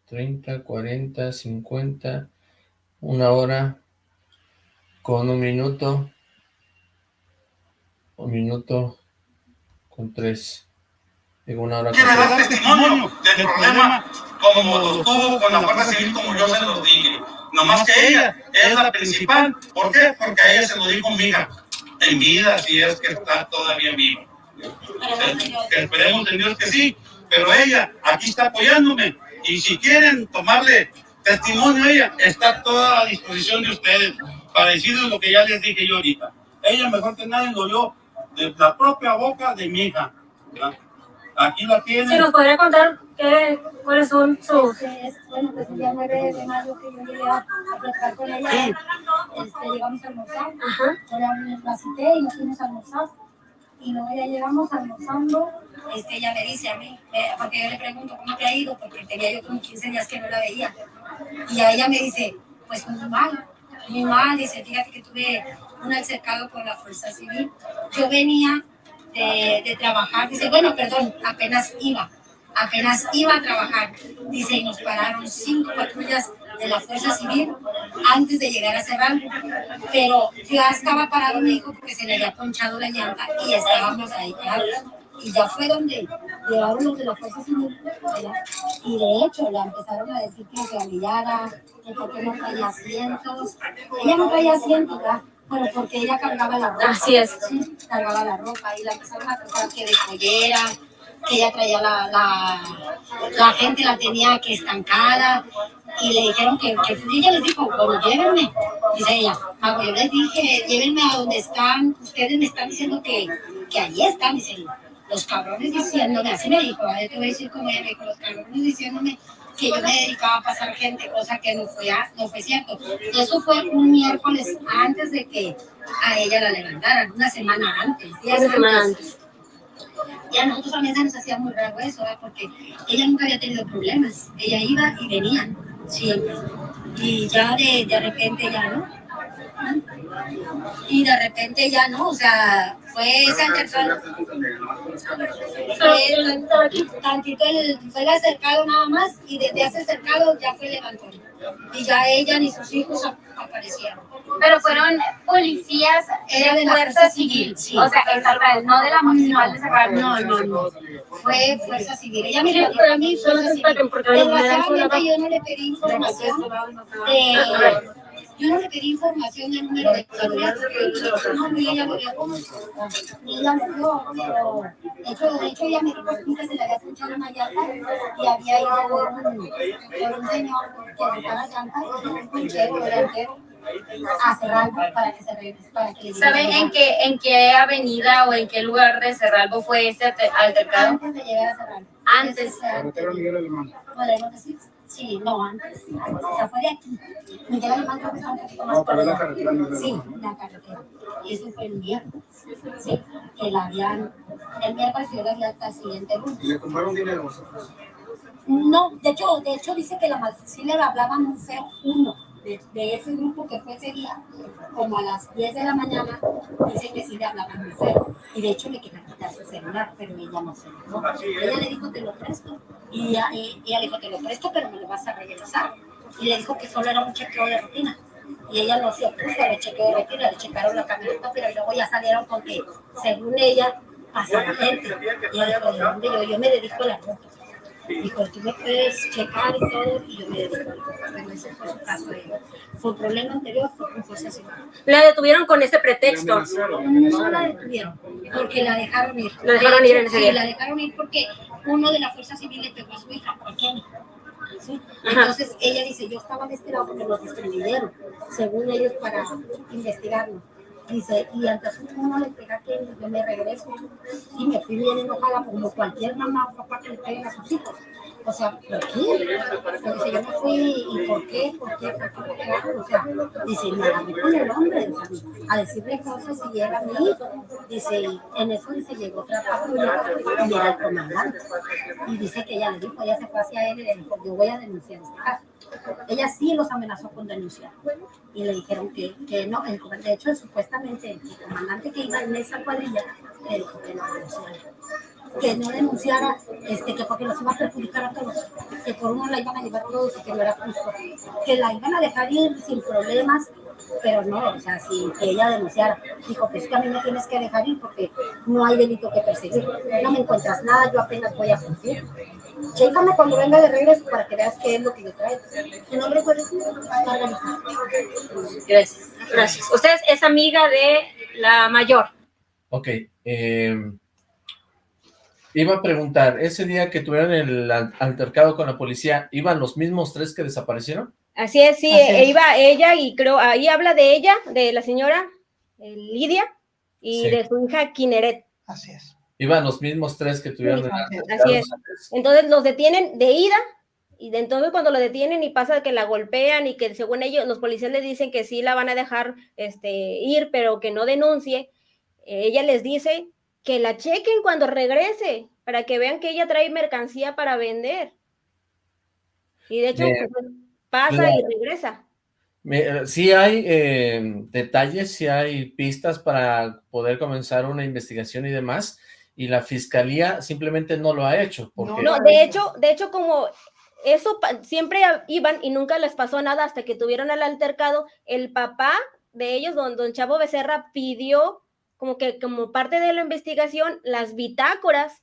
Speaker 1: 30, 40, 50, una hora con un minuto, un minuto con tres, digo una hora con
Speaker 12: tres. dar testimonio del problema como lo tuvo con la Guardia Civil, como yo se lo dije. No más que ella, es la principal. ¿Por qué? Porque a ella se lo dijo mi hija, en vida, si es que está todavía viva.
Speaker 7: Esperemos en Dios que sí, pero ella aquí está apoyándome y si quieren tomarle testimonio a ella, está toda a disposición de ustedes para decirles lo que ya les dije yo ahorita. Ella mejor que nadie lo oyó de la propia boca de mi hija. ¿verdad? Aquí la tienen.
Speaker 2: Si nos podría contar qué, cuáles son sus...
Speaker 13: Bueno, pues el día 9 de mayo que yo llegué a, a platicar con ella, este, llegamos a almorzar, yo la, la cité y nos fuimos a almorzar. Y luego ya llegamos almorzando, este, ella me dice a mí, eh, porque yo le pregunto cómo te ha ido, porque tenía yo como 15 días que no la veía. Y a ella me dice, pues muy mal, muy mal, dice, fíjate que tuve un altercado con la fuerza civil. Yo venía de, de trabajar, dice, bueno, perdón, apenas iba, apenas iba a trabajar, dice, y nos pararon cinco patrullas de la Fuerza Civil antes de llegar a cerrar, pero ya estaba parado, me dijo, porque se le había ponchado la llanta y estábamos ahí. Y ya fue donde llegaron los de la Fuerza Civil, ¿verdad? y de hecho la empezaron a decir que se alillara, que porque no traía asientos. Ella no traía asientos, ¿verdad? Pero porque ella cargaba la ropa.
Speaker 2: Así es.
Speaker 13: Sí, cargaba la ropa y la empezaron a tratar que de pollera, que ella traía la, la, la gente la tenía que estancada y le dijeron que, que ella les dijo, bueno, llévenme, dice ella, Mago, yo les dije, llévenme a donde están, ustedes me están diciendo que, que allí están, dice los cabrones diciéndome, así me dijo, yo te voy a decir como ella me dijo, los cabrones diciéndome que yo me dedicaba a pasar gente, cosa que no fue, a- no fue cierto. Y eso fue un miércoles antes de que a ella la levantaran, una semana antes. días
Speaker 2: Una semana antes.
Speaker 13: Y a nosotros también se nos hacía muy raro eso, ¿verdad? porque ella nunca había tenido problemas. Ella iba y venía, siempre. Y ya de, de repente ya no. Y de repente ya no, o sea, fue ese altercado. Fue tantito el, fue el acercado nada más y desde ese acercado ya fue levantón. Y ya ella ni sus hijos ap- aparecieron.
Speaker 14: Pero fueron policías
Speaker 13: Era
Speaker 14: de
Speaker 13: de la
Speaker 14: fuerza civil,
Speaker 13: Civil, sí.
Speaker 14: o sea, estatal, no de la municipal de Sacramento.
Speaker 13: No, no, no. Fue fuerza civil. Ella me
Speaker 2: Sí,
Speaker 13: a mí, fuerza civil. Desgraciadamente yo no le pedí información de... Yo no le pedí información del número de celular. No, ni ella dio. Ni ella dio, pero... De hecho, de hecho ella me dijo que se le había escuchado una llanta y había ido por un, por un señor que rentaba llantas, un conchero delantero, a cerrarlo para que se regrese, para que
Speaker 14: ¿Saben en qué, en qué avenida o en qué lugar de Cerralbo fue ese altercado?
Speaker 13: Antes de llegar a cerrar.
Speaker 14: Antes.
Speaker 10: Carretera Miguel Alemán.
Speaker 13: ¿Podemos decir? Sí, no, antes. O sea, fue de aquí. Que está un poquito más
Speaker 10: No, pero la carretera
Speaker 13: Sí, la carretera. Y eso fue el miércoles. Sí, que la habían... El miércoles yo la vi hasta el siguiente lunes.
Speaker 10: Y le compraron dinero.
Speaker 13: No, de hecho, de hecho dice que la mal- sí le hablaban muy feo uno de, de ese grupo que fue ese día, como a las 10 de la mañana, dice que sí le hablaban muy feo. Y de hecho le querían quitar su celular, pero ella no se dio. Ella le dijo, te lo presto. Y ella, y ella le dijo, te lo presto, pero me lo vas a regresar. Y le dijo que solo era un chequeo de rutina. Y ella no se opuso al chequeo de rutina, le checaron la camioneta, pero luego ya salieron con que, según ella, pasaba gente. Y ella dijo, ¿de dónde yo? Yo me dedico a la ruta. Dijo, tú me puedes checar y todo, y yo me dedico. Bueno, ese fue su caso. ella. Su problema anterior fue fuerza civil.
Speaker 2: La detuvieron con ese pretexto.
Speaker 13: No la detuvieron, porque la dejaron ir.
Speaker 2: La dejaron
Speaker 13: De
Speaker 2: ir en ese
Speaker 13: sí,
Speaker 2: día.
Speaker 13: la dejaron ir porque uno de la fuerza civil le pegó a su hija pequeña. ¿sí? Entonces ella dice, yo estaba de este lado porque los distribuyeron, según ellos, para investigarlo. Dice, y antes uno le pega que yo me regreso. Y me fui bien enojada como cualquier mamá o papá que le peguen a sus hijos. O sea, ¿por qué? Pero dice, yo me fui, ¿y por qué? ¿Por qué? ¿Por qué me pegaron? O sea, dice, me agarré con el hombre, a decirle cosas y era mi hijo. Dice, y en eso dice, llegó otra patrulla y era el comandante. Y dice que ella le dijo, ella se fue hacia él y le dijo, yo voy a denunciar este caso. Ella sí los amenazó con denunciar. Y le dijeron que, que no, de hecho, supuestamente el comandante que iba en esa cuadrilla le dijo que no denunciara que no denunciara, este, que porque los iba a perjudicar a todos, que por uno la iban a llevar todos y que no era justo, que la iban a dejar ir sin problemas, pero no, o sea, sin que ella denunciara. Dijo, pues que a mí me tienes que dejar ir porque no hay delito que perseguir, no me encuentras nada, yo apenas voy a cumplir. Chécame cuando venga de regreso para que veas qué es lo que yo traigo. ¿Tu nombre cuál es? Margarita.
Speaker 2: Gracias. Gracias. Usted es amiga de la mayor.
Speaker 1: Ok, eh, Iba a preguntar, ese día que tuvieron el altercado con la policía, ¿iban los mismos tres que desaparecieron?
Speaker 2: Así es, sí, e iba ella y creo, ahí habla de ella, de la señora eh, Lidia y de su hija Kineret.
Speaker 3: Así es.
Speaker 1: Iban los mismos tres que tuvieron.
Speaker 2: Así es. Entonces los detienen de ida y de entonces cuando lo detienen y pasa que la golpean y que según ellos, los policías le dicen que sí la van a dejar este, ir, pero que no denuncie, ella les dice que la chequen cuando regrese, para que vean que ella trae mercancía para vender. Y de hecho, pues, pasa y regresa.
Speaker 1: Sí hay eh, detalles, sí hay pistas para poder comenzar una investigación y demás, y la fiscalía simplemente no lo ha hecho.
Speaker 2: No, de hecho, de hecho, como eso siempre iban y nunca les pasó nada hasta que tuvieron el altercado. El papá de ellos, don, don Chavo Becerra, pidió como que como parte de la investigación las bitácoras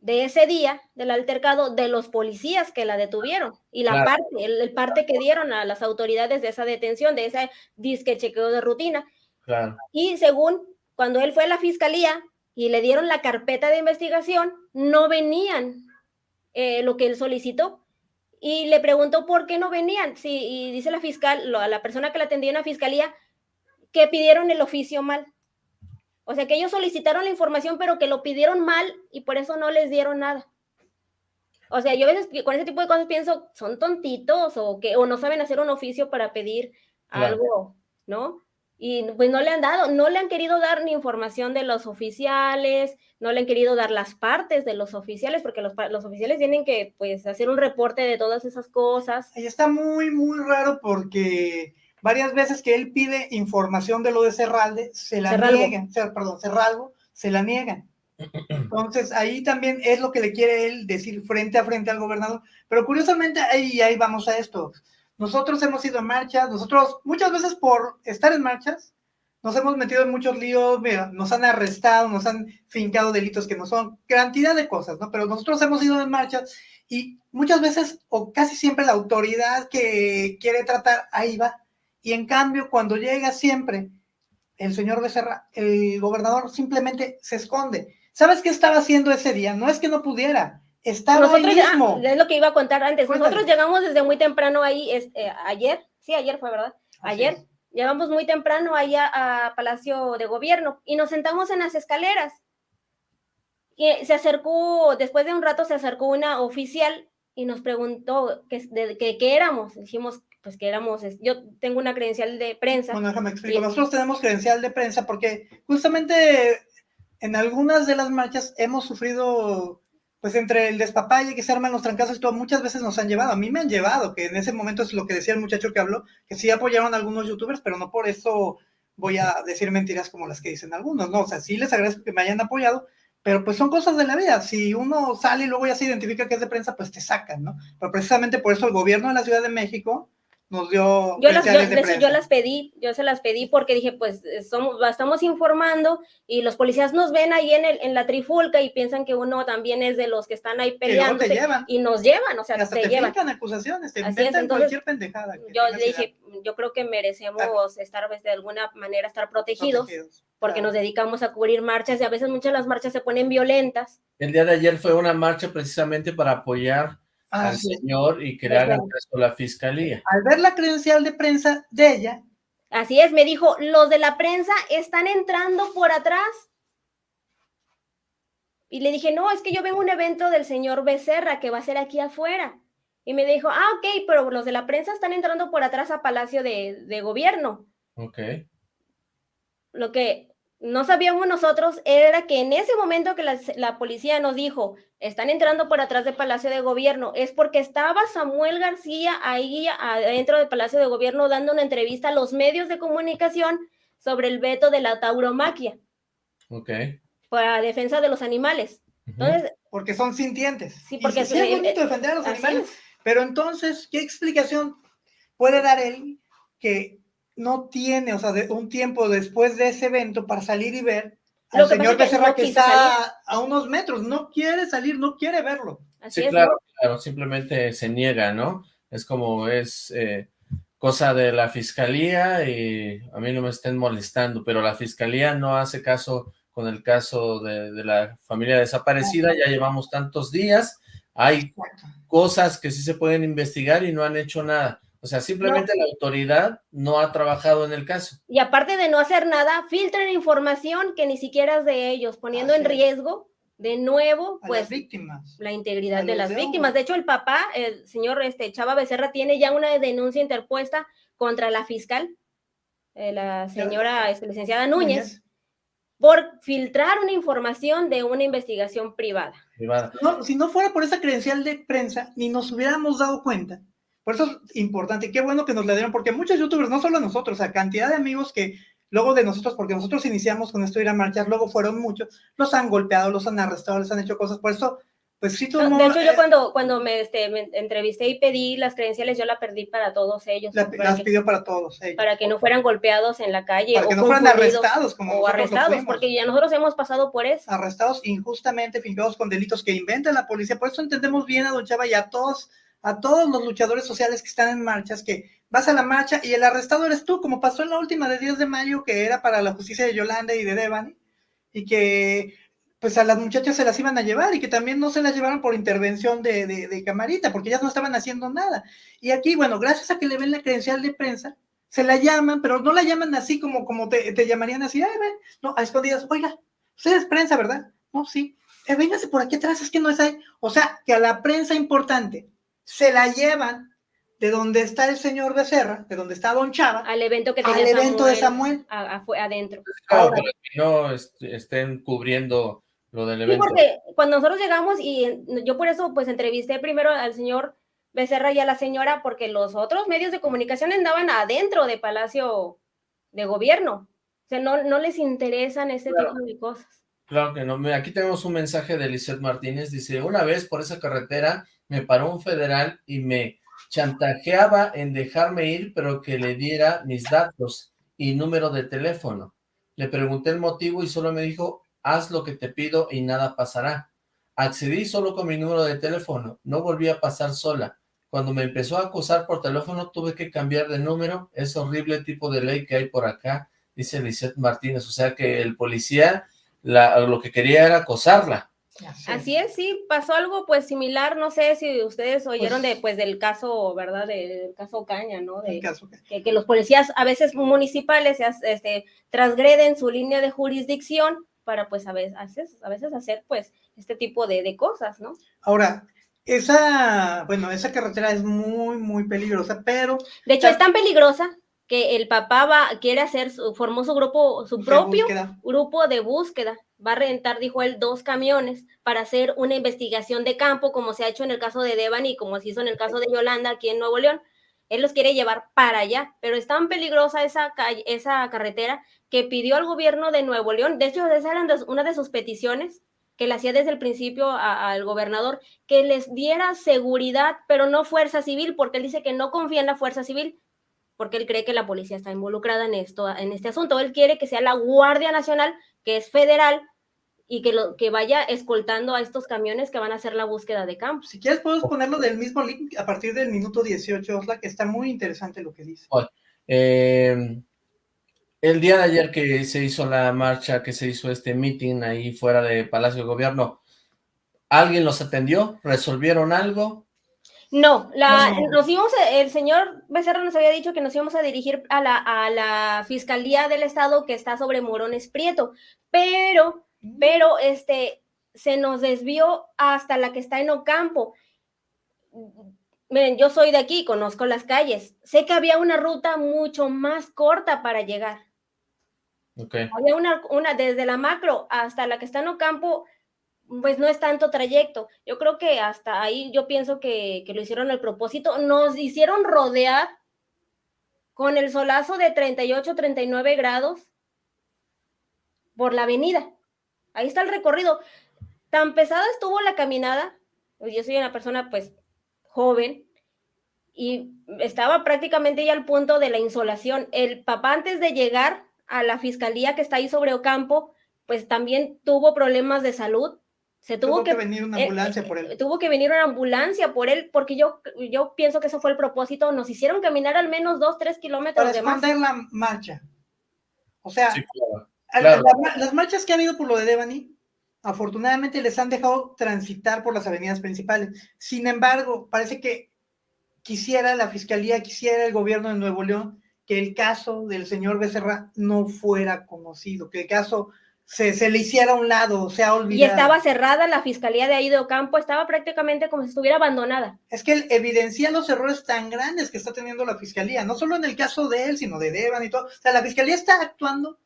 Speaker 2: de ese día del altercado de los policías que la detuvieron y la parte, el, parte que dieron a las autoridades de esa detención, de ese disque chequeo de rutina. Y según cuando él fue a la fiscalía y le dieron la carpeta de investigación, no venían eh, lo que él solicitó. Y le preguntó por qué no venían. Sí, y dice la fiscal, a la persona que la atendía en la fiscalía, que pidieron el oficio mal. O sea, que ellos solicitaron la información, pero que lo pidieron mal y por eso no les dieron nada. O sea, yo a veces con ese tipo de cosas pienso, son tontitos o que o no saben hacer un oficio para pedir algo, ¿no? Y pues no le han dado, no le han querido dar ni información de los oficiales, no le han querido dar las partes de los oficiales, porque los, los oficiales tienen que pues hacer un reporte de todas esas cosas.
Speaker 3: Y está muy, muy raro porque varias veces que él pide información de lo de Cerralde, se la niegan, perdón, Cerralgo, se la niegan. Entonces, ahí también es lo que le quiere él decir frente a frente al gobernador. Pero curiosamente, ahí, ahí vamos a esto. Nosotros hemos ido a marchas, nosotros muchas veces por estar en marchas, nos hemos metido en muchos líos, nos han arrestado, nos han fincado delitos que no son, cantidad de cosas, ¿no? Pero nosotros hemos ido en marchas y muchas veces, o casi siempre, la autoridad que quiere tratar, ahí va. Y en cambio, cuando llega siempre el señor Becerra, el gobernador simplemente se esconde. ¿Sabes qué estaba haciendo ese día? No es que no pudiera, estaba
Speaker 2: Nosotros, mismo. es lo que iba a contar antes. Nosotros llegamos desde muy temprano ahí, este, ayer, sí, ayer fue, ¿verdad? Ayer. Llegamos muy temprano allá a Palacio de Gobierno y nos sentamos en las escaleras. Y se acercó, después de un rato se acercó una oficial y nos preguntó qué que, que, éramos. Dijimos, pues que éramos, yo tengo una credencial de prensa.
Speaker 3: Bueno, déjame explicar. Nosotros tenemos credencial de prensa porque justamente en algunas de las marchas hemos sufrido pues entre el despapalle que se arman los trancazos y todo, muchas veces nos han llevado, a mí me han llevado, que en ese momento es lo que decía el muchacho que habló, que sí apoyaron a algunos youtubers, pero no por eso voy a decir mentiras como las que dicen algunos, no, o sea, sí les agradezco que me hayan apoyado, pero pues son cosas de la vida, si uno sale y luego ya se identifica que es de prensa, pues te sacan, ¿no? Pero precisamente por eso el gobierno de la Ciudad de México nos dio
Speaker 2: yo las, yo, las pedí, yo se las pedí porque dije, pues somos, estamos informando y los policías nos ven ahí en, el, en la trifulca y piensan que uno también es de los que están ahí peleando y nos llevan, o sea,
Speaker 3: te, te llevan. acusaciones, te inventan cualquier pendejada.
Speaker 2: Yo dije, yo creo que merecemos estar pues, de alguna manera estar protegidos, porque nos dedicamos a cubrir marchas y a veces muchas de las marchas se ponen violentas.
Speaker 1: El día de ayer fue una marcha precisamente para apoyar al señor y que le hagan caso a la fiscalía.
Speaker 3: Al ver la credencial de prensa de ella.
Speaker 2: Así es, me dijo, los de la prensa están entrando por atrás. Y le dije, no, es que yo vengo a un evento del señor Becerra que va a ser aquí afuera. Y me dijo, ah, ok, pero los de la prensa están entrando por atrás a Palacio de, de Gobierno.
Speaker 1: Ok.
Speaker 2: Lo que no sabíamos nosotros era que en ese momento que la, policía nos dijo, están entrando por atrás del Palacio de Gobierno, es porque estaba Samuel García ahí adentro del Palacio de Gobierno dando una entrevista a los medios de comunicación sobre el veto de la tauromaquia.
Speaker 1: Ok.
Speaker 2: Para defensa de los animales. Entonces,
Speaker 3: porque son sintientes.
Speaker 2: Sí, porque
Speaker 3: es bonito defender a los animales. Pero entonces, ¿qué explicación puede dar él que no tiene, o sea, de un tiempo después de ese evento para salir y ver al señor Becerra que, está a unos metros, no quiere salir, no quiere verlo.
Speaker 1: sí, claro, claro, simplemente se niega, ¿no? Es como es eh, cosa de la fiscalía y a mí no me estén molestando, pero la fiscalía no hace caso con el caso de, de la familia desaparecida, ya llevamos tantos días, hay cosas que sí se pueden investigar y no han hecho nada. O sea, simplemente la autoridad no ha trabajado en el caso.
Speaker 2: Y aparte de no hacer nada, filtran información que ni siquiera es de ellos, poniendo en riesgo de nuevo, pues,
Speaker 3: víctimas.
Speaker 2: la integridad de las
Speaker 3: de
Speaker 2: víctimas. De hecho, el papá, el señor este, Chava Becerra, tiene ya una denuncia interpuesta contra la fiscal, eh, la señora este, licenciada Núñez, por filtrar una información de una investigación privada.
Speaker 3: No, si no fuera por esa credencial de prensa, ni nos hubiéramos dado cuenta. Por eso es importante, qué bueno que nos la dieron, porque muchos youtubers, no solo nosotros, a cantidad de amigos que luego de nosotros, porque nosotros iniciamos con esto de ir a marchar, luego fueron muchos, los han golpeado, los han arrestado, les han hecho cosas, por eso, pues sí tomó...
Speaker 2: de hecho, yo cuando, cuando me, este, me entrevisté y pedí las credenciales, yo la perdí para todos ellos.
Speaker 3: la-
Speaker 2: para
Speaker 3: las
Speaker 2: que-
Speaker 3: pidió para todos ellos.
Speaker 2: para que no fueran golpeados en la calle
Speaker 3: Para
Speaker 2: o
Speaker 3: que no fueran arrestados, como
Speaker 2: o arrestados, porque ya nosotros hemos pasado por eso.
Speaker 3: arrestados injustamente, fincados con delitos que inventa la policía. Por eso entendemos bien a Don Chava y a todos, a todos los luchadores sociales que están en marchas, que vas a la marcha y el arrestado eres tú, como pasó en la última de 10 de mayo, que era para la justicia de Yolanda y de Devani, y que pues a las muchachas se las iban a llevar y que también no se las llevaron por intervención de, de, Camarita, porque ellas no estaban haciendo nada. Y aquí, bueno, gracias a que le ven la credencial de prensa, se la llaman, pero no la llaman así como, como te, te llamarían así, ay, ven, no, a escondidas, oiga, usted es prensa, ¿verdad? No, sí, eh, véngase por aquí atrás, es que no es ahí. O sea, que a la prensa importante se la llevan de donde está el señor Becerra, de donde está Don Chava,
Speaker 2: al evento que
Speaker 3: al
Speaker 2: tenía
Speaker 3: evento de Samuel.
Speaker 2: a- a- fue adentro.
Speaker 1: Claro, para que no est- estén cubriendo lo del
Speaker 2: Sí,
Speaker 1: evento.
Speaker 2: porque cuando nosotros llegamos y yo por eso pues entrevisté primero al señor Becerra y a la señora porque los otros medios de comunicación andaban adentro de Palacio de Gobierno. O sea, no, no les interesan ese
Speaker 1: Claro.
Speaker 2: tipo de cosas.
Speaker 1: Claro que no. Aquí tenemos un mensaje de Lisette Martínez. Dice, una vez por esa carretera me paró un federal y me chantajeaba en dejarme ir, pero que le diera mis datos y número de teléfono. Le pregunté el motivo y solo me dijo, haz lo que te pido y nada pasará. Accedí solo con mi número de teléfono. No volví a pasar sola. Cuando me empezó a acosar por teléfono, tuve que cambiar de número. Es horrible tipo de ley que hay por acá, dice Lisette Martínez. O sea que el policía lo que quería era acosarla.
Speaker 2: Así es, sí, pasó algo pues similar, no sé si ustedes oyeron
Speaker 3: Pues-
Speaker 2: de pues del caso, ¿verdad? De- del caso Caña, ¿no? De,
Speaker 3: El caso
Speaker 2: que, que los policías a veces municipales este, transgreden su línea de jurisdicción para pues a veces, a veces, hacer pues este tipo de, de cosas, ¿no?
Speaker 3: Ahora, esa, bueno, esa carretera es muy, muy peligrosa, pero...
Speaker 2: De hecho, es tan peligrosa que el papá va, quiere hacer, su- formó su grupo, su propio
Speaker 3: búsqueda.
Speaker 2: grupo de búsqueda. Va a rentar, dijo él, dos camiones para hacer una investigación de campo, como se ha hecho en el caso de Devani y como se hizo en el caso de Yolanda aquí en Nuevo León. Él los quiere llevar para allá, pero es tan peligrosa esa, esa carretera que pidió al gobierno de Nuevo León, de hecho, esa era una de sus peticiones, que le hacía desde el principio al gobernador, que les diera seguridad, pero no fuerza civil, porque él dice que no confía en la fuerza civil, porque él cree que la policía está involucrada en esto, en este asunto. Él quiere que sea la Guardia Nacional, que es federal, y que, lo, que vaya escoltando a estos camiones que van a hacer la búsqueda de campo.
Speaker 3: Si quieres, podemos ponerlo del mismo link a partir del minuto 18, Osla, que está muy interesante lo que dice.
Speaker 1: Eh, el día de ayer que se hizo la marcha, que se hizo este meeting ahí fuera de Palacio de Gobierno, ¿alguien los atendió? ¿Resolvieron algo?
Speaker 2: No, la,
Speaker 1: No.
Speaker 2: nos íbamos, el señor Becerra nos había dicho que nos íbamos a dirigir a la, a la Fiscalía del Estado que está sobre Morones Prieto, pero, pero, este, se nos desvió hasta la que está en Ocampo. Miren, yo soy de aquí, conozco las calles, sé que había una ruta mucho más corta para llegar. Había una, una desde la macro hasta la que está en Ocampo, pues no es tanto trayecto. Yo creo que hasta ahí yo pienso que, que lo hicieron al propósito. Nos hicieron rodear con el solazo de 38, 39 grados por la avenida. Ahí está el recorrido. Tan pesada estuvo la caminada. pues Yo soy una persona pues joven y estaba prácticamente ya al punto de la insolación. El papá antes de llegar a la fiscalía que está ahí sobre Ocampo, pues también tuvo problemas de salud. Se tuvo,
Speaker 3: Tuvo que venir una
Speaker 2: eh,
Speaker 3: ambulancia por él.
Speaker 2: Tuvo que venir una ambulancia por él, porque yo, yo pienso que eso fue el propósito. Nos hicieron caminar al menos dos, tres kilómetros
Speaker 3: Para
Speaker 2: de más.
Speaker 3: la marcha. O sea, Claro. La, las marchas que ha habido por lo de Devani, afortunadamente les han dejado transitar por las avenidas principales. Sin embargo, parece que quisiera la fiscalía, quisiera el gobierno de Nuevo León que el caso del señor Becerra no fuera conocido, que el caso se, se, le hiciera a un lado, se ha olvidado.
Speaker 2: Y estaba cerrada la fiscalía de ahí de Ocampo, estaba prácticamente como si estuviera abandonada.
Speaker 3: Es que él evidencia los errores tan grandes que está teniendo la fiscalía, no solo en el caso de él, sino de Devan y todo. O sea, la fiscalía está actuando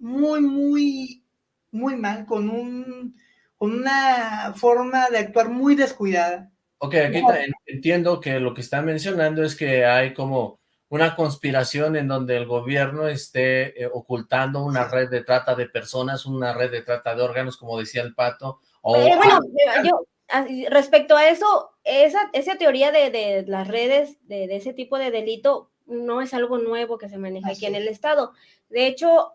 Speaker 3: muy, muy, muy mal, con, un, con una forma de actuar muy descuidada.
Speaker 1: Ok, aquí entiendo que lo que está mencionando es que hay como una conspiración en donde el gobierno esté eh, ocultando una red de trata de personas, una red de trata de órganos, como decía el pato. O
Speaker 2: eh, bueno, yo, respecto a eso, esa, esa teoría de, de las redes, de, de, ese tipo de delito, no es algo nuevo que se maneja aquí en el Estado. De hecho,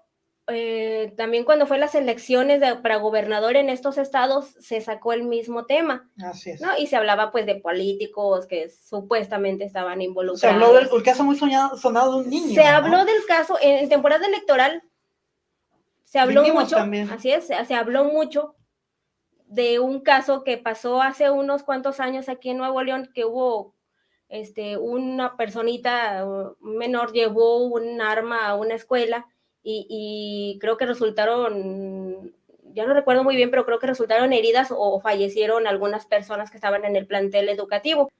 Speaker 2: eh, también cuando fue las elecciones de, para gobernador en estos estados, se sacó el mismo tema.
Speaker 3: Así es.
Speaker 2: ¿no? Y se hablaba pues de políticos que supuestamente estaban involucrados.
Speaker 3: Se habló del caso muy soñado, sonado de un niño.
Speaker 2: Se ¿no? habló del caso, en, en, temporada electoral, se habló Vinimos mucho, también. así es, se, se habló mucho de un caso que pasó hace unos cuantos años aquí en Nuevo León, que hubo este, una personita menor llevó un arma a una escuela y, y, creo que resultaron, ya no recuerdo muy bien, pero creo que resultaron heridas o fallecieron algunas personas que estaban en el plantel educativo.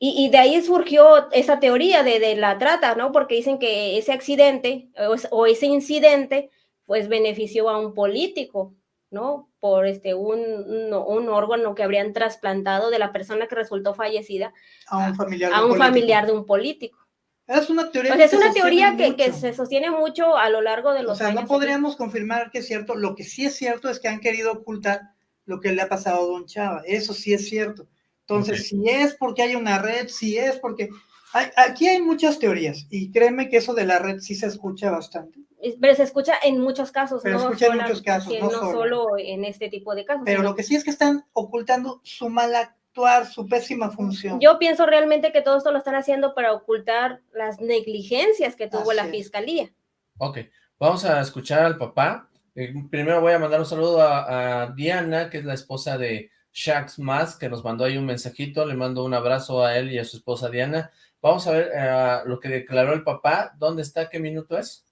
Speaker 2: Y, y de ahí surgió esa teoría de, de, la trata, ¿no? Porque dicen que ese accidente o, o, ese incidente pues benefició a un político, ¿no? Por este, un, un, un, órgano que habrían trasplantado de la persona que resultó fallecida
Speaker 3: a un familiar,
Speaker 2: a, a un familiar de un político.
Speaker 3: Es una teoría,
Speaker 2: pues es una teoría que, que, se sostiene mucho a lo largo de los
Speaker 3: o sea,
Speaker 2: años.
Speaker 3: no podríamos aquí. confirmar que es cierto. Lo que sí es cierto es que han querido ocultar lo que le ha pasado a Don Chava. Eso sí es cierto. Entonces, okay. si es porque hay una red, si es porque... Hay, aquí hay muchas teorías y créeme que eso de la red sí se escucha bastante.
Speaker 2: Pero se escucha en muchos casos,
Speaker 3: Pero
Speaker 2: no,
Speaker 3: escucha en muchos casos,
Speaker 2: no, no solo. en este tipo de casos.
Speaker 3: Pero sino... lo que sí es que están ocultando su mala su pésima función.
Speaker 2: Yo pienso realmente que todo esto lo están haciendo para ocultar las negligencias que tuvo Así la fiscalía.
Speaker 1: Ok, vamos a escuchar al papá. Eh, primero voy a mandar un saludo a, a, Diana, que es la esposa de Shax Mas, que nos mandó ahí un mensajito. Le mando un abrazo a él y a su esposa Diana. Vamos a ver uh, lo que declaró el papá. ¿Dónde está? ¿Qué minuto es?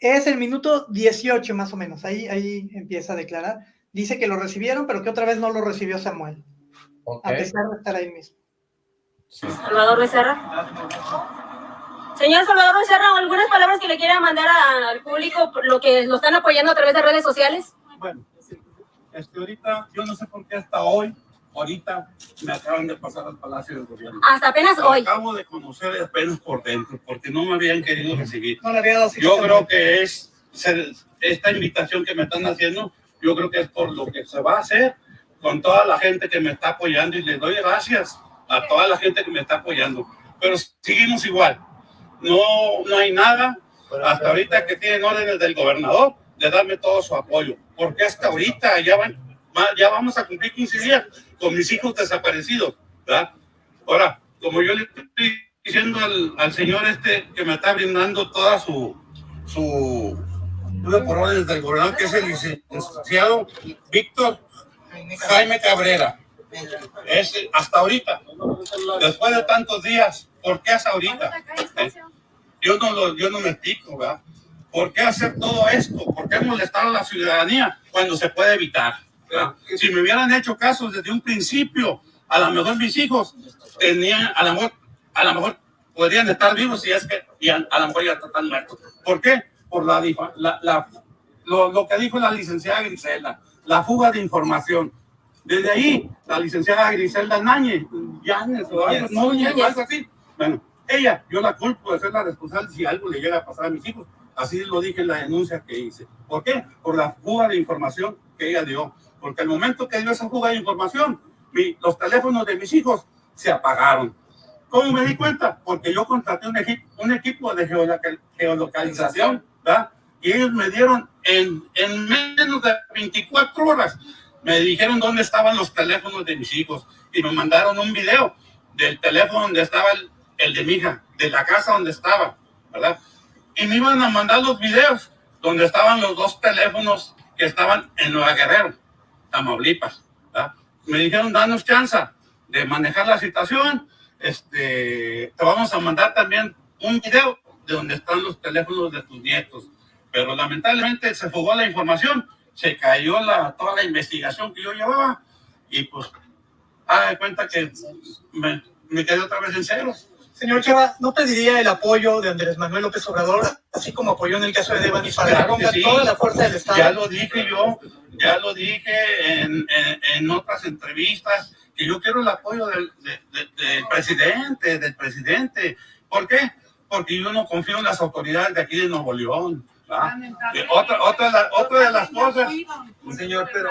Speaker 3: Es el minuto 18 más o menos. Ahí, ahí empieza a declarar. Dice que lo recibieron, pero que otra vez no lo recibió Samuel. Okay. A pesar de estar ahí mismo.
Speaker 2: Sí. Salvador Becerra. Señor Salvador Becerra, ¿algunas palabras que le quiera mandar a, al público por lo que lo están apoyando a través de redes sociales?
Speaker 7: Bueno, este, ahorita, yo no sé por qué hasta hoy, ahorita me acaban de pasar al Palacio del Gobierno.
Speaker 2: Hasta apenas
Speaker 7: lo
Speaker 2: hoy.
Speaker 7: Acabo de conocer apenas por dentro, porque no me habían querido recibir.
Speaker 3: No le había dado
Speaker 7: yo creo que es esta invitación que me están haciendo, yo creo que es por lo que se va a hacer con toda la gente que me está apoyando y les doy gracias a toda la gente que me está apoyando. Pero seguimos igual. No, no hay nada hasta ahorita que tienen órdenes del gobernador de darme todo su apoyo. Porque hasta ahorita ya, van, ya vamos a cumplir 15 días con mis hijos desaparecidos. ¿verdad? Ahora, como yo le estoy diciendo al, al señor este que me está brindando toda su, su por órdenes del gobernador, que es el licenciado Víctor Jaime Cabrera. Es hasta ahorita. Después de tantos días, ¿por qué hasta ahorita? Eh, yo, no lo, yo no me explico, ¿verdad? ¿Por qué hacer todo esto? ¿Por qué molestar a la ciudadanía cuando se puede evitar? ¿verdad? Si me hubieran hecho caso desde un principio, a lo mejor mis hijos tenían, a lo mejor, a lo mejor podrían estar vivos y es que y a, a lo mejor ya están muertos. ¿Por qué? Por la, la, la lo, lo que dijo la licenciada Griselda la fuga de información. Desde ahí, la licenciada Griselda Náñez, Yanes o algo, no, algo así. Bueno, ella, yo la culpo de ser la responsable si algo le llega a pasar a mis hijos. Así lo dije en la denuncia que hice. ¿Por qué? Por la fuga de información que ella dio. Porque al momento que dio esa fuga de información, mi, los teléfonos de mis hijos se apagaron. ¿Cómo me di cuenta? Porque yo contraté un, equipo, un equipo de geolocalización, ¿verdad? Y ellos me dieron en, en menos de 24 horas, me dijeron dónde estaban los teléfonos de mis hijos y me mandaron un video del teléfono donde estaba el, el de mi hija, de la casa donde estaba, ¿verdad? Y me iban a mandar los videos donde estaban los dos teléfonos que estaban en Nueva Guerrero, Tamaulipas. ¿verdad? Me dijeron, danos chance de manejar la situación. Este, te vamos a mandar también un video de donde están los teléfonos de tus nietos. Pero lamentablemente se fugó la información, se cayó la, toda la investigación que yo llevaba y pues, haga de cuenta que me, me quedé otra vez en ceros.
Speaker 3: Señor Chava, ¿no pediría el apoyo de Andrés Manuel López Obrador, así como apoyó en el caso de Devani, para
Speaker 7: Claro que
Speaker 3: ponga
Speaker 7: sí.
Speaker 3: toda la fuerza del Estado?
Speaker 7: Ya lo dije yo, ya lo dije en, en, en otras entrevistas, que yo quiero el apoyo del, de- de- del presidente, del presidente. ¿Por qué? Porque yo no confío en las autoridades de aquí de Nuevo León. Otra, otra, de la- otra de las cosas,
Speaker 15: Señor, pero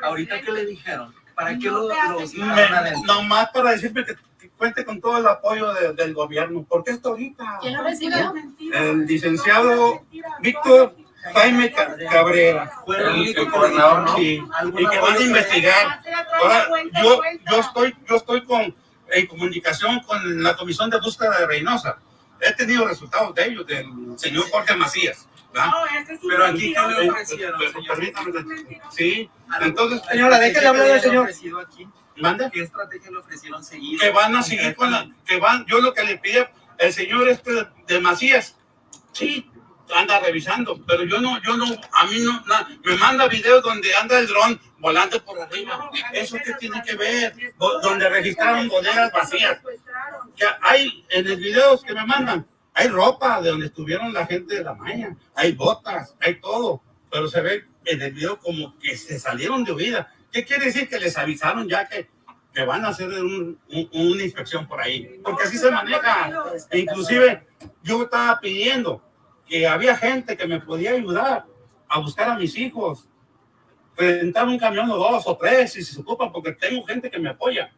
Speaker 15: ahorita que le dijeron, ¿para qué lo, los
Speaker 7: me, nomás para decirme que, que cuente con todo el apoyo de- del gobierno. ¿Por qué esto ahorita?
Speaker 14: ¿Quién lo recibió?
Speaker 7: El licenciado Víctor Jaime Ca- Cabrera,
Speaker 15: Fue el
Speaker 7: el, gobernador,
Speaker 15: ¿no?
Speaker 7: sí,
Speaker 15: ¿Algún
Speaker 7: y que van a investigar. Ahora, yo, yo estoy, yo estoy con, en comunicación con la Comisión de Búsqueda de Reynosa. He tenido resultados de ellos, del señor Jorge Macías. ¿verdad?
Speaker 15: Pero aquí, ¿qué le ofrecieron,
Speaker 7: Sí, entonces...
Speaker 3: Señora, déjele hablar al señor.
Speaker 15: aquí?
Speaker 7: ¿Manda?
Speaker 15: ¿Qué estrategia le ofrecieron seguir?
Speaker 7: que van a seguir con la, que van, yo lo que le pide el señor este de, de Macías, sí, anda revisando, pero yo no, yo no, a mí no, na- me manda videos donde anda el dron volando por arriba, eso qué tiene que ver, donde registraron bodegas vacías, que hay en los videos que me mandan, hay ropa de donde estuvieron la gente de la maña, hay botas, hay todo, pero se ve en el video como que se salieron de huida, ¿qué quiere decir? Que les avisaron ya que que van a hacer un- un- una inspección por ahí, porque así se maneja. E inclusive yo estaba pidiendo que había gente que me podía ayudar a buscar a mis hijos, rentar un camión o dos o tres si se ocupan, porque tengo gente que me apoya.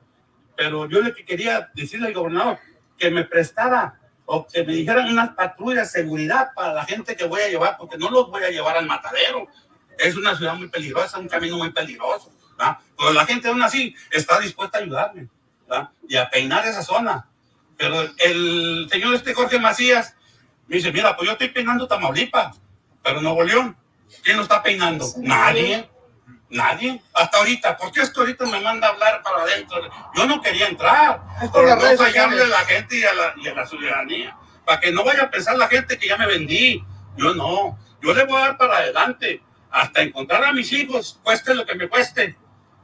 Speaker 7: Pero yo le que quería decirle al gobernador que me prestara o que me dijeran unas patrullas de seguridad para la gente que voy a llevar, porque no los voy a llevar al matadero. Es una ciudad muy peligrosa, un camino muy peligroso. ¿verdad? Pero la gente aún así está dispuesta a ayudarme ¿verdad? y a peinar esa zona. Pero el señor este Jorge Macías me dice, mira, pues yo estoy peinando Tamaulipas, pero Nuevo León, ¿quién lo está peinando? Nadie, nadie. Hasta ahorita, ¿por qué esto ahorita me manda a hablar para adentro? Yo no quería entrar,
Speaker 3: las
Speaker 7: no fallarle a la gente y a la, y a la ciudadanía, para que no vaya a pensar la gente que ya me vendí. Yo no, yo le voy a dar para adelante, hasta encontrar a mis hijos, cueste lo que me cueste.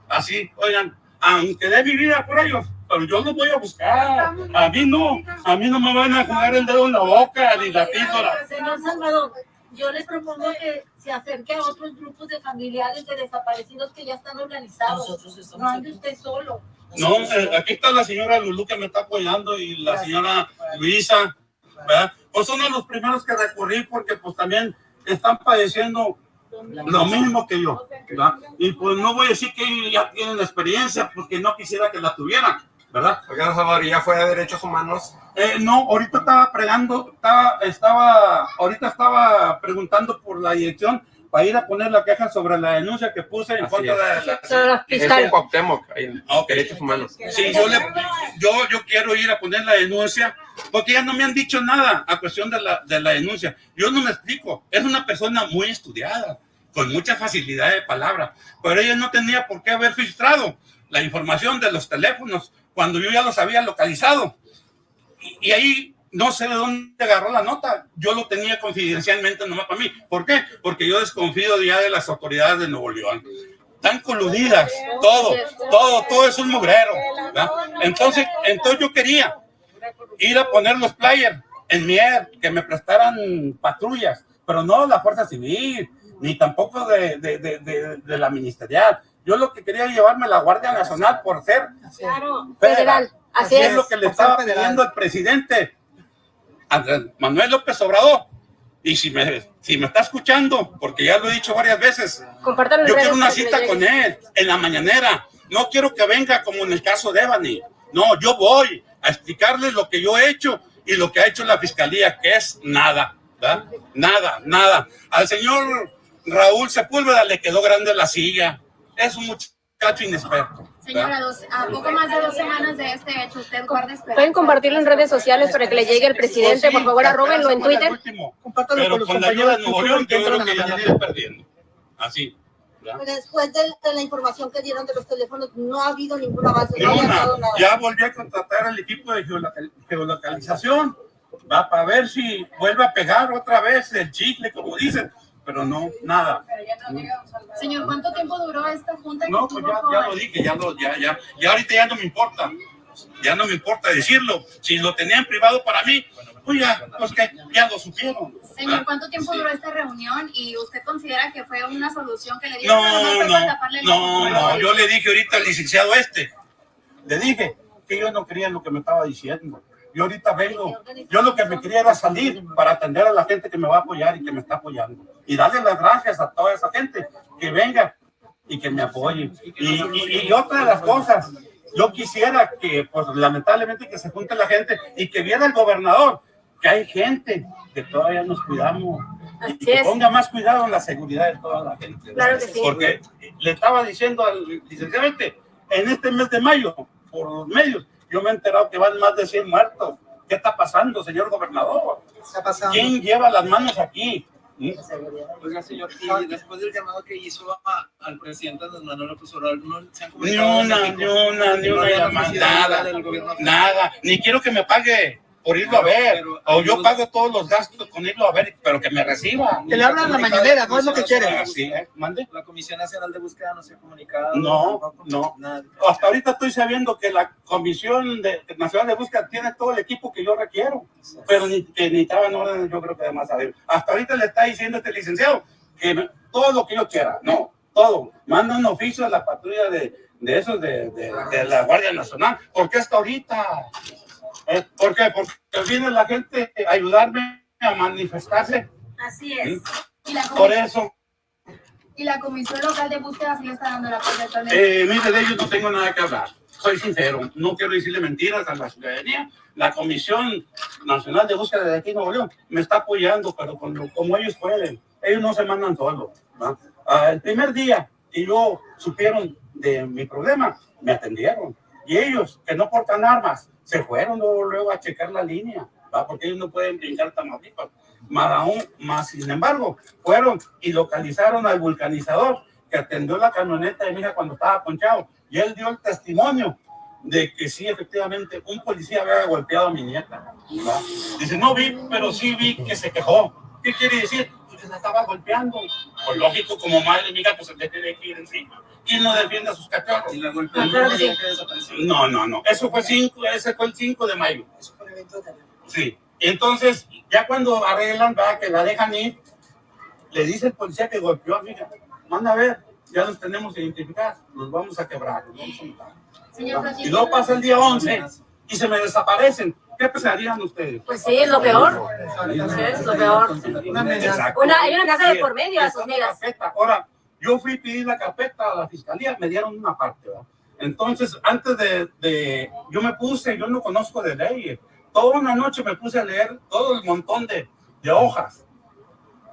Speaker 7: Así, oigan, aunque dé mi vida por ellos, pero yo los voy a buscar. A mí no, a mí no me van a jugar el dedo en la boca ni la píldora.
Speaker 13: Señor Salvador, yo les propongo que se acerque a otros grupos de familiares de desaparecidos que ya están organizados. No ande usted solo.
Speaker 7: No, eh, aquí está la señora Lulú que me está apoyando y la señora Luisa, ¿verdad? Pues son de los primeros que recurrí porque pues también están padeciendo lo mismo que yo, ¿verdad? Y pues no voy a decir que ya tienen experiencia porque no quisiera que la tuvieran, ¿verdad?
Speaker 8: Oiga, Salvador, ¿y ya fue de derechos humanos?
Speaker 7: Eh, no, ahorita estaba pregando, estaba, estaba, ahorita estaba preguntando por la dirección para ir a poner la queja sobre la denuncia que puse en
Speaker 8: Así
Speaker 7: contra
Speaker 8: es.
Speaker 7: de la...
Speaker 2: Sobre la
Speaker 8: Es
Speaker 2: fiscal.
Speaker 8: en Cuauhtémoc, ahí en
Speaker 7: Ok.
Speaker 8: derechos humanos.
Speaker 7: Sí, yo, le, yo, yo quiero ir a poner la denuncia porque ya no me han dicho nada a cuestión de la, de la denuncia. Yo no me explico. Es una persona muy estudiada, con mucha facilidad de palabra, pero ella no tenía por qué haber filtrado la información de los teléfonos cuando yo ya los había localizado. Y, y ahí no sé de dónde agarró la nota. Yo lo tenía confidencialmente nomás para mí. ¿Por qué? Porque yo desconfío ya de las autoridades de Nuevo León. Están coludidas, todo, todo, todo es un mugrero. ¿verdad? Entonces, entonces yo quería ir a poner los players en Mier, que me prestaran patrullas, pero no la Fuerza Civil, ni tampoco de, de, de, de- la ministerial. Yo lo que quería llevarme la Guardia Nacional por ser
Speaker 2: Claro,
Speaker 7: federal.
Speaker 2: federal. Así
Speaker 7: es
Speaker 2: es.
Speaker 7: lo que le estaba pidiendo al presidente Andrés Manuel López Obrador. Y si me, si me está escuchando, porque ya lo he dicho varias veces, yo quiero una cita con él en la mañanera. No quiero que venga como en el caso de Ebony. No, yo voy a explicarle lo que yo he hecho y lo que ha hecho la fiscalía, que es nada, ¿verdad? Nada, nada. Al señor Raúl Sepúlveda le quedó grande la silla. Es un muchacho inexperto.
Speaker 16: Señora, dos, a poco más de dos semanas de este hecho, ¿usted guarda esperanza?
Speaker 2: Pueden compartirlo en redes sociales para que le llegue al presidente. Por favor, arrobenlo en Twitter.
Speaker 3: Compártalo
Speaker 7: Pero
Speaker 3: con los
Speaker 7: con la ayuda de
Speaker 3: compañeros
Speaker 7: Nuevo León, yo creo que
Speaker 3: la
Speaker 7: ya
Speaker 3: mañanera.
Speaker 7: estoy perdiendo. Así. ¿ya?
Speaker 13: Después de, de la información que dieron de los teléfonos, no ha habido ningún avance, no nada.
Speaker 7: Ya volví a contratar al equipo de geolocal- geolocalización. Va para ver si vuelve a pegar otra vez el chicle, como dicen. Pero no, nada.
Speaker 16: Señor, ¿cuánto tiempo duró esta junta
Speaker 7: No, pues ya, ya lo dije, ya, lo, ya, ya, ya ahorita ya no me importa. Ya no me importa decirlo. Si lo tenían privado para mí, pues ya, pues que ya lo supieron.
Speaker 16: Señor, ¿cuánto tiempo duró esta reunión y usted considera que fue una solución que le dieron?
Speaker 7: No, no, no,
Speaker 16: ojo.
Speaker 7: no, yo le dije ahorita al licenciado este, le dije que yo no creía lo que me estaba diciendo. Yo ahorita vengo, yo lo que me quería era salir para atender a la gente que me va a apoyar y que me está apoyando. Y darle las gracias a toda esa gente que venga y que me apoye. Y, y- y otra de las cosas, yo quisiera que, pues lamentablemente que se junte la gente y que viera el gobernador que hay gente que todavía nos cuidamos y que ponga más cuidado en la seguridad de toda la gente.
Speaker 2: Claro que sí.
Speaker 7: Porque le estaba diciendo al licenciado este, en este mes de mayo, por los medios, yo me he enterado que van más de 100 muertos. ¿Qué está pasando, señor gobernador?
Speaker 3: Está pasando.
Speaker 7: ¿Quién lleva las manos aquí? ¿Mm?
Speaker 15: Oiga, señor, y después del llamado que hizo a- al presidente Andrés Manuel López Obrador, ¿no se han
Speaker 7: Ni una, ni una, ni
Speaker 15: ¿No
Speaker 7: una llamada, nada,
Speaker 15: del gobierno
Speaker 7: nada, ni quiero que me pague por irlo a ver, o yo pago todos los gastos con irlo a ver, pero que me reciba.
Speaker 3: Que le hablan la mañanera, no es lo que quiere.
Speaker 7: Así, ¿eh? ¿Mande?
Speaker 15: La Comisión Nacional de Búsqueda no se ha comunicado.
Speaker 7: No, no. Hasta ahorita estoy sabiendo que la Comisión de, Nacional de Búsqueda tiene todo el equipo que yo requiero, pero ni, que necesitaban órdenes, yo creo que de más arriba. Hasta ahorita le está diciendo este licenciado que me- todo lo que yo quiera, no, todo. Manda un oficio a la patrulla de, de esos de, de- de la Guardia Nacional. ¿Por qué hasta ahorita? Eh, ¿Por qué? Porque viene la gente a ayudarme a manifestarse.
Speaker 16: Así es.
Speaker 7: ¿Mm?
Speaker 16: Y la,
Speaker 7: Por eso,
Speaker 16: y la Comisión Local de Búsqueda sí le está dando la apoyo actualmente.
Speaker 7: Eh, mire, de ellos no tengo nada que hablar. Soy sincero, no quiero decirle mentiras a la ciudadanía. La Comisión Nacional de Búsqueda de aquí en Nuevo León me está apoyando, pero como ellos pueden. Ellos no se mandan solos. ¿va? Ah, el primer día que yo supieron de mi problema, me atendieron. Y ellos, que no portan armas, se fueron luego, luego a checar la línea, ¿va? porque ellos no pueden brincar Tamaulipas. Más aún, más sin embargo, fueron y localizaron al vulcanizador que atendió la camioneta de mi hija cuando estaba ponchado. Y él dio el testimonio de que sí, efectivamente, un policía había golpeado a mi nieta. ¿va? Dice, no vi, pero sí vi que se quejó. ¿Qué quiere decir? Que se estaba golpeando. Pues lógico, como madre, mi hija, pues se le tiene que ir encima. ¿Quién no defiende a sus cachorros?
Speaker 15: Y la golpeó.
Speaker 2: Ah, claro que sí.
Speaker 7: No, no, no. Eso fue, cinco, ese fue el 5 de mayo. Sí. Entonces, ya cuando arreglan, va, que la dejan ir, le dice el policía que golpeó a mi hija. Manda a ver, ya los tenemos identificados, los vamos a quebrar, los vamos a matar.
Speaker 16: Señor
Speaker 7: Y luego pasa el día 11 y se me desaparecen. ¿Qué pensarían ustedes?
Speaker 2: Pues sí, lo peor. Es lo peor.
Speaker 7: Exacto.
Speaker 2: Una, hay una casa de por medio a sus
Speaker 7: carpeta. Ahora, yo fui a pedir la carpeta a la fiscalía, me dieron una parte, ¿verdad? Entonces, antes de, de- yo me puse, yo no conozco de leyes, toda una noche me puse a leer todo el montón de, de hojas.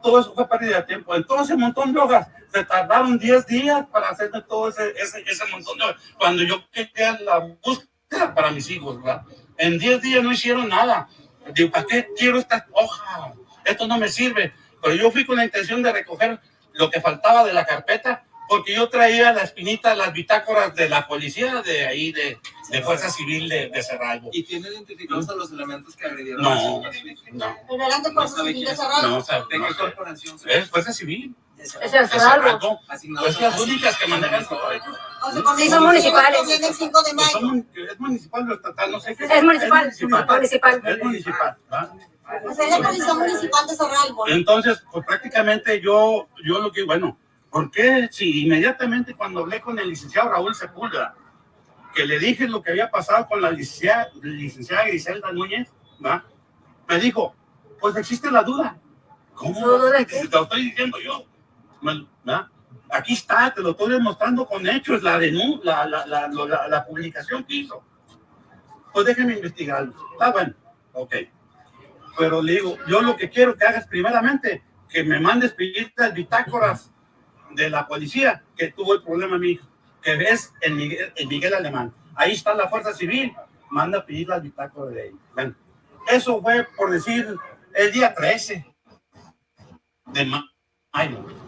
Speaker 7: Todo eso fue pérdida de tiempo. Entonces, ese montón de hojas, se tardaron 10 días para hacerme todo ese, ese, ese montón de hojas. Cuando yo quería la búsqueda para mis hijos, ¿verdad? En 10 días no hicieron nada. Digo, ¿para qué quiero esta hoja? Esto no me sirve. Pero yo fui con la intención de recoger lo que faltaba de la carpeta, porque yo traía la espinita, las bitácoras de la policía de ahí, de, de Fuerza Civil de, de Cerralbo.
Speaker 15: ¿Y tiene identificados a los elementos que agredieron
Speaker 7: No, no.
Speaker 13: Pero eran de
Speaker 15: No
Speaker 13: Fuerza Civil de. Cerrado.
Speaker 7: No, o sea,
Speaker 15: ¿De
Speaker 7: no
Speaker 15: qué
Speaker 7: sé.
Speaker 15: corporación?
Speaker 7: Es Fuerza Civil.
Speaker 2: Es el
Speaker 7: de
Speaker 2: Cerralbo.
Speaker 7: Cerralbo.
Speaker 15: Asignados
Speaker 7: Es las únicas que manejan
Speaker 13: con
Speaker 2: Sí, son municipales.
Speaker 13: que viene el 5 de
Speaker 7: Pues
Speaker 13: mayo.
Speaker 7: es municipal o estatal, no sé qué.
Speaker 2: Es municipal,
Speaker 7: municipal.
Speaker 2: municipal.
Speaker 7: Es municipal, ¿va?
Speaker 13: O sea, es la Policía Municipal de.
Speaker 7: Entonces, pues prácticamente yo, yo lo que, bueno, ¿por qué si inmediatamente cuando hablé con el licenciado Raúl Sepúlveda, que le dije lo que había pasado con la licenciada, licenciada Griselda Núñez, ¿va? me dijo, pues existe la duda. ¿Cómo?
Speaker 2: ¿Duda de qué?
Speaker 7: Te lo estoy diciendo yo. ¿Va? Aquí está, te lo estoy demostrando con hechos, la, la, la, la, la, publicación que hizo. Pues déjeme investigarlo. Está bueno, ok. Pero le digo, yo lo que quiero que hagas primeramente, que me mandes las bitácoras de la policía que tuvo el problema mi hijo. que ves en Miguel, en Miguel Alemán. Ahí está la Fuerza Civil, manda a pedir la bitácora de ahí. Bueno, eso fue por decir el día 13 de mayo.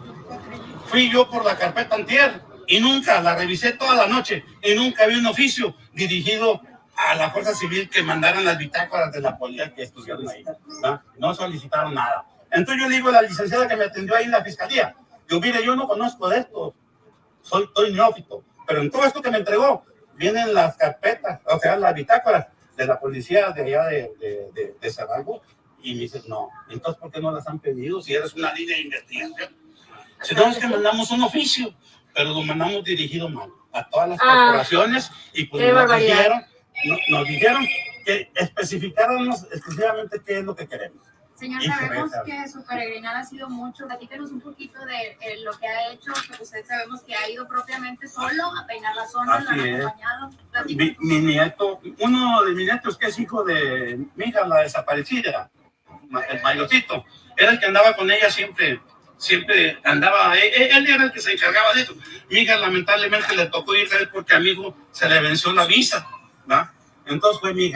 Speaker 7: Fui yo por la carpeta antier y nunca la revisé toda la noche y nunca vi un oficio dirigido a la Fuerza Civil que mandaran las bitácoras de la policía que estuvieron ahí. ¿va? No solicitaron nada. Entonces yo le digo a la licenciada que me atendió ahí en la fiscalía, yo mire, yo no conozco de esto, soy, estoy neófito, pero en todo esto que me entregó, vienen las carpetas, o sea, las bitácoras de la policía de allá de, de, de, de y me dice, no, entonces ¿por qué no las han pedido si eres una línea de investigación? Si no es que mandamos un oficio, pero lo mandamos dirigido mal a todas las
Speaker 2: Ah,
Speaker 7: corporaciones y pues nos
Speaker 2: barbaridad.
Speaker 7: dijeron, no- nos dijeron que especificáramos exclusivamente qué es lo que queremos.
Speaker 16: Señor,
Speaker 7: Y
Speaker 16: sabemos que su peregrinada ha sido mucho. Platícanos un poquito de eh, lo que ha hecho, que usted sabemos que ha ido propiamente solo a peinar la zona, lo han
Speaker 7: Así
Speaker 16: acompañado.
Speaker 7: Mi, mi nieto, uno de mis nietos que es hijo de mi hija, la desaparecida, el mayorcito, era el que andaba con ella siempre, siempre andaba, él, él era el que se encargaba de eso. Mi lamentablemente le tocó ir a él porque a se le venció la visa, ¿va? Entonces fue mi.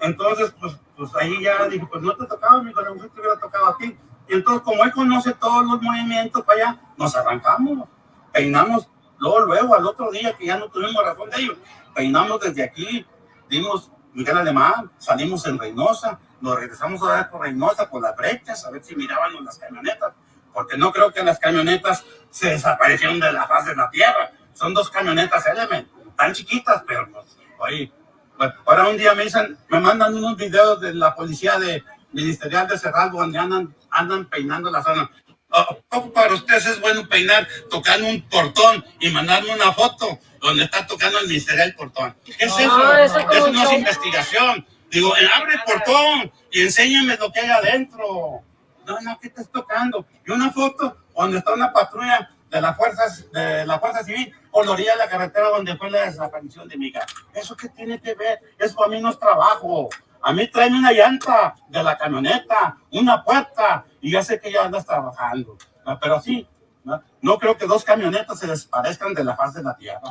Speaker 7: Entonces, pues, pues ahí ya dije, pues no te tocaba, mi hijo, a lo te hubiera tocado a ti. Entonces, como él conoce todos los movimientos para allá, nos arrancamos, peinamos, luego, luego, al otro día que ya no tuvimos razón de ellos, peinamos desde aquí, dimos Miguel Alemán, salimos en Reynosa, nos regresamos a dar por Reynosa, por las brechas, a ver si mirábamos las camionetas, porque no creo que las camionetas se desaparecieron de la faz de la tierra. Son dos camionetas Element, tan chiquitas, pero pues, oye, pues, ahora un día me dicen, me mandan unos videos de la policía de ministerial de Cerralbo donde andan, andan peinando la zona. ¿A poco para ustedes es bueno peinar tocando un portón y mandarme una foto donde está tocando el ministerial el portón? ¿Qué es
Speaker 2: No,
Speaker 7: eso?
Speaker 2: eso es como
Speaker 7: eso
Speaker 2: un
Speaker 7: no es investigación. Digo, abre el portón y enséñame lo que hay adentro. No, no, ¿qué estás tocando? Y una foto donde está una patrulla de las fuerzas, de la Fuerza Civil por la la carretera donde fue la desaparición de mi hija. ¿Eso qué tiene que ver? Eso para mí no es trabajo. A mí tráeme una llanta de la camioneta, una puerta, y ya sé que ya andas trabajando. ¿no? Pero sí, ¿no? creo que dos camionetas se desaparezcan de la faz de la tierra.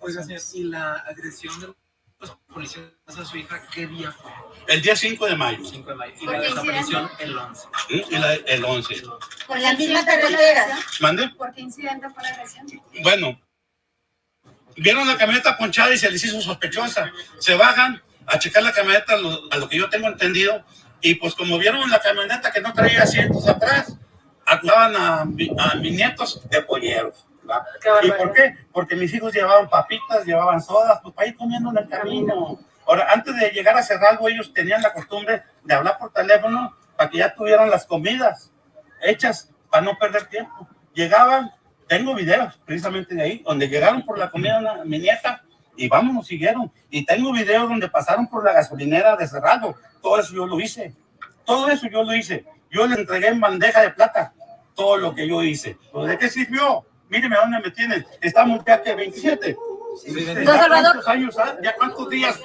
Speaker 15: Oiga, señor, y la agresión de los policías a su hija, ¿qué día fue?
Speaker 7: El día 5 de mayo.
Speaker 15: 5 de mayo. Y
Speaker 16: ¿Por
Speaker 15: la desaparición el 11.
Speaker 7: ¿Mm? Y la- el 11.
Speaker 16: ¿Por la misma carretera?
Speaker 7: ¿Mande?
Speaker 16: ¿Por qué incidente fue la agresión?
Speaker 7: Bueno, vieron la camioneta ponchada y se les hizo sospechosa. Se bajan a checar la camioneta, a lo, a lo que yo tengo entendido, y pues como vieron la camioneta que no traía asientos atrás, acusaban a, a mis nietos de polleros. ¿Verdad? ¿Y por qué? Porque mis hijos llevaban papitas, llevaban sodas, pues para ir comiendo en el camino. Ahora, antes de llegar a Cerralbo, ellos tenían la costumbre de hablar por teléfono para que ya tuvieran las comidas hechas para no perder tiempo. Llegaban, tengo videos precisamente de ahí, donde llegaron por la comida una- mi nieta y vámonos, siguieron. Y tengo videos donde pasaron por la gasolinera de Cerralbo. Todo eso yo lo hice. Todo eso yo lo hice. Yo le entregué en bandeja de plata todo lo que yo hice. ¿Pero ¿De qué sirvió? Míreme a dónde me tienen. Estamos ya que 27.
Speaker 2: Don
Speaker 7: ¿Ya
Speaker 2: Salvador.
Speaker 7: cuántos años ¿Ya cuántos días?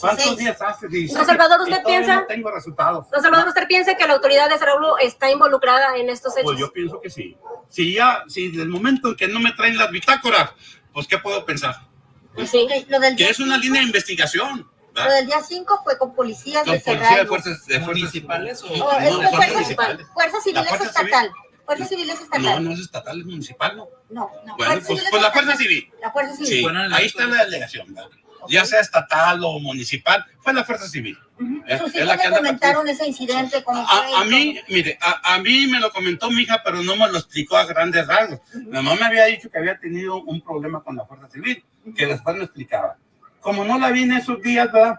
Speaker 7: ¿Cuántos días hace? 16.
Speaker 2: Don Salvador, ¿usted piensa?
Speaker 7: No tengo resultados.
Speaker 2: Don Salvador, ¿usted piensa que la autoridad de Cerralbo está involucrada en estos hechos?
Speaker 7: Pues yo pienso que sí. Si ya, si del momento en que no me traen las bitácoras, pues ¿qué puedo pensar?
Speaker 13: Lo del,
Speaker 7: Que es una línea de investigación.
Speaker 13: lo del día 5 fue con policías
Speaker 7: Con
Speaker 13: de
Speaker 7: policía de fuerzas, de fuerzas
Speaker 15: municipales o
Speaker 13: es
Speaker 7: no, fuerzas
Speaker 13: fuerza,
Speaker 7: municipales.
Speaker 13: fuerza civil
Speaker 7: La
Speaker 13: es
Speaker 7: fuerza civil.
Speaker 13: Fuerza civil es estatal.
Speaker 7: No, no es estatal, es municipal, ¿no?
Speaker 13: No, no.
Speaker 7: Bueno,
Speaker 13: Fuerza
Speaker 7: pues, pues la fuerza civil.
Speaker 13: La fuerza civil.
Speaker 7: Sí, ahí está la delegación, ¿verdad? ya sea estatal o municipal, fue la fuerza civil. ¿eh?
Speaker 13: Sus
Speaker 7: Es la
Speaker 13: hijos le comentaron ese incidente con usted.
Speaker 7: a, a mí, mire, a, a mí me lo comentó mi hija, pero no me lo explicó a grandes rasgos. Mi mamá me había dicho que había tenido un problema con la fuerza civil, que después me explicaba. Como no la vi en esos días, ¿verdad?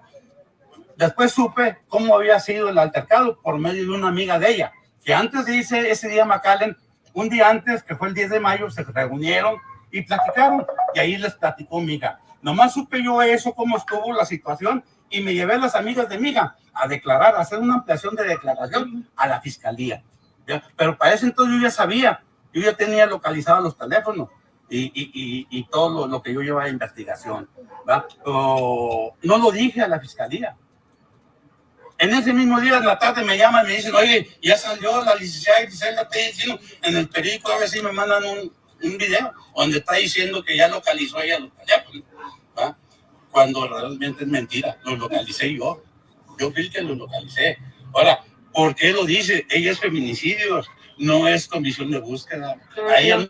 Speaker 7: Después supe cómo había sido el altercado por medio de una amiga de ella, que antes de irse ese día McAllen, un día antes, que fue el 10 de mayo, se reunieron y platicaron, y ahí les platicó mi hija. Nomás supe yo eso, cómo estuvo la situación, y me llevé a las amigas de mi hija a declarar, a hacer una ampliación de declaración a la fiscalía. Pero para ese entonces yo ya sabía, yo ya tenía localizados los teléfonos y, y, y, todo lo, lo que yo llevaba de investigación. ¿va? Pero no lo dije a la fiscalía. En ese mismo día, en la tarde, me llaman y me dicen, oye, ya salió la licenciada Griselda, te diciendo en el periódico, a ver si me mandan un, un video donde está diciendo que ya localizó ella los teléfonos, ¿va? cuando realmente es mentira, los localicé yo, yo fui el que los localicé. Ahora, ¿por qué lo dice? Ella es feminicidio, no es comisión de búsqueda. A ella no-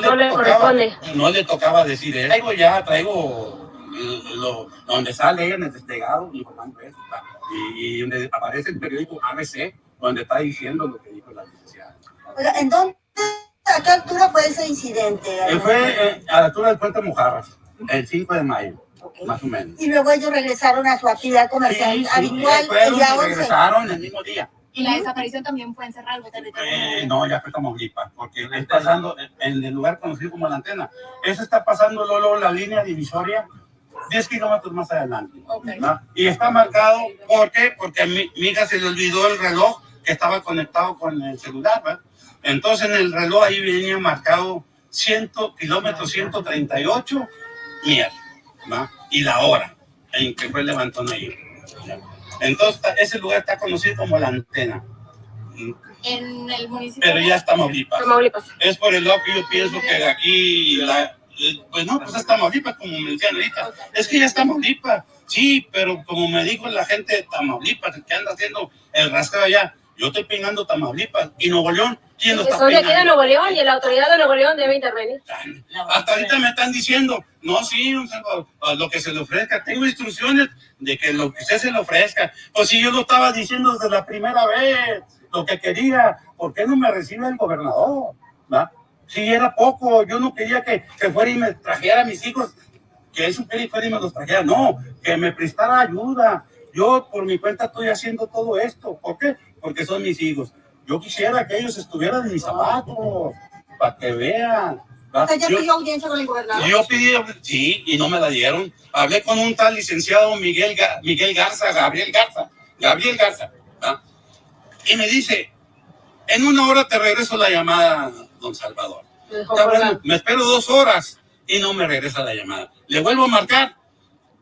Speaker 2: No le corresponde.
Speaker 7: no le tocaba decir, traigo ya, traigo lo, donde sale ella en el desplegado, y, y donde aparece el periódico ABC, donde está diciendo lo que dijo la licenciada.
Speaker 17: Oiga, ¿en dónde, a qué altura fue ese incidente?
Speaker 7: Eh, fue eh, a la altura del puente Mojarras, el 5 de mayo, más o menos.
Speaker 17: Y luego ellos regresaron a su actividad comercial
Speaker 7: Sí, sí,
Speaker 17: habitual
Speaker 7: fueron
Speaker 17: el día
Speaker 7: y
Speaker 17: 11.
Speaker 7: regresaron el mismo día.
Speaker 16: Y la desaparición también fue en Cerralbo.
Speaker 7: Eh, no, ya fue Tamaulipas, porque está pasando en el lugar conocido como la antena. Eso está pasando luego la línea divisoria 10 kilómetros más adelante. ¿no? Y está marcado, ¿por qué? Porque a mi, mi hija se le olvidó el reloj que estaba conectado con el celular, ¿verdad? Entonces en el reloj ahí venía marcado 100 kilómetros 138 mierda, ¿va? Y la hora en que fue el levantón ahí. Entonces ese lugar está conocido como la antena.
Speaker 16: En el municipio.
Speaker 7: Pero ya está Tamaulipas.
Speaker 2: Tamaulipas.
Speaker 7: Es por el lado que yo pienso que aquí, la, pues no, pues es Tamaulipas, como me decían ahorita. Es que ya es Tamaulipas. Sí, pero como me dijo la gente de Tamaulipas, que anda haciendo el rastreo allá, yo estoy peinando Tamaulipas. Y Nuevo León, ¿quién lo está peinando?
Speaker 2: Nuevo León y la autoridad de Nuevo León debe intervenir.
Speaker 7: Hasta ahorita me están diciendo, no, sí, lo que se le ofrezca. Tengo instrucciones de que lo que usted se le ofrezca. Pues si yo lo estaba diciendo desde la primera vez, lo que quería, ¿por qué no me recibe el gobernador? ¿Va? Si era poco, yo no quería que, que fuera y me trajera a mis hijos, que él supiera y fuera y me los trajera. No, que me prestara ayuda. Yo por mi cuenta estoy haciendo todo esto. ¿Por qué? Porque son mis hijos. Yo quisiera que ellos estuvieran en mis zapatos, para que vean.
Speaker 17: Usted ya
Speaker 7: Yo-
Speaker 17: pidió audiencia con el gobernador.
Speaker 7: yo pedí, sí, y no me la dieron. Hablé con un tal licenciado Miguel, Miguel Garza, Gabriel Garza, Gabriel Garza, ¿va? y me dice, en una hora te regreso la llamada, don Salvador. Bueno, me espero dos horas y no me regresa la llamada. Le vuelvo a marcar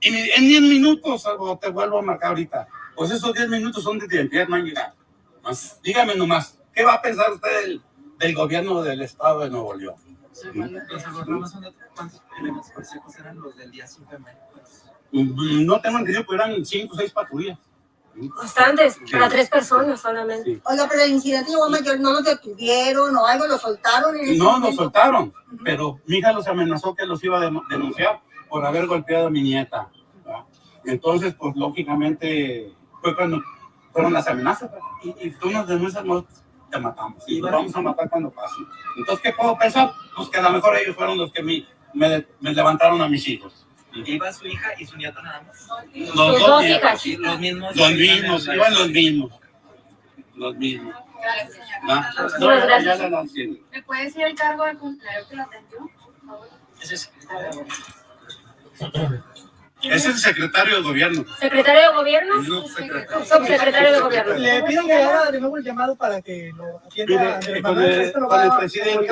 Speaker 7: y me- en 10 minutos, Salvador, te vuelvo a marcar ahorita. Pues esos 10 minutos son de tiempo, no han llegado. Más, Dígame nomás, ¿qué va a pensar usted del, del gobierno del estado de Nuevo León?
Speaker 15: Los programas son de cuántos elementos policíacos eran los del día 5 de mayo.
Speaker 7: Mm, No tengo entendido, pero eran cinco o seis patrullas.
Speaker 2: Bastantes, para tres personas solamente.
Speaker 17: Oiga, pero el incidente llegó a mayor, no los detuvieron o algo, lo soltaron. En ese
Speaker 7: No, nos
Speaker 17: momento?
Speaker 7: soltaron, pero mi hija los amenazó que los iba a denunciar por haber golpeado a mi nieta. ¿verdad? Entonces, pues lógicamente fue cuando fueron las amenazas. Y, y tú nos denuncias, no te matamos. Y los vamos a matar cuando pase. Entonces, ¿qué puedo pensar? Pues que a lo mejor ellos fueron los que mi- me, me levantaron a mis hijos.
Speaker 15: Iba su hija y su nieta nada más.
Speaker 7: Los dos nietos.
Speaker 15: Sí, Los mismos.
Speaker 7: Los mismos, iban los mismos. Los mismos. cien.
Speaker 16: ¿Me puede decir el cargo del funcionario que lo atendió? por favor?
Speaker 7: Es el secretario de gobierno.
Speaker 2: Secretario de Gobierno,
Speaker 7: Subsecretario.
Speaker 2: subsecretario de Gobierno.
Speaker 3: Le pido que haga de nuevo el llamado para que lo atienda
Speaker 7: Mire, eh, con el- con presidente.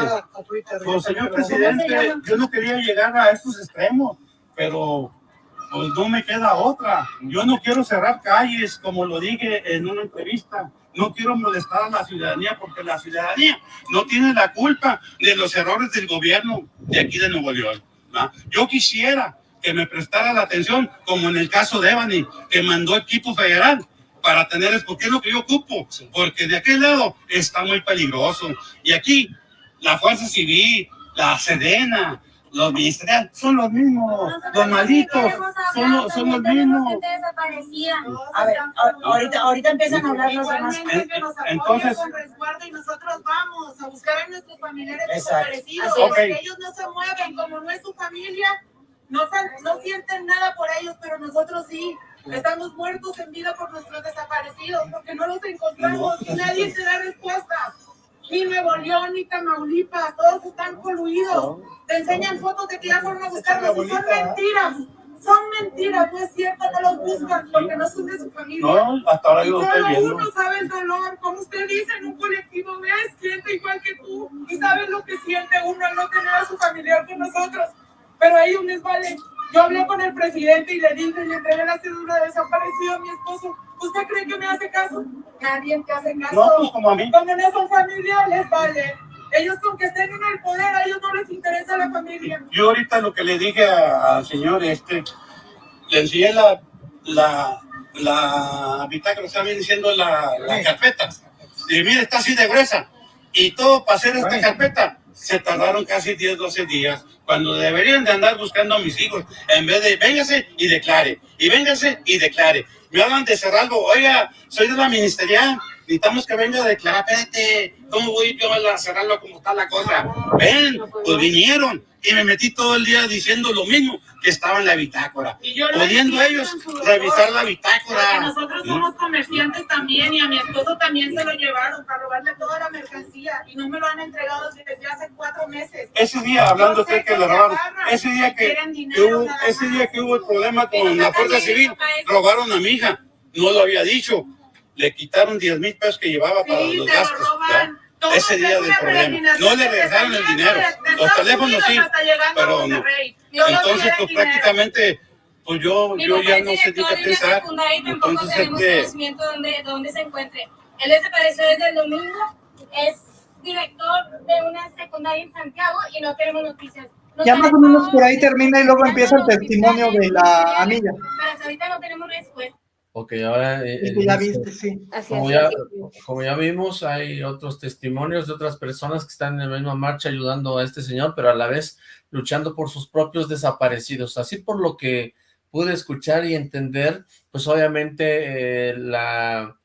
Speaker 7: Pues, señor presidente, yo no quería llegar a estos extremos, pero pues no me queda otra. Yo no quiero cerrar calles, como lo dije en una entrevista. No quiero molestar a la ciudadanía porque la ciudadanía no tiene la culpa de los errores del gobierno de aquí de Nuevo León. ¿va? Yo quisiera que me prestara la atención, como en el caso de Evany, que mandó equipo federal para tener, es porque es lo que yo ocupo, porque de aquel lado está muy peligroso. Y aquí la Fuerza Civil, la Sedena, los ministeriales, son los mismos, los malitos, son los, son los mismos.
Speaker 17: A ver, a- ahorita, ahorita empiezan a hablar los demás.
Speaker 7: En- Entonces,
Speaker 5: y nosotros vamos a buscar a nuestros familiares
Speaker 7: Exacto.
Speaker 5: desaparecidos.
Speaker 7: Así es.
Speaker 5: Porque
Speaker 7: Ok.
Speaker 5: ellos no se mueven, como no es su familia, no, no sienten nada por ellos, pero nosotros sí. Estamos muertos en vida por nuestros desaparecidos, porque no los encontramos y nadie te da respuesta. Ni Nuevo León, ni Tamaulipas, todos están coluidos. Te enseñan fotos de que ya fueron a buscarlos y son mentiras. Son mentiras, no es cierto, no los buscan porque no son de su familia.
Speaker 7: No, hasta ahora yo lo estoy
Speaker 5: Solo
Speaker 7: viendo.
Speaker 5: uno sabe el dolor, como usted dice, en un colectivo ves, siente igual que tú y sabe lo que siente uno al no tener a su familiar con nosotros. Pero a ellos les vale, Yo hablé con el presidente y le dije, le entregué la cédula de desaparecido a mi esposo. ¿Usted cree que me hace caso? Nadie te hace caso.
Speaker 7: No, pues como a mí.
Speaker 5: Como no son familia, les vale. Ellos con que estén en el poder, a ellos no les interesa la familia.
Speaker 7: Yo ahorita lo que le dije al señor este, le enseñé la, la, la bitácora, está bien diciendo la, la carpeta. Y mire, está así de gruesa. Y todo para hacer esta carpeta se tardaron casi 10, 12 días, cuando deberían de andar buscando a mis hijos, en vez de véngase y declare, y véngase y declare. Me hablan de Cerralbo, oiga, soy de la ministerial, necesitamos que venga a declarar, espérate, ¿cómo voy yo a Cerralbo como está la cosa? Ven, pues vinieron, y me metí todo el día diciendo lo mismo que estaba en la bitácora,
Speaker 5: Y yo lo
Speaker 7: pudiendo ellos revisar la
Speaker 5: Porque
Speaker 7: bitácora.
Speaker 5: nosotros
Speaker 7: ¿Mm?
Speaker 5: somos comerciantes también y a mi esposo también se lo llevaron para robarle toda la mercancía y no me lo han entregado desde hace cuatro meses.
Speaker 7: Ese día, hablando usted que le robaron, ese día que, que hubo, ese día que hubo el problema con la Fuerza Civil,
Speaker 5: para
Speaker 7: robaron a mi hija, no lo había dicho, le quitaron 10 mil pesos que llevaba para
Speaker 5: Sí,
Speaker 7: los
Speaker 5: te lo
Speaker 7: gastos.
Speaker 5: roban.
Speaker 7: Ese
Speaker 5: es
Speaker 7: día del problema. No le regresaron el dinero.
Speaker 5: de- de
Speaker 7: Los teléfonos sí,
Speaker 5: hasta llegando a
Speaker 7: pero no. Entonces, pues prácticamente, pues yo, yo ya no sé ni qué pensar. Entonces,
Speaker 14: tenemos
Speaker 7: este,
Speaker 14: conocimiento de dónde, dónde se encuentre. Él desapareció desde el domingo, es director de una secundaria en Santiago y no tenemos noticias. Nos
Speaker 3: Ya más o menos por ahí termina y luego empieza el testimonio de la amiga.
Speaker 14: Pero hasta ahorita no tenemos respuesta.
Speaker 1: Ok, ahora... eh,
Speaker 3: ya viste, sí.
Speaker 1: Como ya,
Speaker 2: así
Speaker 1: como ya vimos, hay otros testimonios de otras personas que están en la misma marcha ayudando a este señor, pero a la vez luchando por sus propios desaparecidos. Así por lo que pude escuchar y entender, pues obviamente eh, la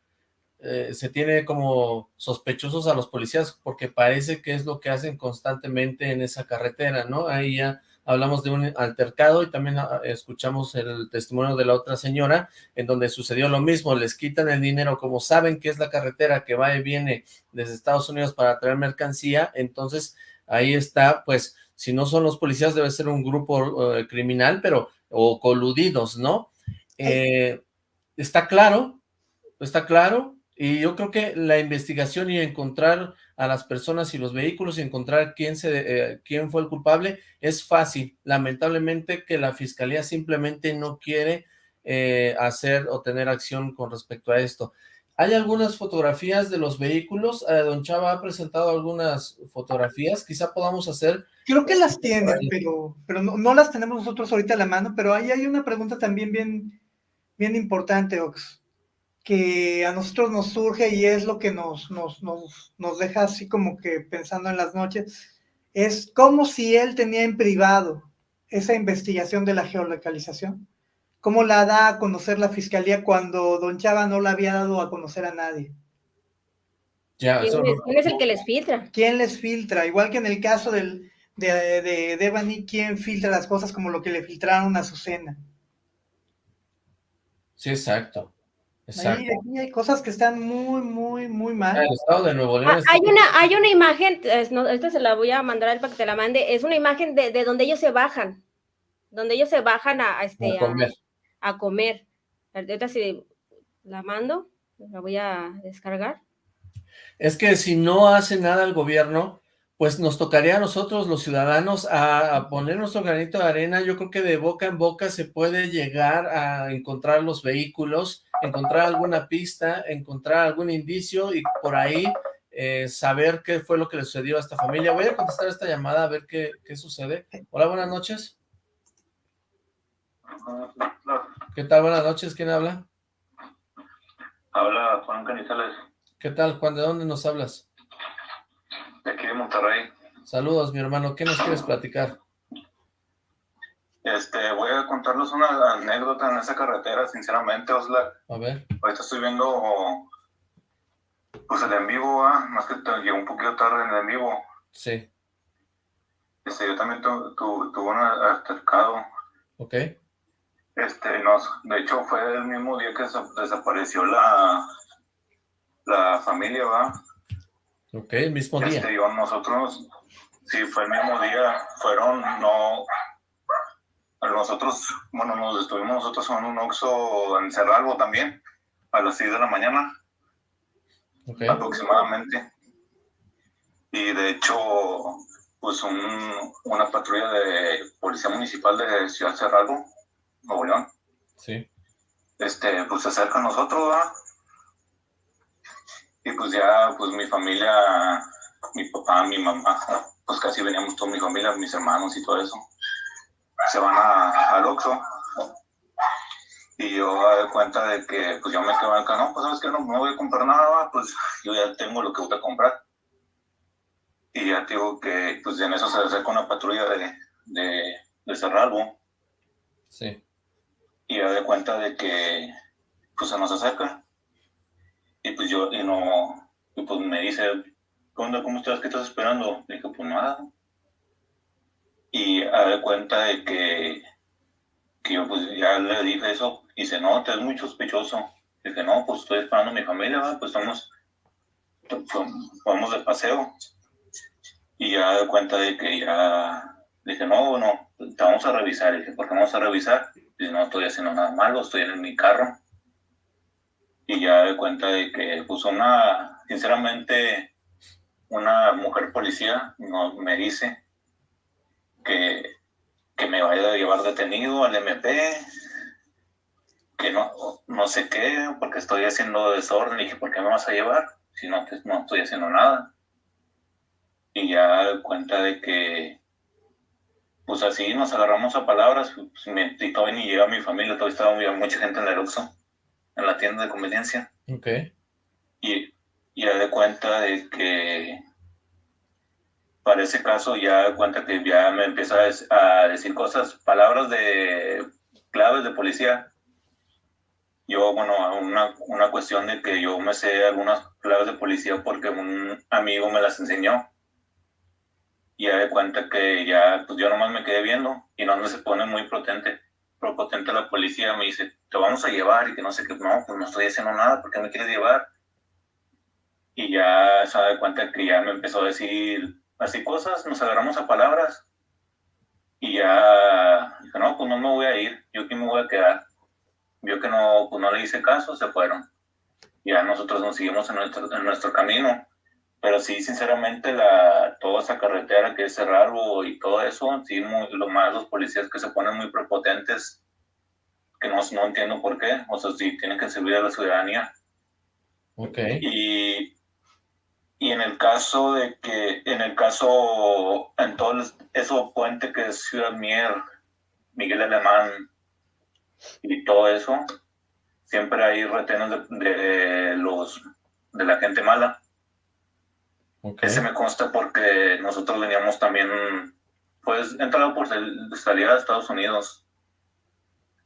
Speaker 1: eh, se tiene como sospechosos a los policías porque parece que es lo que hacen constantemente en esa carretera, ¿no? Ahí ya hablamos de un altercado y también ah, escuchamos el testimonio de la otra señora en donde sucedió lo mismo, les quitan el dinero, como saben que es la carretera que va y viene desde Estados Unidos para traer mercancía, entonces ahí está, pues, si no son los policías debe ser un grupo eh, criminal, pero, o coludidos, ¿no? Eh, está claro, está claro, y yo creo que la investigación y encontrar a las personas y los vehículos y encontrar quién, se, eh, quién fue el culpable es fácil. Lamentablemente que la fiscalía simplemente no quiere eh, hacer o tener acción con respecto a esto. Hay algunas fotografías de los vehículos, eh, don Chava ha presentado algunas fotografías, quizá podamos hacer...
Speaker 3: Creo que las tienen, pero, pero no, no las tenemos nosotros ahorita a la mano, pero ahí hay una pregunta también bien, bien importante, Ox, que a nosotros nos surge y es lo que nos, nos, nos, nos deja así como que pensando en las noches, es como si él tenía en privado esa investigación de la geolocalización, cómo la da a conocer la fiscalía cuando Don Chava no la había dado a conocer a nadie.
Speaker 1: Ya,
Speaker 2: ¿Quién, es, quién es el que les filtra?
Speaker 3: ¿Quién les filtra? Igual que en el caso del, de, de Devani, ¿quién filtra las cosas como lo que le filtraron a Susana?
Speaker 1: sí, exacto, exacto.
Speaker 3: Ahí, aquí hay cosas que están muy, muy, muy mal.
Speaker 1: El estado de Nuevo León
Speaker 2: Ah,
Speaker 1: está-
Speaker 2: hay una, hay una imagen, es- no, esta se la voy a mandar a él para que te la mande, es una imagen de, de donde ellos se bajan, donde ellos se bajan a, a, este,
Speaker 1: A comer.
Speaker 2: A, a comer. Ahorita si la mando, la voy a descargar.
Speaker 1: Es que si no hace nada el gobierno, pues nos tocaría a nosotros los ciudadanos a, a poner nuestro granito de arena. Yo creo que de boca en boca se puede llegar a encontrar los vehículos, encontrar alguna pista, encontrar algún indicio y por ahí eh, saber qué fue lo que le sucedió a esta familia. Voy a contestar esta llamada a ver qué, qué sucede. Hola, buenas noches. ¿Qué tal? Buenas noches. ¿Quién habla?
Speaker 12: Habla Juan Canizales,
Speaker 1: ¿Qué tal, Juan? ¿De dónde nos hablas?
Speaker 12: de aquí de Monterrey.
Speaker 1: Saludos, mi hermano. ¿Qué nos quieres platicar?
Speaker 12: Este, voy a contarles una anécdota en esa carretera, sinceramente, Osla.
Speaker 1: A ver.
Speaker 12: Ahorita estoy viendo pues el en vivo, ¿va? más que llegó un poquito tarde en el en vivo.
Speaker 1: Sí.
Speaker 12: Este, yo también tu- tu- tuve un altercado.
Speaker 1: Ok.
Speaker 12: Este, nos, de hecho, fue el mismo día que desa- desapareció la, la familia, ¿va?
Speaker 1: Ok, el mismo día.
Speaker 12: Este, yo, nosotros, sí, fue el mismo día, fueron, no, nosotros, bueno, nos estuvimos nosotros en un Oxxo en Cerralbo también, a las 6 de la mañana, aproximadamente. Y de hecho, pues un, una patrulla de policía municipal de Ciudad Cerralbo, Nuevo León.
Speaker 1: Sí.
Speaker 12: Este, pues se acerca a nosotros, ¿verdad? Y pues ya, pues mi familia, mi papá, mi mamá, pues casi veníamos toda mi familia, mis hermanos y todo eso. Se van a, al Oxxo. Y yo me cuenta de que, pues yo me quedo acá, no, pues sabes que no, no voy a comprar nada, pues yo ya tengo lo que voy a comprar. Y ya te digo que, pues en eso se acerca una patrulla de, de, de Cerralbo.
Speaker 1: Sí.
Speaker 12: Y ya de cuenta de que, pues se nos acerca. Y pues yo, y no, y pues me dice, ¿qué onda? ¿Cómo estás? ¿Qué estás esperando? Le dije, pues nada. Y a de cuenta de que, que yo pues ya le dije eso, y dice, no, te es muy sospechoso. Dije, no, pues estoy esperando a mi familia, pues estamos, vamos de paseo. Y ya de cuenta de que ya, dije, no, no, te vamos a revisar. Y dije, ¿por qué vamos a revisar? Dice, no estoy haciendo nada malo, estoy en mi carro. Y ya de cuenta de que, pues una, sinceramente, una mujer policía no, me dice que, que me vaya a llevar detenido al MP, que no, no sé qué, porque estoy haciendo desorden. Y dije, ¿por qué me vas a llevar? Si no, pues, no estoy haciendo nada. Y ya cuenta de que, pues así nos agarramos a palabras, pues, me, y todavía ni llega mi familia, todavía estaba muy, mucha gente en el Oxxo, en la tienda de conveniencia.
Speaker 1: Ok.
Speaker 12: Y, y ya de cuenta de que para ese caso ya cuenta que ya me empieza a, decir cosas, palabras de claves de policía. Yo, bueno, una, una cuestión de que yo me sé algunas claves de policía porque un amigo me las enseñó. Y ya de cuenta que ya, pues yo nomás me quedé viendo y no se pone muy potente, potente la policía, me dice, te vamos a llevar y que no sé qué, no, pues no estoy haciendo nada, ¿por qué me quieres llevar? Y ya se da cuenta que ya me empezó a decir así cosas, nos agarramos a palabras y ya dije, no, pues no me voy a ir, yo aquí me voy a quedar. Vio que no, pues no le hice caso, se fueron. Ya nosotros nos seguimos en nuestro, en nuestro camino. Pero sí, sinceramente, la, toda esa carretera que es Cerralbo y todo eso, sí, muy, lo más los policías que se ponen muy prepotentes, que no, no entiendo por qué, o sea, sí, tienen que servir a la ciudadanía.
Speaker 1: Ok.
Speaker 12: Y, y en el caso de que, en el caso, en todo eso puente que es Ciudad Mier, Miguel Alemán y todo eso, siempre hay retenes de, de los, de la gente mala. Ese me consta porque nosotros veníamos también, pues, entrado por sal- salida de Estados Unidos.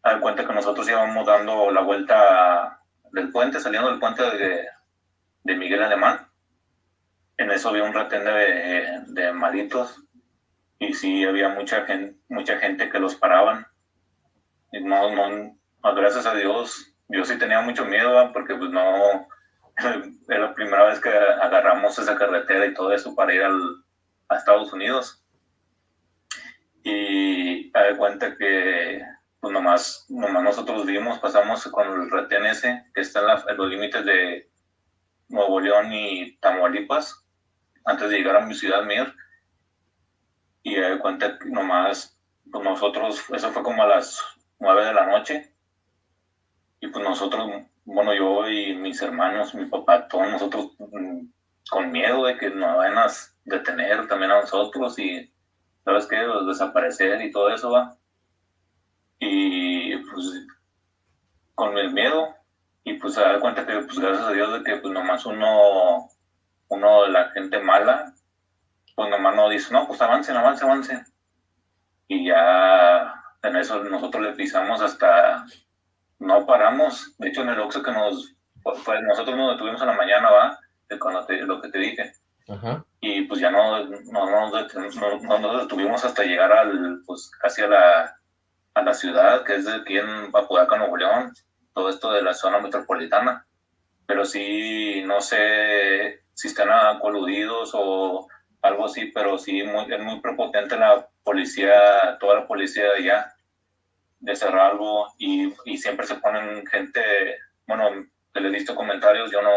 Speaker 12: A dar cuenta que nosotros íbamos dando la vuelta del puente, saliendo del puente de, de Miguel Alemán. En eso había un retén de, de malitos y sí había mucha gente, mucha gente que los paraban. Y no, no, gracias a Dios, yo sí tenía mucho miedo porque pues no, era la primera vez que agarramos esa carretera y todo eso para ir al, a Estados Unidos. Y de cuenta que pues nomás, nomás nosotros vimos, pasamos con el retén ese que está en, la- en los límites de Nuevo León y Tamaulipas, antes de llegar a mi ciudad, Mir. Y a de cuenta que nomás, pues nosotros, eso fue como a las nueve de la noche. Y pues nosotros, bueno, yo y mis hermanos, mi papá, todos nosotros mm, con miedo de que nos vayan a detener también a nosotros y, ¿sabes qué? Pues, desaparecer y todo eso, va. Y pues con el miedo y pues se da cuenta que pues gracias a Dios de que pues nomás uno, uno de la gente mala, pues nomás no dice, no, pues avancen, avancen, avancen. Y ya en eso nosotros le pisamos hasta no paramos. De hecho, en el Oxxo que nos, pues, nosotros nos detuvimos en la mañana, va, de cuando te- lo que te dije.
Speaker 1: Ajá.
Speaker 12: Y pues ya no, no- no nos detuvimos hasta llegar al, pues casi a la, a la ciudad, que es de aquí en Apodaca, Nuevo León, todo esto de la zona metropolitana. Pero sí, no sé si están coludidos o algo así, pero sí muy, es muy prepotente la policía, toda la policía allá de Cerralbo y, y siempre se ponen gente, bueno, que les he visto comentarios, yo no,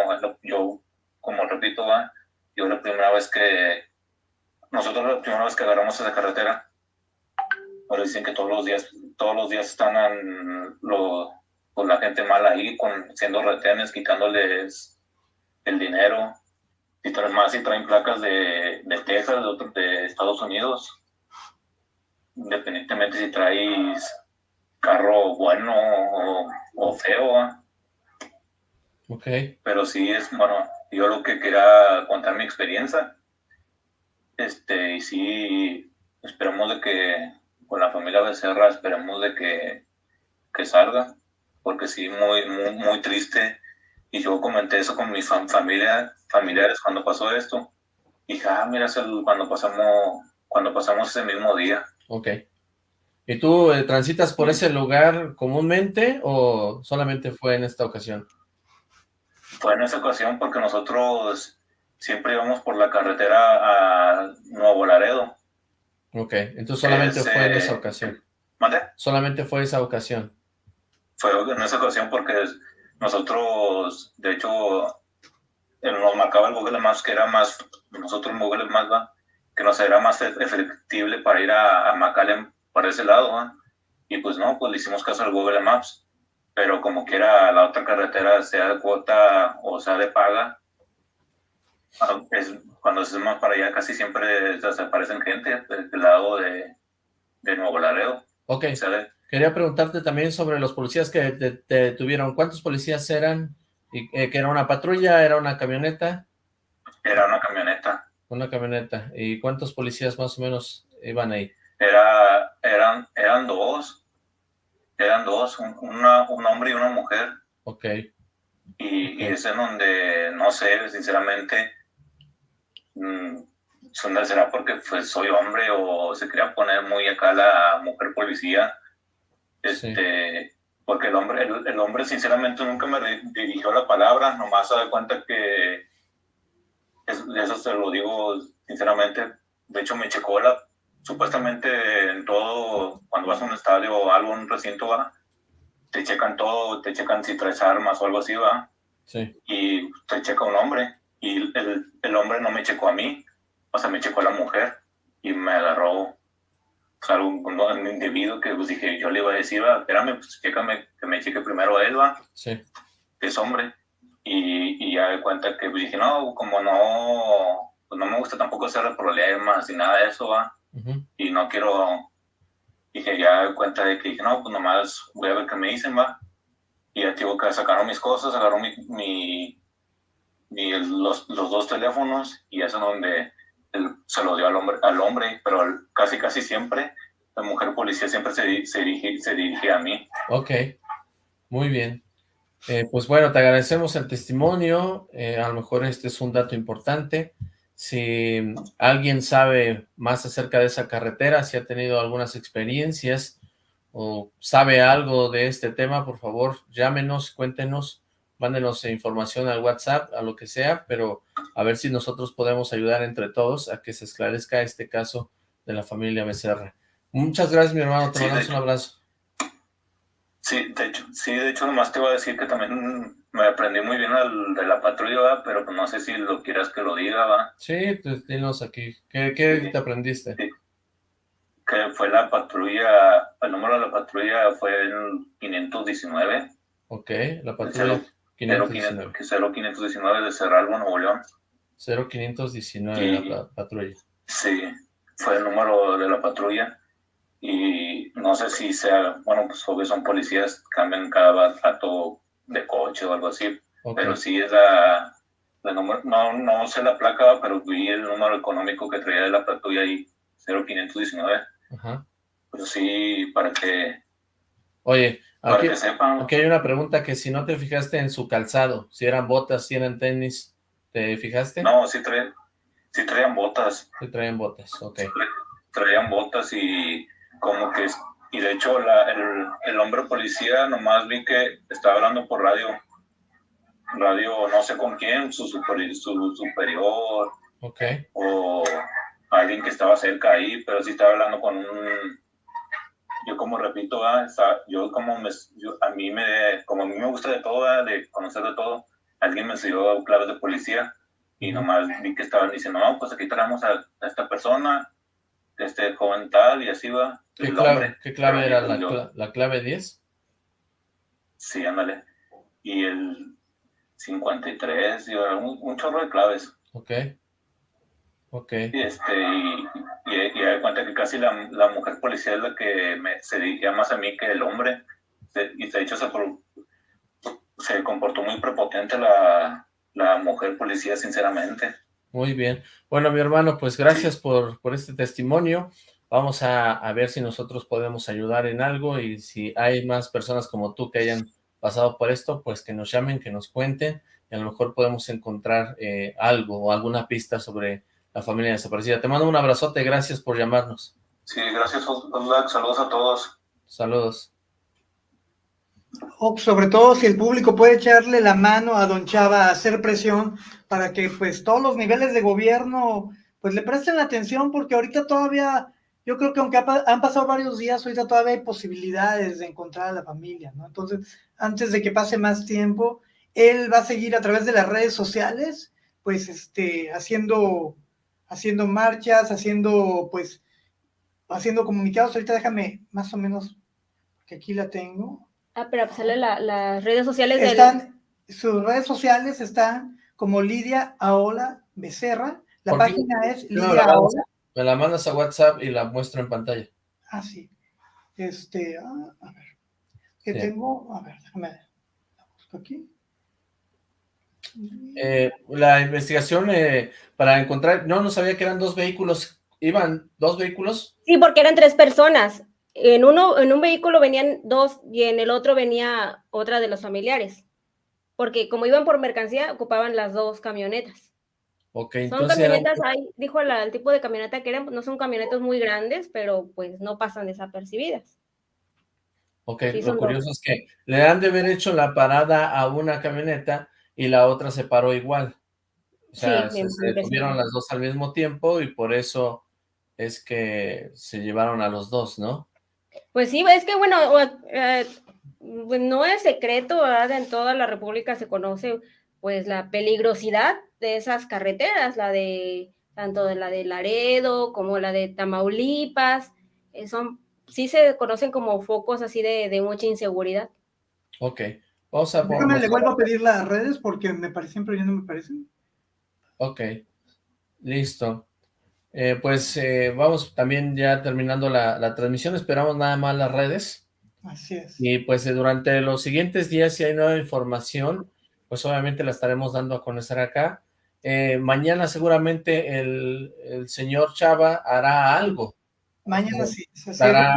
Speaker 12: yo como repito, va, yo la primera vez que nosotros la primera vez que agarramos esa carretera, ahora dicen que todos los días, todos los días están lo, pues la gente mala ahí, con, siendo retenes, quitándoles el dinero, y traen más y traen placas de, de Texas, de, otro- de Estados Unidos, independientemente si traes carro bueno o, o feo, ¿va?
Speaker 1: Ok.
Speaker 12: pero sí es, bueno, yo lo que quería contar mi experiencia, este, y sí, esperemos de que con la familia Becerra, esperemos de que, que salga, porque sí, muy, muy, muy triste, y yo comenté eso con mi fam- familia, familiares cuando pasó esto, y dije, ah, mira, cuando pasamos, cuando pasamos ese mismo día,
Speaker 1: Ok. ¿Y tú eh, transitas por ese lugar comúnmente o solamente fue en esta ocasión?
Speaker 12: Fue en esa ocasión porque nosotros siempre íbamos por la carretera a Nuevo Laredo.
Speaker 1: Ok, entonces solamente fue en esa ocasión.
Speaker 12: ¿Mande?
Speaker 1: Solamente fue esa ocasión.
Speaker 12: Fue en esa ocasión porque nosotros, de hecho, nos marcaba el Google Maps que era más, nosotros en Google Maps, ¿va? que nos era más e- efectivo para ir a, a McAllen por ese lado. ¿va? Y pues no, pues le hicimos caso al Google Maps. Pero como quiera la otra carretera, sea de cuota o sea de paga, ah, es, cuando es más para allá casi siempre desaparecen gente del, lado de, de Nuevo Laredo.
Speaker 1: Ok.
Speaker 12: O sea, de-
Speaker 1: Quería preguntarte también sobre los policías que te, te detuvieron. ¿Cuántos policías eran? ¿Y, eh, ¿Que era una patrulla? ¿Era una camioneta?
Speaker 12: era una camioneta.
Speaker 1: Una camioneta. ¿Y cuántos policías más o menos iban ahí?
Speaker 12: Era, eran, eran dos, eran dos, un, una- un hombre y una mujer.
Speaker 1: Ok.
Speaker 12: Y, y es en donde, no sé, sinceramente, mm, son- será porque pues, soy hombre o se quería poner muy acá la mujer policía. Este, porque el hombre, el, el hombre sinceramente nunca me di- dirigió la palabra, nomás se da cuenta que, es- eso se lo digo sinceramente, de hecho me checó la, supuestamente en todo, cuando vas a un estadio o algo, un recinto, va, te checan todo, te checan si traes armas o algo así, va,
Speaker 1: Sí.
Speaker 12: y te checa un hombre, y el, el hombre no me checó a mí, o sea, me checó a la mujer, y me agarró, o sea, un, un individuo que pues dije, yo le iba a decir, va, espérame, pues chécame, que me cheque primero a él, va,
Speaker 1: Sí.
Speaker 12: que es hombre, y, y ya de cuenta que pues, dije, no, como no, pues no me gusta tampoco hacer problemas y nada de eso, va,
Speaker 1: Ujú.
Speaker 12: y no quiero, dije, ya de cuenta de que dije, no, pues nomás voy a ver qué me dicen, va, y ya tengo que sacaron mis cosas, agarró mi, mi, mi- los, los dos teléfonos, y eso es donde él se lo dio al hombre, al hombre, pero casi, casi siempre, la mujer policía siempre se, se, dirige, se dirige a mí.
Speaker 1: Ok, muy bien. Eh, pues bueno, te agradecemos el testimonio, eh, a lo mejor este es un dato importante. Si alguien sabe más acerca de esa carretera, si ha tenido algunas experiencias o sabe algo de este tema, por favor, llámenos, cuéntenos, mándenos información al WhatsApp, a lo que sea, pero a ver si nosotros podemos ayudar entre todos a que se esclarezca este caso de la familia Becerra. Muchas gracias, mi hermano, te
Speaker 12: Sí,
Speaker 1: mandamos un abrazo.
Speaker 12: Sí, de hecho, sí, de hecho, nomás te iba a decir que también me aprendí muy bien al de la patrulla, ¿va? pero no sé si lo quieras que lo diga, va.
Speaker 1: Sí, pues dinos aquí. ¿Qué, qué te aprendiste?
Speaker 12: Que fue la patrulla, el número de la patrulla fue el 519.
Speaker 1: Ok, la patrulla 519.
Speaker 12: que 0519 de Cerralbo, Nuevo León.
Speaker 1: 0519
Speaker 12: Sí.
Speaker 1: la pa- patrulla.
Speaker 12: Sí, fue el número de la patrulla. Y no sé si sea, bueno, pues obvio son policías, cambian cada rato de coche o algo así. Pero sí es la, la número, no, no sé la placa, pero vi el número económico que traía de la patrulla ahí, 0519.
Speaker 1: Ajá.
Speaker 12: Pero sí, para que,
Speaker 1: Oye, aquí, hay una pregunta que si no te fijaste en su calzado, si eran botas, si eran tenis, ¿te fijaste?
Speaker 12: No, sí, trae, sí traían botas.
Speaker 1: Sí traían botas, ok.
Speaker 12: traían botas y como que, y de hecho la- el, el hombre policía nomás vi que estaba hablando por radio, radio no sé con quién, su, superi- su superior
Speaker 1: Ok,
Speaker 12: o alguien que estaba cerca ahí, pero sí estaba hablando con un, yo como repito, ah, yo como me, yo- a mí me, como a mí me gusta de todo, ah, de conocer de todo, alguien me enseñó claves de policía y nomás vi que estaban diciendo, no, pues aquí traemos a, a esta persona, este joven tal, y así va.
Speaker 1: ¿Qué clave,
Speaker 12: hombre.
Speaker 1: qué clave era la, la clave 10?
Speaker 12: Sí, ándale. Y el 53, y un, un chorro de claves.
Speaker 1: Ok. Ok.
Speaker 12: Y, este, y, y, y cuenta que casi la, la mujer policía es la que me, se dirigía más a mí que el hombre. Y de hecho se, se comportó muy prepotente la, la mujer policía, sinceramente.
Speaker 1: Muy bien. Bueno, mi hermano, pues gracias por, por este testimonio. Vamos a, a ver si nosotros podemos ayudar en algo y si hay más personas como tú que hayan pasado por esto, pues que nos llamen, que nos cuenten y a lo mejor podemos encontrar eh, algo o alguna pista sobre la familia desaparecida. Te mando un abrazote, gracias por llamarnos.
Speaker 12: Sí, gracias. Saludos a todos.
Speaker 1: Saludos.
Speaker 3: Sobre todo si el público puede echarle la mano a Don Chava a hacer presión para que pues todos los niveles de gobierno pues le presten la atención porque ahorita todavía, yo creo que aunque ha han pasado varios días, ahorita todavía hay posibilidades de encontrar a la familia, ¿no? Entonces, antes de que pase más tiempo, él va a seguir a través de las redes sociales, pues este, haciendo, haciendo marchas, haciendo pues, haciendo comunicados. Ahorita déjame más o menos, que aquí la tengo.
Speaker 2: Ah, pero pues sale la- las redes sociales.
Speaker 3: Están, sus redes sociales están como Lidia Aola Becerra. La
Speaker 1: ¿Por qué?
Speaker 3: página es
Speaker 1: No,
Speaker 3: Lidia
Speaker 1: la mandas-
Speaker 3: Aola.
Speaker 1: me la mandas a WhatsApp y la muestro en pantalla.
Speaker 3: Ah, sí. Este, ah, a ver. Que
Speaker 1: Sí.
Speaker 3: tengo, a ver, déjame, la busco aquí.
Speaker 1: Eh, la investigación eh, para encontrar, no, no sabía que eran dos vehículos, iban dos vehículos,
Speaker 2: Sí, porque eran tres personas. En uno, en un vehículo venían dos y en el otro venía otra de los familiares. Porque como iban por mercancía, ocupaban las dos camionetas.
Speaker 1: ok,
Speaker 2: Son
Speaker 1: entonces
Speaker 2: camionetas, hay, dijo la- el tipo de camioneta que eran, no son camionetas muy grandes, pero pues no pasan desapercibidas.
Speaker 1: ok,
Speaker 2: sí
Speaker 1: lo
Speaker 2: dos.
Speaker 1: curioso es que le han de haber hecho la parada a una camioneta y la otra se paró igual, o sea,
Speaker 2: Sí,
Speaker 1: se, detuvieron las dos al mismo tiempo y por eso es que se llevaron a los dos, ¿no?
Speaker 2: Pues sí, es que bueno, eh, pues, no es secreto, ¿verdad? En toda la República se conoce pues la peligrosidad de esas carreteras, la de tanto de la de Laredo como la de Tamaulipas, eh, son, sí se conocen como focos así de, de mucha inseguridad.
Speaker 1: Ok, vamos a
Speaker 3: Déjame, le vuelvo a pedir las redes porque me parecen, pero ya no me parecen.
Speaker 1: ok, listo. Eh, pues eh, vamos también ya terminando la, la transmisión, esperamos nada más las redes.
Speaker 3: Así es.
Speaker 1: Y pues eh, durante los siguientes días, si hay nueva información, pues obviamente la estaremos dando a conocer acá. Mañana seguramente el, el señor Chava hará algo.
Speaker 3: Mañana sí. se-
Speaker 1: Dará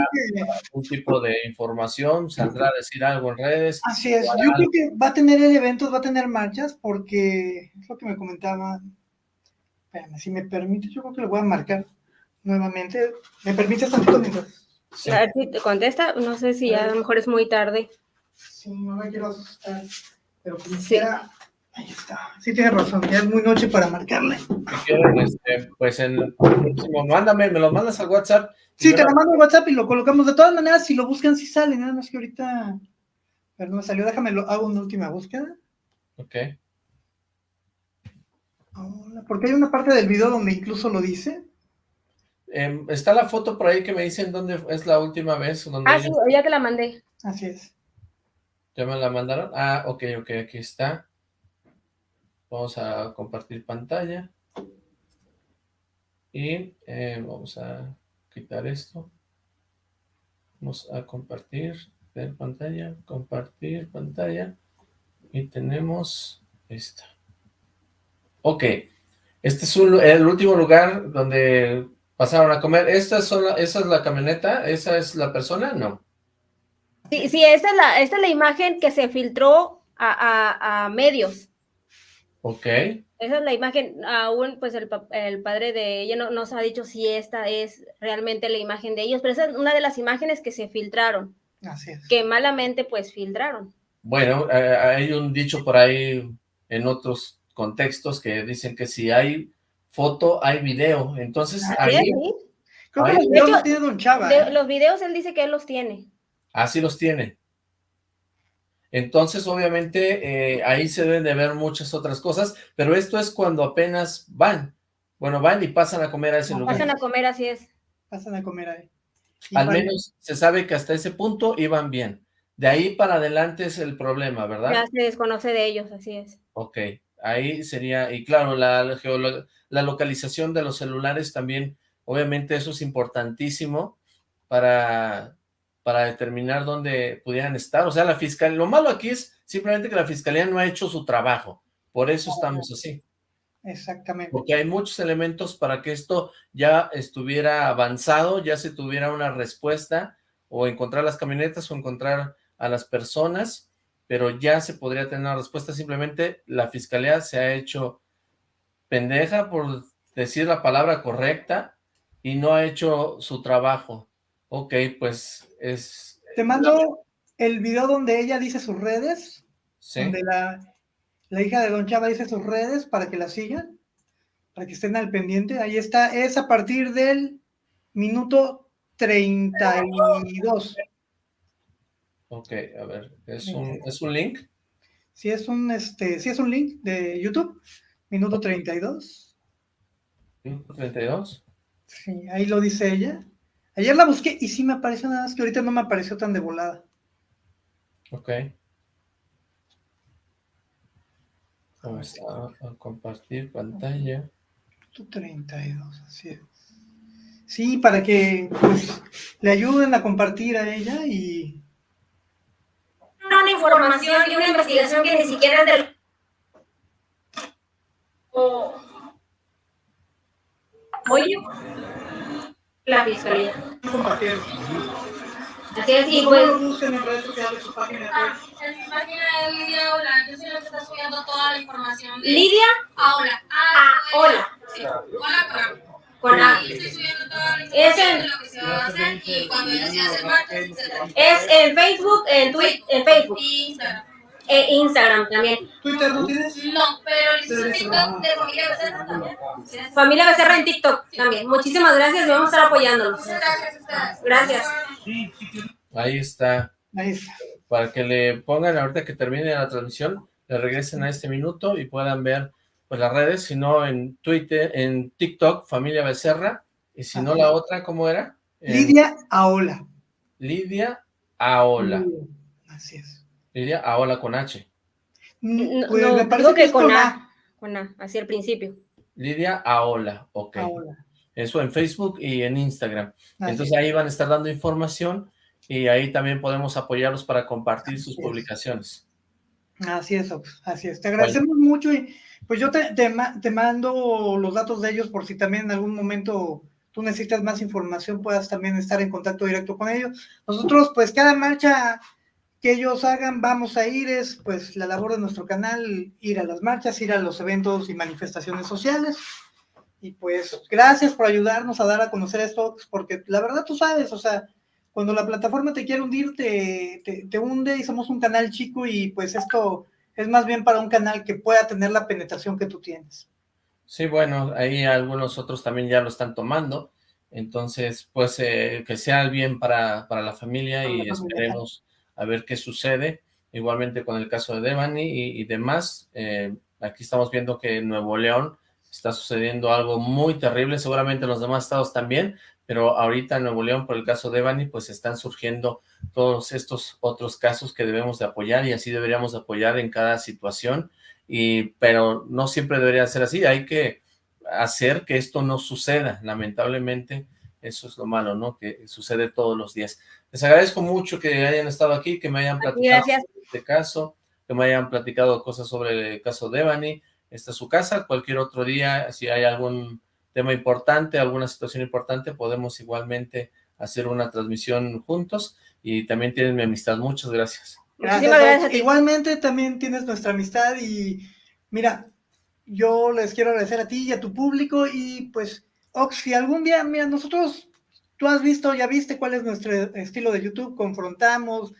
Speaker 1: un tipo de información, saldrá a decir algo en redes.
Speaker 3: Así es. Yo
Speaker 1: algo.
Speaker 3: creo que va a tener eventos, va a tener marchas porque es lo que me comentaba. Espérame, si me permite, yo creo que lo voy a marcar nuevamente. ¿Me permites tantito mientras?
Speaker 2: A ver si te contesta, no sé si a lo mejor es muy tarde.
Speaker 3: Sí, no me quiero asustar. Pero como quiera, ahí está. Sí, tienes razón, ya es muy noche para marcarle.
Speaker 1: Si quieren, este, pues en el próximo, mándame, me lo mandas al WhatsApp.
Speaker 3: Sí, te
Speaker 1: la-
Speaker 3: lo mando en WhatsApp y lo colocamos. De todas maneras, si lo buscan, sí sale. Nada más que ahorita. Pero no me salió. Déjame, lo hago una última búsqueda.
Speaker 1: Ok,
Speaker 3: Hola, Porque hay una parte del video donde incluso lo dice.
Speaker 1: Em, está la foto por ahí que me dicen dónde es la última vez, donde
Speaker 2: Ah, sí, ya te la mandé.
Speaker 3: Así es.
Speaker 1: ¿Ya me la mandaron? Ah, ok, ok, aquí está. Vamos a compartir pantalla. Y eh, vamos a quitar esto. Vamos a compartir ver pantalla, compartir pantalla. Y tenemos esta. Ok, este es el último lugar donde pasaron a comer. ¿Esta, la- ¿Esa es la camioneta? ¿Esa es la persona? No.
Speaker 2: Sí, sí, esta es la, es la imagen que se filtró a- a medios.
Speaker 1: Ok.
Speaker 2: Esa es la imagen, aún pues el, pa- el padre de ella no nos ha dicho si esta es realmente la imagen de ellos, pero esa es una de las imágenes que se filtraron,
Speaker 3: Así es.
Speaker 2: que malamente pues filtraron.
Speaker 1: Bueno, eh, hay un dicho por ahí en otros contextos que dicen que si hay foto, hay video. Entonces, ahí,
Speaker 2: sí.
Speaker 3: Creo que los videos los tiene Don Chava.
Speaker 2: De-
Speaker 3: ¿eh?
Speaker 2: los videos él dice que él los tiene.
Speaker 1: así los tiene. Entonces, obviamente, eh, ahí se deben de ver muchas otras cosas, pero esto es cuando apenas van. Bueno, van y pasan a comer a ese lugar.
Speaker 2: Pasan a comer, así es.
Speaker 3: Pasan a comer ahí.
Speaker 1: Al menos se sabe que hasta ese punto iban bien. De ahí para adelante es el problema, ¿verdad?
Speaker 2: Ya se desconoce de ellos, así es.
Speaker 1: Ok, ahí sería, y claro, la, la localización de los celulares también, obviamente eso es importantísimo para, para determinar dónde pudieran estar. O sea, la fiscalía, lo malo aquí es simplemente que la fiscalía no ha hecho su trabajo. Por eso estamos así.
Speaker 3: Exactamente.
Speaker 1: Porque hay muchos elementos para que esto ya estuviera avanzado, ya se tuviera una respuesta, o encontrar las camionetas, o encontrar a las personas, pero ya se podría tener una respuesta, simplemente la fiscalía se ha hecho pendeja por decir la palabra correcta y no ha hecho su trabajo. Ok, pues es...
Speaker 3: Te mando el video donde ella dice sus redes,
Speaker 1: ¿Sí?
Speaker 3: donde la, la hija de Don Chava dice sus redes para que la sigan, para que estén al pendiente. Ahí está, es a partir del minuto 32.
Speaker 1: Ok, a ver, ¿es un, ¿es un link?
Speaker 3: Sí, es un, este, sí es un link de YouTube, minuto 32.
Speaker 1: ¿Minuto 32?
Speaker 3: Sí, ahí lo dice ella. Ayer la busqué y sí me apareció nada más que ahorita no me apareció tan de volada.
Speaker 1: Ok. Vamos a, a compartir pantalla.
Speaker 3: Minuto 32, así es. Sí, para que pues, le ayuden a compartir a ella y
Speaker 2: Una información y una investigación que ni siquiera es del... O... Oye, la fiscalía. Así es, y pues...
Speaker 3: busquen en redes sociales su página de
Speaker 14: Ah, en mi página de Lidia Hola, yo soy la que está subiendo toda la información. de-
Speaker 2: Lidia
Speaker 14: Ahora.
Speaker 2: Ah, hola.
Speaker 14: Sí, hola con. Ahí estoy subiendo toda la
Speaker 2: Es
Speaker 14: información
Speaker 2: en-
Speaker 14: de lo que se va a hacer y cuando ya se hace marcha, etcétera.
Speaker 2: Es en Facebook, en Twitter, en Facebook.
Speaker 14: Y Instagram.
Speaker 2: E Instagram también.
Speaker 3: ¿Twitter no tienes?
Speaker 14: No, pero hice TikTok de familia Becerra también.
Speaker 2: Familia Becerra en TikTok también. Muchísimas gracias y vamos a estar apoyándolos.
Speaker 14: Muchas gracias a ustedes.
Speaker 2: Gracias.
Speaker 1: Ahí está.
Speaker 3: Ahí está.
Speaker 1: Para que le pongan ahorita que termine la transmisión, le regresen a este minuto y puedan ver pues las redes, si no en Twitter, en TikTok, Familia Becerra, y si no la otra, ¿cómo era?
Speaker 3: Lidia Aola.
Speaker 1: Lidia Aola.
Speaker 3: Así es.
Speaker 1: Lidia Aola con H.
Speaker 2: No,
Speaker 3: Pues
Speaker 2: no,
Speaker 3: me parece
Speaker 2: digo
Speaker 3: que
Speaker 2: con A. Con A, así al principio.
Speaker 1: Lidia Aola, ok.
Speaker 3: Aola.
Speaker 1: Eso en Facebook y en Instagram.
Speaker 3: Así
Speaker 1: Entonces ahí van a estar dando información y ahí también podemos apoyarlos para compartir sus publicaciones.
Speaker 3: Así es, Ox, así es. Te agradecemos mucho y pues yo te, te mando los datos de ellos por si también en algún momento tú necesitas más información, puedas también estar en contacto directo con ellos. Nosotros, pues cada marcha que ellos hagan, vamos a ir, es pues la labor de nuestro canal, ir a las marchas, ir a los eventos y manifestaciones sociales. Y pues gracias por ayudarnos a dar a conocer esto, porque la verdad tú sabes, o sea, cuando la plataforma te quiere hundir, te, te, te hunde y somos un canal chico y pues esto es más bien para un canal que pueda tener la penetración que tú tienes.
Speaker 1: Sí, bueno, ahí algunos otros también ya lo están tomando, entonces pues eh, que sea el bien para, para la familia y
Speaker 3: Para la familia.
Speaker 1: esperemos a ver qué sucede, igualmente con el caso de Devani y, demás, eh, aquí estamos viendo que en Nuevo León está sucediendo algo muy terrible, seguramente en los demás estados también, pero ahorita en Nuevo León por el caso de Devani pues están surgiendo todos estos otros casos que debemos de apoyar y así deberíamos de apoyar en cada situación, y pero no siempre debería ser así, hay que hacer que esto no suceda, lamentablemente eso es lo malo, ¿no? Que sucede todos los días. Les agradezco mucho que hayan estado aquí, que me hayan platicado
Speaker 2: Gracias.
Speaker 1: sobre este caso, que me hayan platicado cosas sobre el caso de Devani, esta es su casa, cualquier otro día, si hay algún tema importante, alguna situación importante, podemos igualmente hacer una transmisión juntos, y también tienen mi amistad, muchas gracias.
Speaker 3: Gracias. Igualmente también tienes nuestra amistad y mira, yo les quiero agradecer a ti y a tu público y pues, Ox, si algún día, mira, nosotros, tú has visto, ya viste cuál es nuestro estilo de YouTube, confrontamos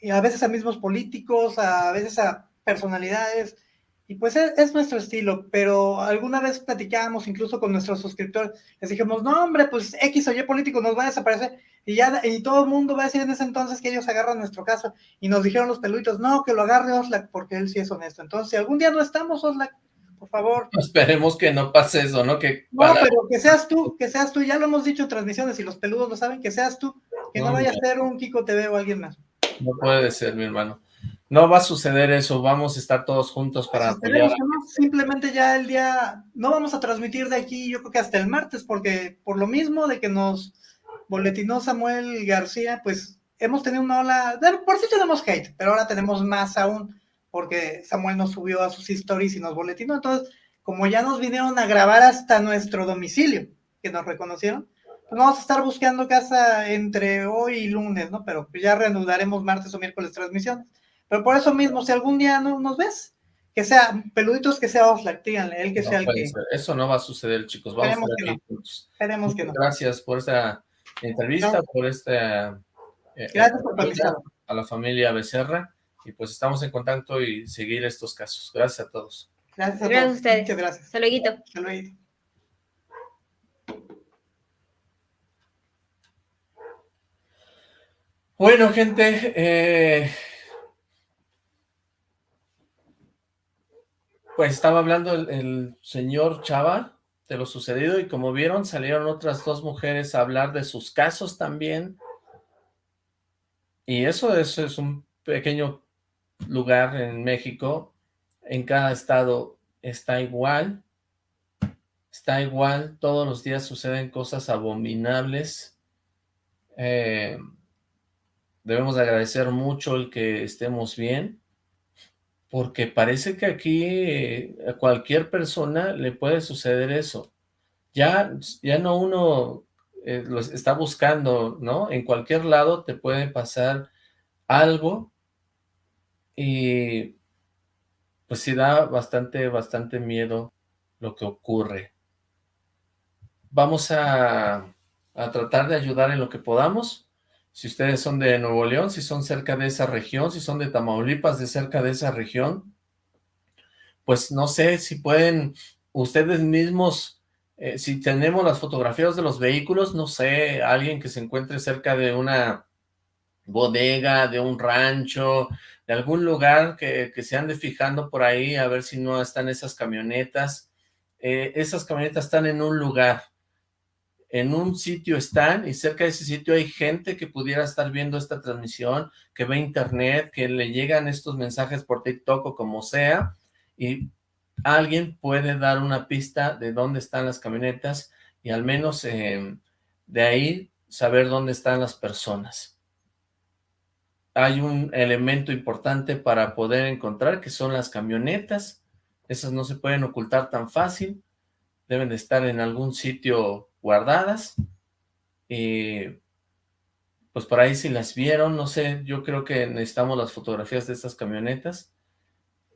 Speaker 3: eh, a veces a mismos políticos, a veces a personalidades Y pues es, es, nuestro estilo, pero alguna vez platicábamos incluso con nuestros suscriptores, les dijimos, no hombre, pues X o Y político nos va a desaparecer, y ya y todo el mundo va a decir en ese entonces que ellos agarran nuestro caso, y nos dijeron los peluitos, no, que lo agarre Oslac, porque él sí es honesto. Entonces, si algún día no estamos, Oslac, por favor.
Speaker 1: Esperemos que no pase eso, ¿no? Que
Speaker 3: para... No, pero que seas tú, que seas tú, ya lo hemos dicho en transmisiones, y los peludos lo saben, que seas tú, que no, no vaya a ser un Kiko TV o alguien más.
Speaker 1: No puede ser, mi hermano. No va a suceder eso, vamos a estar todos juntos para apoyar.
Speaker 3: Simplemente ya el día, no vamos a transmitir de aquí, yo creo que hasta el martes, porque por lo mismo de que nos boletinó Samuel García, pues hemos tenido una ola, por si sí tenemos hate, pero ahora tenemos más aún, porque Samuel nos subió a sus stories y nos boletinó, entonces, como ya nos vinieron a grabar hasta nuestro domicilio, que nos reconocieron, pues vamos a estar buscando casa entre hoy y lunes, ¿no? Pero ya reanudaremos martes o miércoles transmisiones. Pero por eso mismo, si algún día no nos ves, que sea peluditos, que sea Oxlack, díganle, él que
Speaker 1: no
Speaker 3: sea el que...
Speaker 1: Eso no va a suceder, chicos. Vamos
Speaker 3: Esperemos
Speaker 1: a
Speaker 3: que
Speaker 1: estar
Speaker 3: no.
Speaker 1: aquí juntos.
Speaker 3: Esperemos que no.
Speaker 1: Gracias por esta entrevista,
Speaker 3: No.
Speaker 1: por esta... eh,
Speaker 3: Gracias por
Speaker 1: entrevista
Speaker 3: participar.
Speaker 1: A la familia Becerra. Y pues estamos en contacto y seguir estos casos. Gracias a todos.
Speaker 3: Gracias a
Speaker 2: Gracias a
Speaker 3: todos.
Speaker 2: ustedes.
Speaker 3: Muchas gracias.
Speaker 2: Hasta luego.
Speaker 3: Hasta luego.
Speaker 1: Bueno, gente, eh, pues estaba hablando el, el señor Chava de lo sucedido y como vieron salieron otras dos mujeres a hablar de sus casos también. Y eso, eso es un pequeño lugar en México. En cada estado está igual. Está igual. Todos los días suceden cosas abominables. Eh, debemos de agradecer mucho el que estemos bien, porque parece que aquí eh, a cualquier persona le puede suceder eso. Ya, ya no uno eh, está buscando, ¿no? En cualquier lado te puede pasar algo y pues sí da bastante, bastante miedo lo que ocurre. Vamos a, a tratar de ayudar en lo que podamos. Si ustedes son de Nuevo León, si son cerca de esa región, si son de Tamaulipas, de cerca de esa región, pues no sé si pueden ustedes mismos, eh, si tenemos las fotografías de los vehículos, no sé, alguien que se encuentre cerca de una bodega, de un rancho, de algún lugar que, se ande fijando por ahí, a ver si no están esas camionetas. Eh, esas camionetas están en un lugar, en un sitio están y cerca de ese sitio hay gente que pudiera estar viendo esta transmisión, que ve internet, que le llegan estos mensajes por TikTok o como sea, y alguien puede dar una pista de dónde están las camionetas y al menos eh, de ahí saber dónde están las personas. Hay un elemento importante para poder encontrar que son las camionetas, esas no se pueden ocultar tan fácil, deben de estar en algún sitio guardadas, y pues por ahí si las vieron, no sé, yo creo que necesitamos las fotografías de estas camionetas,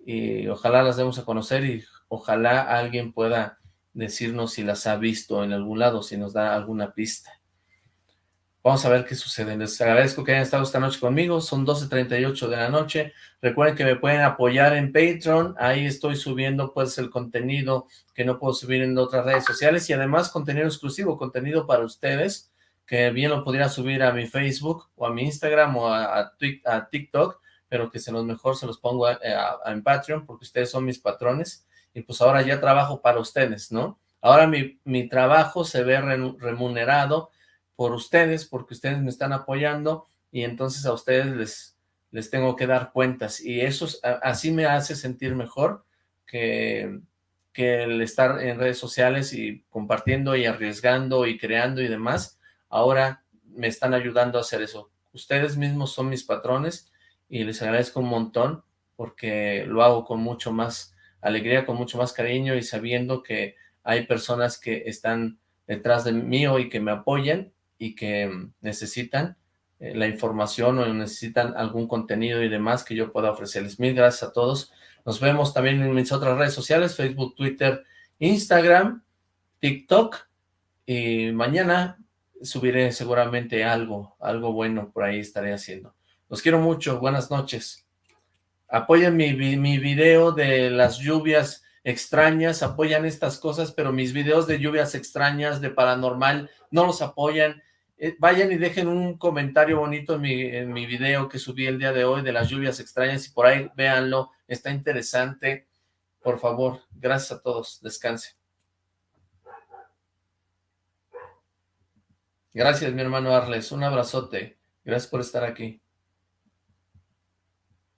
Speaker 1: y ojalá las demos a conocer, y ojalá alguien pueda decirnos si las ha visto en algún lado, si nos da alguna pista. Vamos a ver qué sucede. Les agradezco que hayan estado esta noche conmigo. Son 12.38 de la noche. Recuerden que me pueden apoyar en Patreon. Ahí estoy subiendo pues el contenido que no puedo subir en otras redes sociales y además contenido exclusivo, contenido para ustedes, que bien lo podría subir a mi Facebook o a mi Instagram o a, a, TikTok, pero que se los mejor se los pongo a, en Patreon porque ustedes son mis patrones y pues ahora ya trabajo para ustedes, ¿no? Ahora mi, mi trabajo se ve remunerado por ustedes, porque ustedes me están apoyando y entonces a ustedes les, les tengo que dar cuentas y eso así me hace sentir mejor que, que el estar en redes sociales y compartiendo y arriesgando y creando y demás, ahora me están ayudando a hacer eso. Ustedes mismos son mis patrones y les agradezco un montón porque lo hago con mucho más alegría, con mucho más cariño y sabiendo que hay personas que están detrás de mí y que me apoyan y que necesitan eh, la información o necesitan algún contenido y demás que yo pueda ofrecerles. Mil gracias a todos. Nos vemos también en mis otras redes sociales, Facebook, Twitter, Instagram, TikTok. Y mañana subiré seguramente algo, algo bueno por ahí estaré haciendo. Los quiero mucho. Buenas noches. Apoyen mi, mi video de las lluvias extrañas, apoyan estas cosas, pero mis videos de lluvias extrañas, de paranormal, no los apoyan. Eh, vayan y dejen un comentario bonito en mi, en mi video que subí el día de hoy de las lluvias extrañas y por ahí véanlo, está interesante. Por favor, gracias a todos, descansen. Gracias, mi hermano Arles, un abrazote. Gracias por estar aquí.